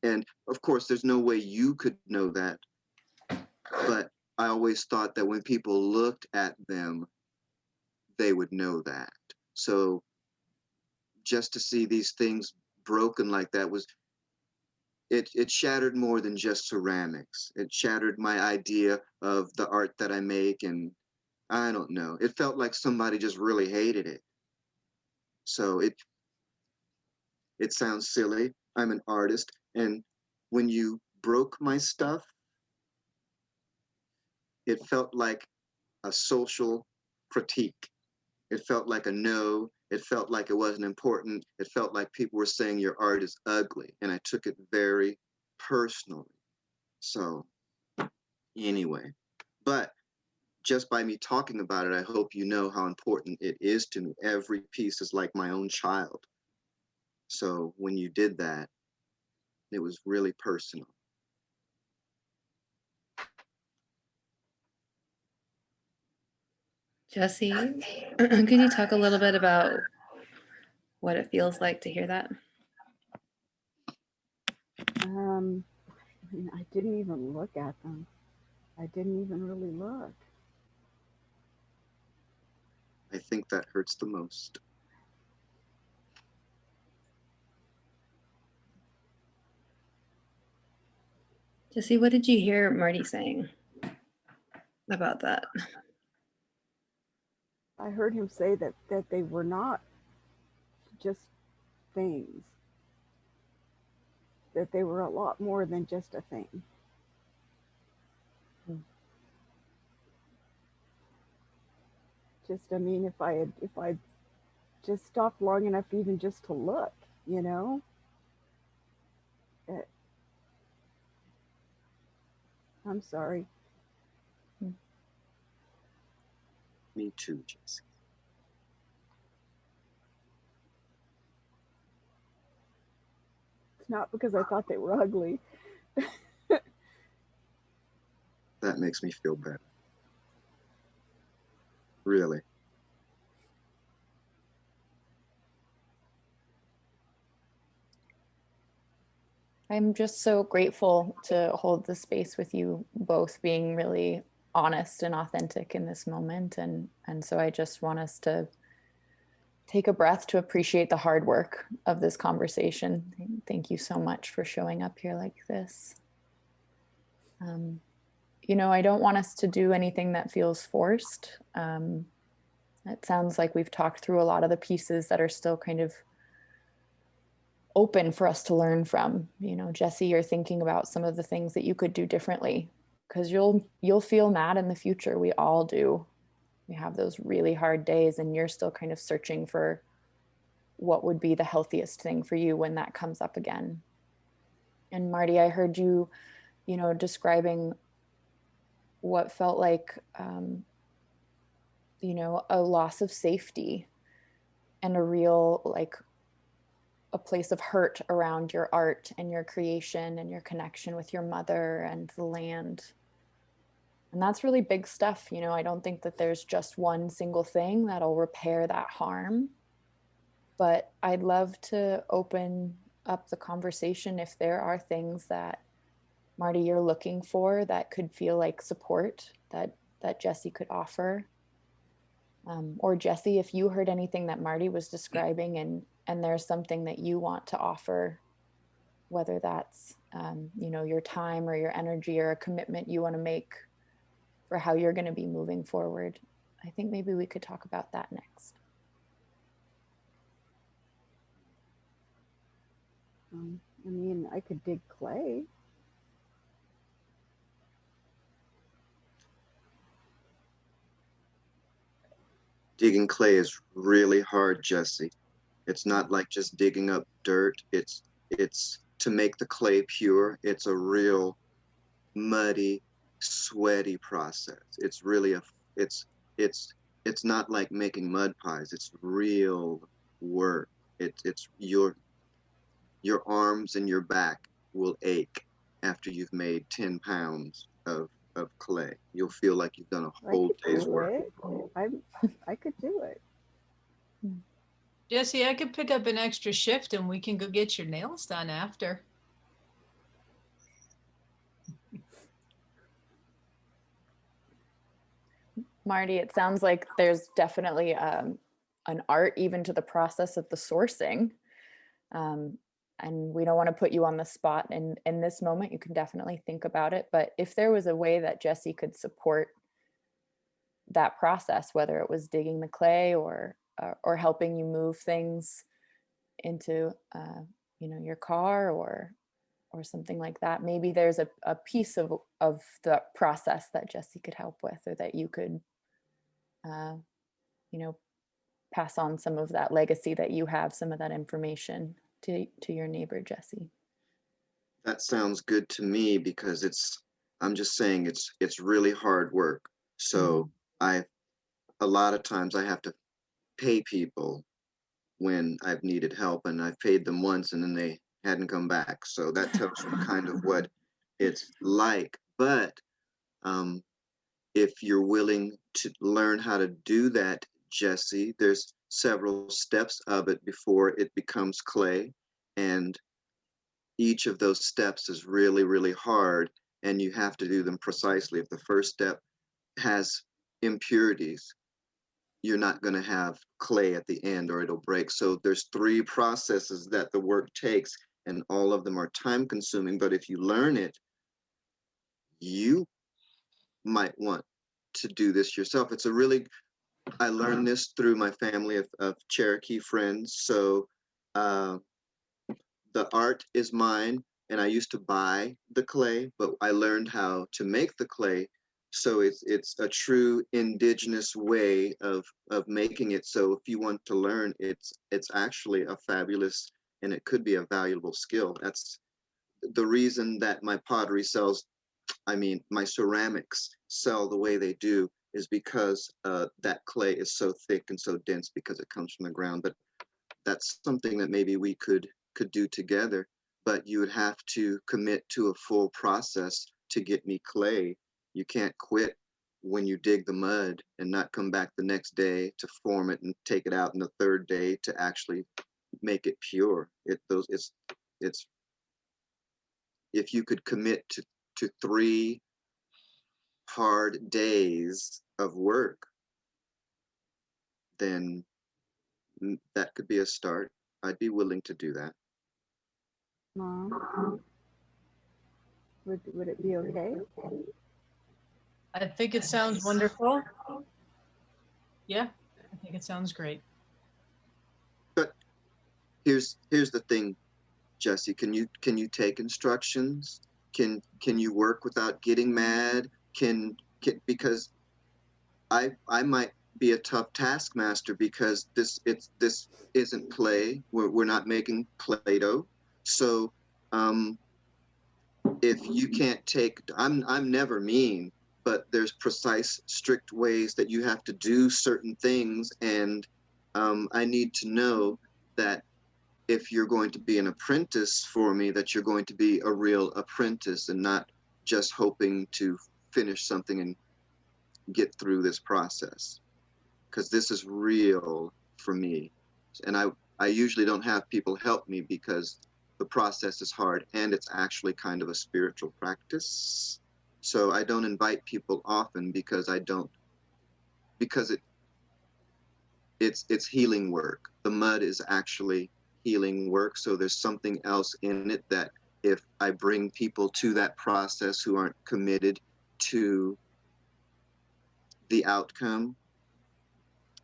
And of course, there's no way you could know that. But I always thought that when people looked at them, they would know that. So just to see these things broken like that was it it shattered more than just ceramics. It shattered my idea of the art that I make and I don't know. It felt like somebody just really hated it. So it it sounds silly. I'm an artist and when you broke my stuff it felt like a social critique. It felt like a no. It felt like it wasn't important. It felt like people were saying your art is ugly. And I took it very personally. So, anyway, but just by me talking about it, I hope you know how important it is to me. Every piece is like my own child. So, when you did that, it was really personal. Jesse, could you talk a little bit about what it feels like to hear that? Um, I mean, I didn't even look at them. I didn't even really look. I think that hurts the most. Jesse, what did you hear Marty saying about that? I heard him say that that they were not just things. That they were a lot more than just a thing. Hmm. Just, I mean, if I had, if I just stopped long enough, even just to look, you know, it, I'm sorry. Me too, Jesse. It's not because I thought they were ugly. That makes me feel better. Really. I'm just so grateful to hold the space with you both being really honest and authentic in this moment and and so I just want us to take a breath to appreciate the hard work of this conversation. Thank you so much for showing up here like this. Um, you know, I don't want us to do anything that feels forced. Um, it sounds like we've talked through a lot of the pieces that are still kind of open for us to learn from. You know, Jesse, you're thinking about some of the things that you could do differently because you'll you'll feel mad in the future. We all do. We have those really hard days and you're still kind of searching for what would be the healthiest thing for you when that comes up again. And Marty, I heard you, you know, describing what felt like um, you know, a loss of safety and a real like a place of hurt around your art and your creation and your connection with your mother and the land. And that's really big stuff. You know, I don't think that there's just one single thing that'll repair that harm. But I'd love to open up the conversation if there are things that Marty you're looking for that could feel like support that that Jesse could offer. Um, or Jesse, if you heard anything that Marty was describing and and there's something that you want to offer, whether that's um, you know your time or your energy or a commitment you want to make for how you're going to be moving forward. I think maybe we could talk about that next. Um, I mean, I could dig clay. Digging clay is really hard, Jesse. It's not like just digging up dirt. It's it's to make the clay pure. It's a real muddy, sweaty process. It's really a it's it's it's not like making mud pies. It's real work. It's it's your your arms and your back will ache after you've made 10 pounds of of clay. You'll feel like you've done a whole day's do work. I I could do it. Jesse, I could pick up an extra shift and we can go get your nails done after. Marty, it sounds like there's definitely um, an art even to the process of the sourcing. Um, and we don't want to put you on the spot and in this moment. You can definitely think about it. But if there was a way that Jesse could support that process, whether it was digging the clay or or, or helping you move things into uh, you know your car or or something like that. Maybe there's a, a piece of of the process that Jesse could help with, or that you could, uh, you know, pass on some of that legacy that you have, some of that information to to your neighbor Jesse. That sounds good to me because it's, I'm just saying it's, it's really hard work. So I, a lot of times I have to pay people when I've needed help and I've paid them once and then they hadn't come back. So that tells you kind of what it's like. But um, if you're willing to learn how to do that, Jesse, there's several steps of it before it becomes clay. And each of those steps is really, really hard. And you have to do them precisely. If the first step has impurities, you're not going to have clay at the end or it'll break. So there's three processes that the work takes and all of them are time consuming. But if you learn it, you might want to do this yourself. It's a really, I learned this through my family of, of Cherokee friends. So uh, the art is mine and I used to buy the clay, but I learned how to make the clay. So it's it's a true indigenous way of of making it. So if you want to learn, it's it's actually a fabulous and it could be a valuable skill. That's the reason that my pottery sells, I mean, my ceramics sell the way they do is because uh, that clay is so thick and so dense because it comes from the ground. But that's something that maybe we could could do together. But you would have to commit to a full process to get me clay. You can't quit when you dig the mud and not come back the next day to form it and take it out in the third day to actually make it pure. It those it's it's if you could commit to to three hard days of work, then that could be a start. I'd be willing to do that. Mom? Would, would it be okay? I think it sounds wonderful. Yeah, I think it sounds great. But here's here's the thing, Jesse. Can you can you take instructions? Can can you work without getting mad? Can, can because I I might be a tough taskmaster because this it's this isn't play. We're we're not making Play-Doh. So um if you can't take I'm I'm never mean, but there's precise strict ways that you have to do certain things and um, I need to know that if you're going to be an apprentice for me, that you're going to be a real apprentice and not just hoping to finish something and get through this process. Because this is real for me. And I, I usually don't have people help me because the process is hard and it's actually kind of a spiritual practice. So I don't invite people often because I don't, because it, it's, it's healing work. The mud is actually healing work. So there's something else in it that if I bring people to that process who aren't committed to the outcome,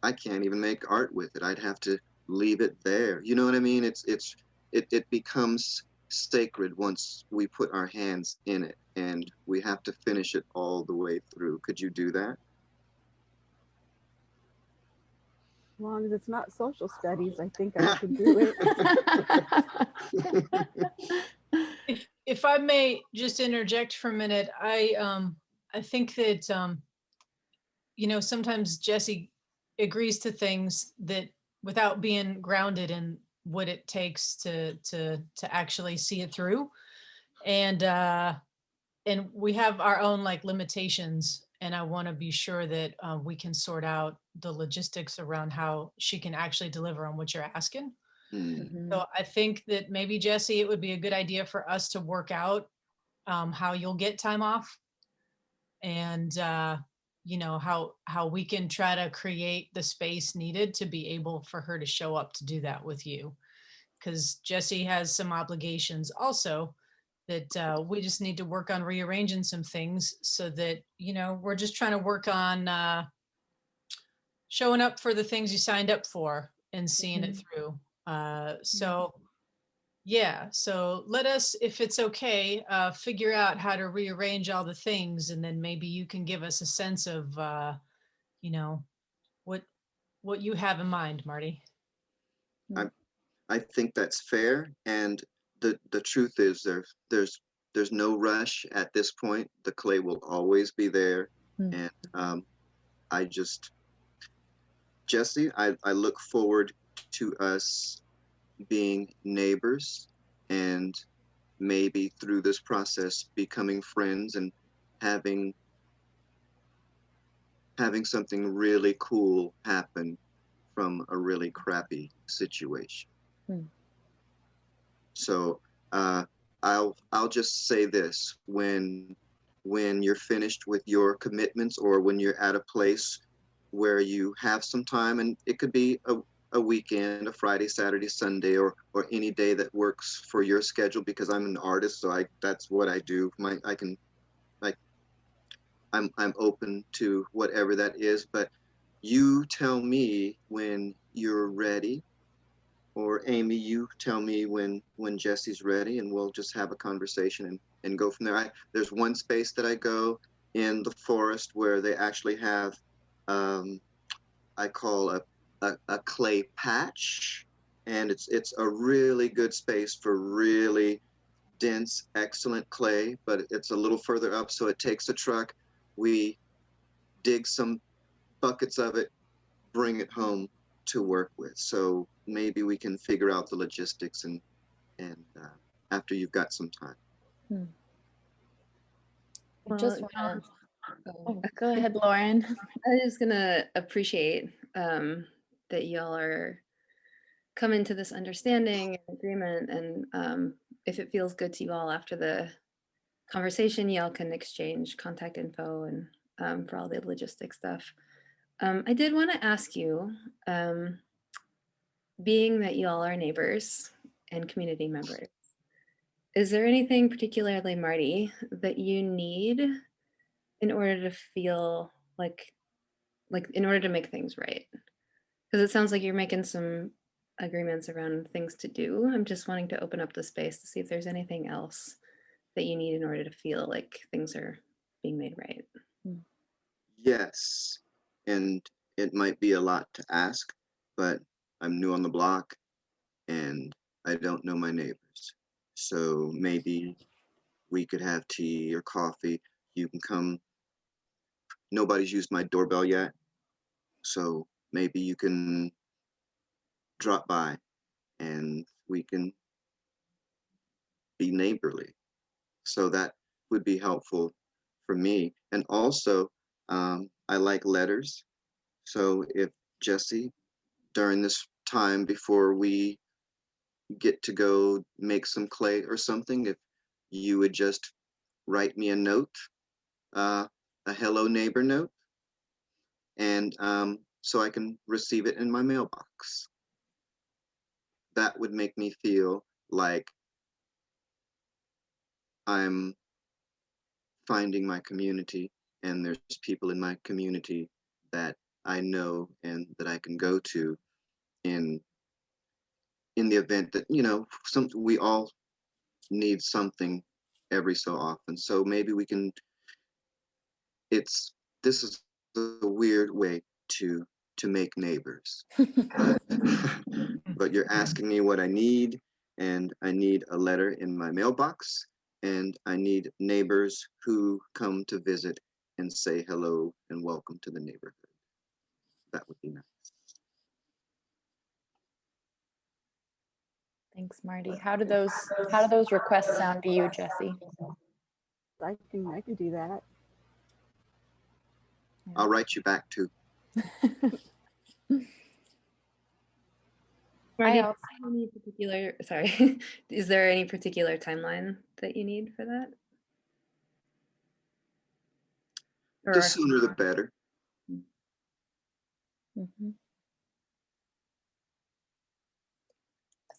I can't even make art with it. I'd have to leave it there. You know what I mean? It's it's it, it becomes sacred once we put our hands in it and we have to finish it all the way through. Could you do that? As long as it's not social studies, I think I could do it. If, if I may just interject for a minute, I, um, I think that, um, you know, sometimes Jesse agrees to things that without being grounded in what it takes to, to, to actually see it through. And, uh, and we have our own like limitations and I want to be sure that uh, we can sort out the logistics around how she can actually deliver on what you're asking. Hmm. Mhm. So I think that maybe Jesse, it would be a good idea for us to work out um, how you'll get time off and uh, you know how how we can try to create the space needed to be able for her to show up to do that with you. Because Jesse has some obligations also that uh, we just need to work on rearranging some things so that you know we're just trying to work on uh, showing up for the things you signed up for and seeing it through. Uh, so yeah, so let us, if it's okay, uh, figure out how to rearrange all the things and then maybe you can give us a sense of, uh, you know, what, what you have in mind, Marty. I I think that's fair. And the, the truth is there, there's, there's no rush at this point. The clay will always be there. Hmm. And, um, I just, Jesse, I, I look forward to us being neighbors and maybe through this process becoming friends and having having something really cool happen from a really crappy situation. Hmm. So uh, I'll I'll just say this when when you're finished with your commitments or when you're at a place where you have some time and it could be a, a weekend a friday saturday sunday or or any day that works for your schedule because i'm an artist so i that's what i do. My i can like i'm i'm open to whatever that is but you tell me when you're ready or amy you tell me when when jesse's ready and we'll just have a conversation and and go from there. I, there's one space that i go in the forest where they actually have um, i call a, a, a clay patch and it's it's a really good space for really dense excellent clay but it's a little further up so it takes a truck. We dig some buckets of it bring it home to work with. So maybe we can figure out the logistics and and uh, after you've got some time. I just Well, wanna- oh, go ahead, Lauren. I was gonna appreciate um, that y'all are coming to this understanding and agreement, and um, if it feels good to you all after the conversation, y'all can exchange contact info and um, for all the logistic stuff. Um, I did want to ask you, um, being that y'all are neighbors and community members, is there anything particularly, Marty, that you need in order to feel like like in order to make things right because it sounds like you're making some agreements around things to do. I'm just wanting to open up the space to see if there's anything else that you need in order to feel like things are being made right. Hmm. Yes and it might be a lot to ask but i'm new on the block and i don't know my neighbors. So maybe we could have tea or coffee. You can come. Nobody's used my doorbell yet so maybe you can drop by and we can be neighborly. So that would be helpful for me. And also um, i like letters. So if jesse during this time before we get to go make some clay or something if you would just write me a note uh, a hello neighbor note. And um, so I can receive it in my mailbox. That would make me feel like I'm finding my community and there's people in my community that I know and that I can go to in in the event that you know some we all need something every so often so maybe we can it's this is a weird way to to make neighbors but, but you're mm-hmm. asking me what i need and i need a letter in my mailbox and i need neighbors who come to visit and say hello and welcome to the neighborhood that would be nice Thanks, Marty. How do those how do those requests sound to you, Jesse? I can, I can do that. i'll write you back too Marty, also- do have any particular sorry is there any particular timeline that you need for that the sooner the better Mhm.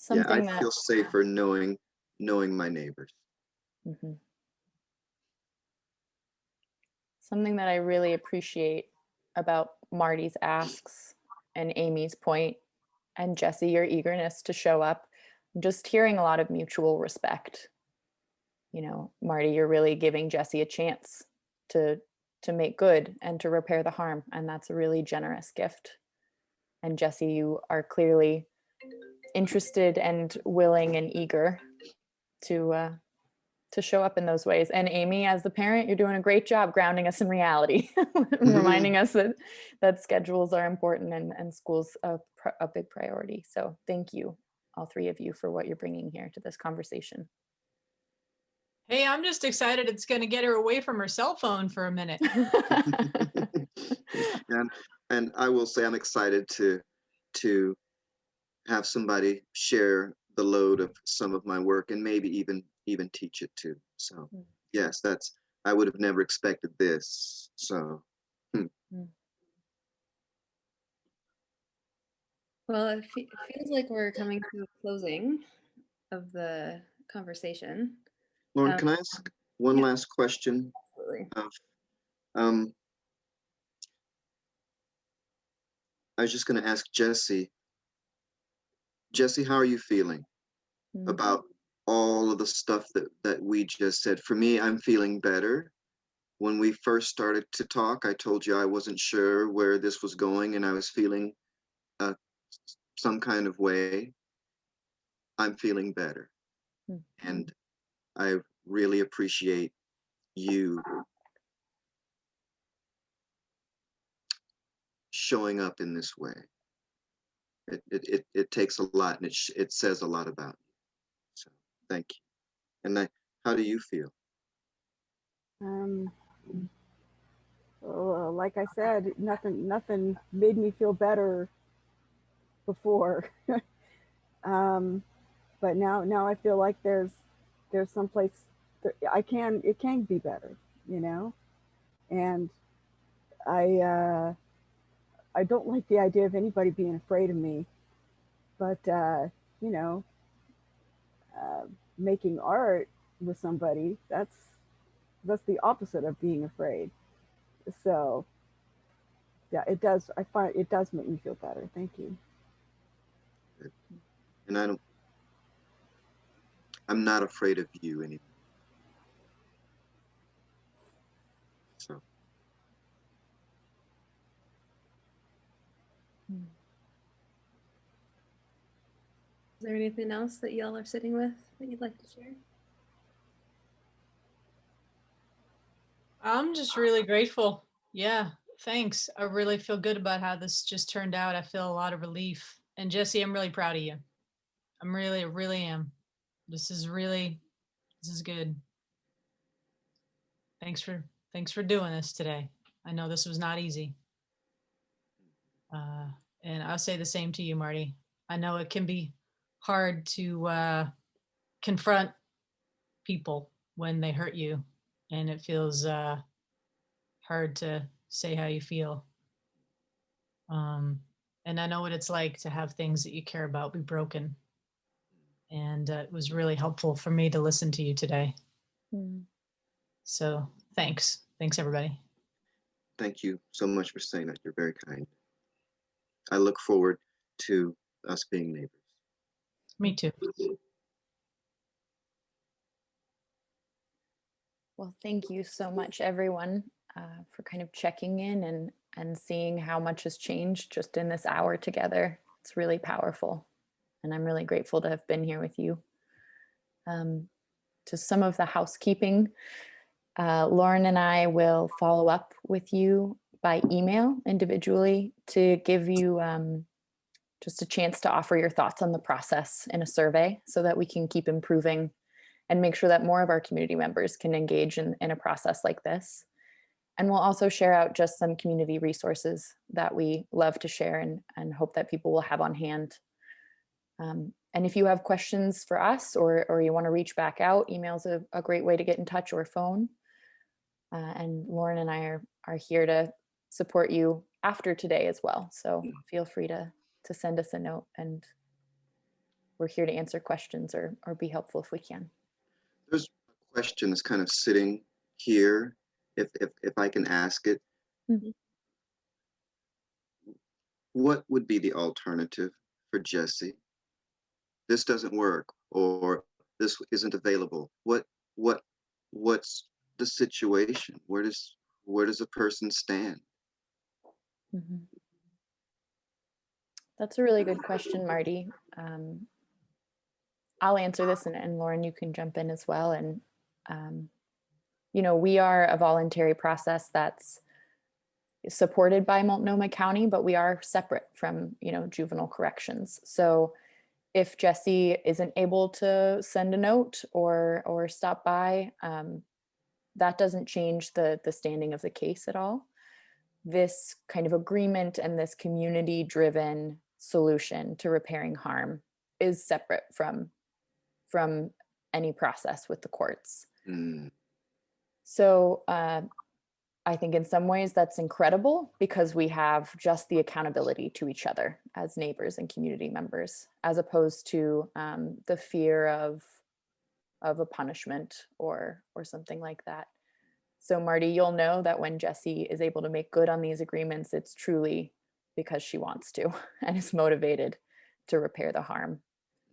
yeah i that feel safer knowing knowing my neighbors Mhm. Something that I really appreciate about Marty's asks and Amy's point and Jesse, your eagerness to show up, just hearing a lot of mutual respect. You know, Marty, you're really giving Jesse a chance to to make good and to repair the harm, and that's a really generous gift. And Jesse, you are clearly interested and willing and eager to uh, to show up in those ways. And Amy, as the parent, you're doing a great job grounding us in reality, mm-hmm. reminding us that that schedules are important and, and school's a, a big priority. So thank you, all three of you, for what you're bringing here to this conversation. Hey, I'm just excited it's going to get her away from her cell phone for a minute. and and I will say I'm excited to to have somebody share the load of some of my work and maybe even even teach it to. So Mm. yes, that's I would have never expected this. So Well, it, fe- it feels like we're coming to a closing of the conversation. Lauren, Um, can I ask one yeah. last question? Absolutely. Of, um, I was just going to ask Jesse. Jesse, how are you feeling Mm. about all of the stuff that that we just said? For me, I'm feeling better. When we first started to talk, I told you I wasn't sure where this was going, and I was feeling uh, some kind of way. I'm feeling better, Mm. and I really appreciate you showing up in this way. It, it, it, it takes a lot and it, sh- it says a lot about you. Thank you. And I, how do you feel? Um, like I said, nothing, nothing made me feel better before. um, but now, now I feel like there's, there's someplace that I can, it can be better, you know? And I, uh, I don't like the idea of anybody being afraid of me, but, uh, you know, uh, making art with somebody, that's, that's the opposite of being afraid. So yeah, it does. I find it does make me feel better. Thank you. And I don't, I'm not afraid of you anymore. So Is there anything else that y'all are sitting with that you'd like to share? I'm just really grateful. Yeah, thanks. I really feel good about how this just turned out. I feel a lot of relief. And Jesse, I'm really proud of you. I'm really, really am. This is really, this is good. Thanks for, thanks for doing this today. I know this was not easy. Uh, and I'll say the same to you, Marty. I know it can be hard to uh, confront people when they hurt you and it feels uh, hard to say how you feel. Um, and I know what it's like to have things that you care about be broken. And uh, it was really helpful for me to listen to you today. Mm. So thanks. Thanks, everybody. thank you so much for saying that. You're very kind. I look forward to us being neighbors. Me too. Well, thank you so much, everyone, uh, for kind of checking in and and seeing how much has changed just in this hour together. It's really powerful, and I'm really grateful to have been here with you. Um, to some of the housekeeping, uh, Lauren and I will follow up with you by email individually to give you um, just a chance to offer your thoughts on the process in a survey so that we can keep improving and make sure that more of our community members can engage in, in a process like this. And we'll also share out just some community resources that we love to share and, and hope that people will have on hand. Um, and if you have questions for us or, or you want to reach back out, email's a, a great way to get in touch or phone. Uh, and Lauren and I are, are here to support you after today as well. So feel free to, to send us a note and we're here to answer questions or, or be helpful if we can. There's a question that's kind of sitting here, if if if I can ask it. Mhm. what would be the alternative for Jesse? This doesn't work, or this isn't available. What, what, what's the situation? Where does, where does a person stand? Mhm. That's a really good question, Marty. Um, I'll answer this and, and Lauren, you can jump in as well. And, um, you know, we are a voluntary process that's supported by Multnomah County, but we are separate from, you know, juvenile corrections. So if Jesse isn't able to send a note or, or stop by, um, that doesn't change the, the standing of the case at all this kind of agreement and this community driven solution to repairing harm is separate from from any process with the courts. Hmm, So uh, I think in some ways that's incredible because we have just the accountability to each other as neighbors and community members, as opposed to um, the fear of of a punishment or or something like that. So Marty, you'll know that when Jesse is able to make good on these agreements, it's truly because she wants to and is motivated to repair the harm.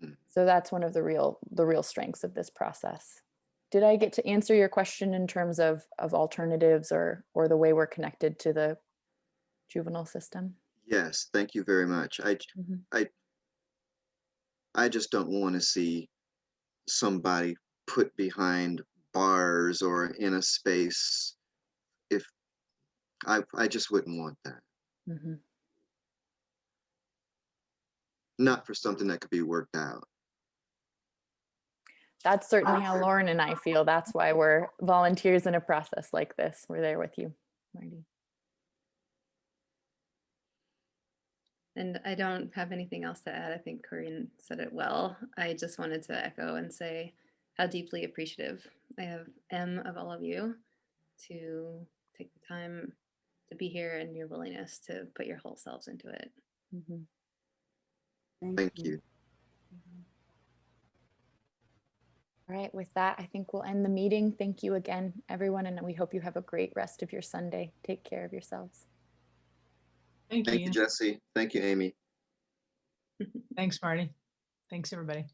Mm. So that's one of the real the real strengths of this process. Did I get to answer your question in terms of of alternatives or or the way we're connected to the juvenile system? Yes, thank you very much. I, j- Mhm. I just don't want to see somebody put behind bars or in a space if I, I just wouldn't want that. Mhm. Not for something that could be worked out. That's certainly how Lauren and I feel. That's why we're volunteers in a process like this. We're there with you, Marty. And I don't have anything else to add. I think Corinne said it well. I just wanted to echo and say how deeply appreciative I have am of all of you to take the time to be here and your willingness to put your whole selves into it. Mhm. Thank you. All right, with that, I think we'll end the meeting. Thank you again, everyone, and we hope you have a great rest of your Sunday. Take care of yourselves. Thank you. Thank you. you, Jesse. Thank you, Amy. Thanks, Marty. Thanks, everybody.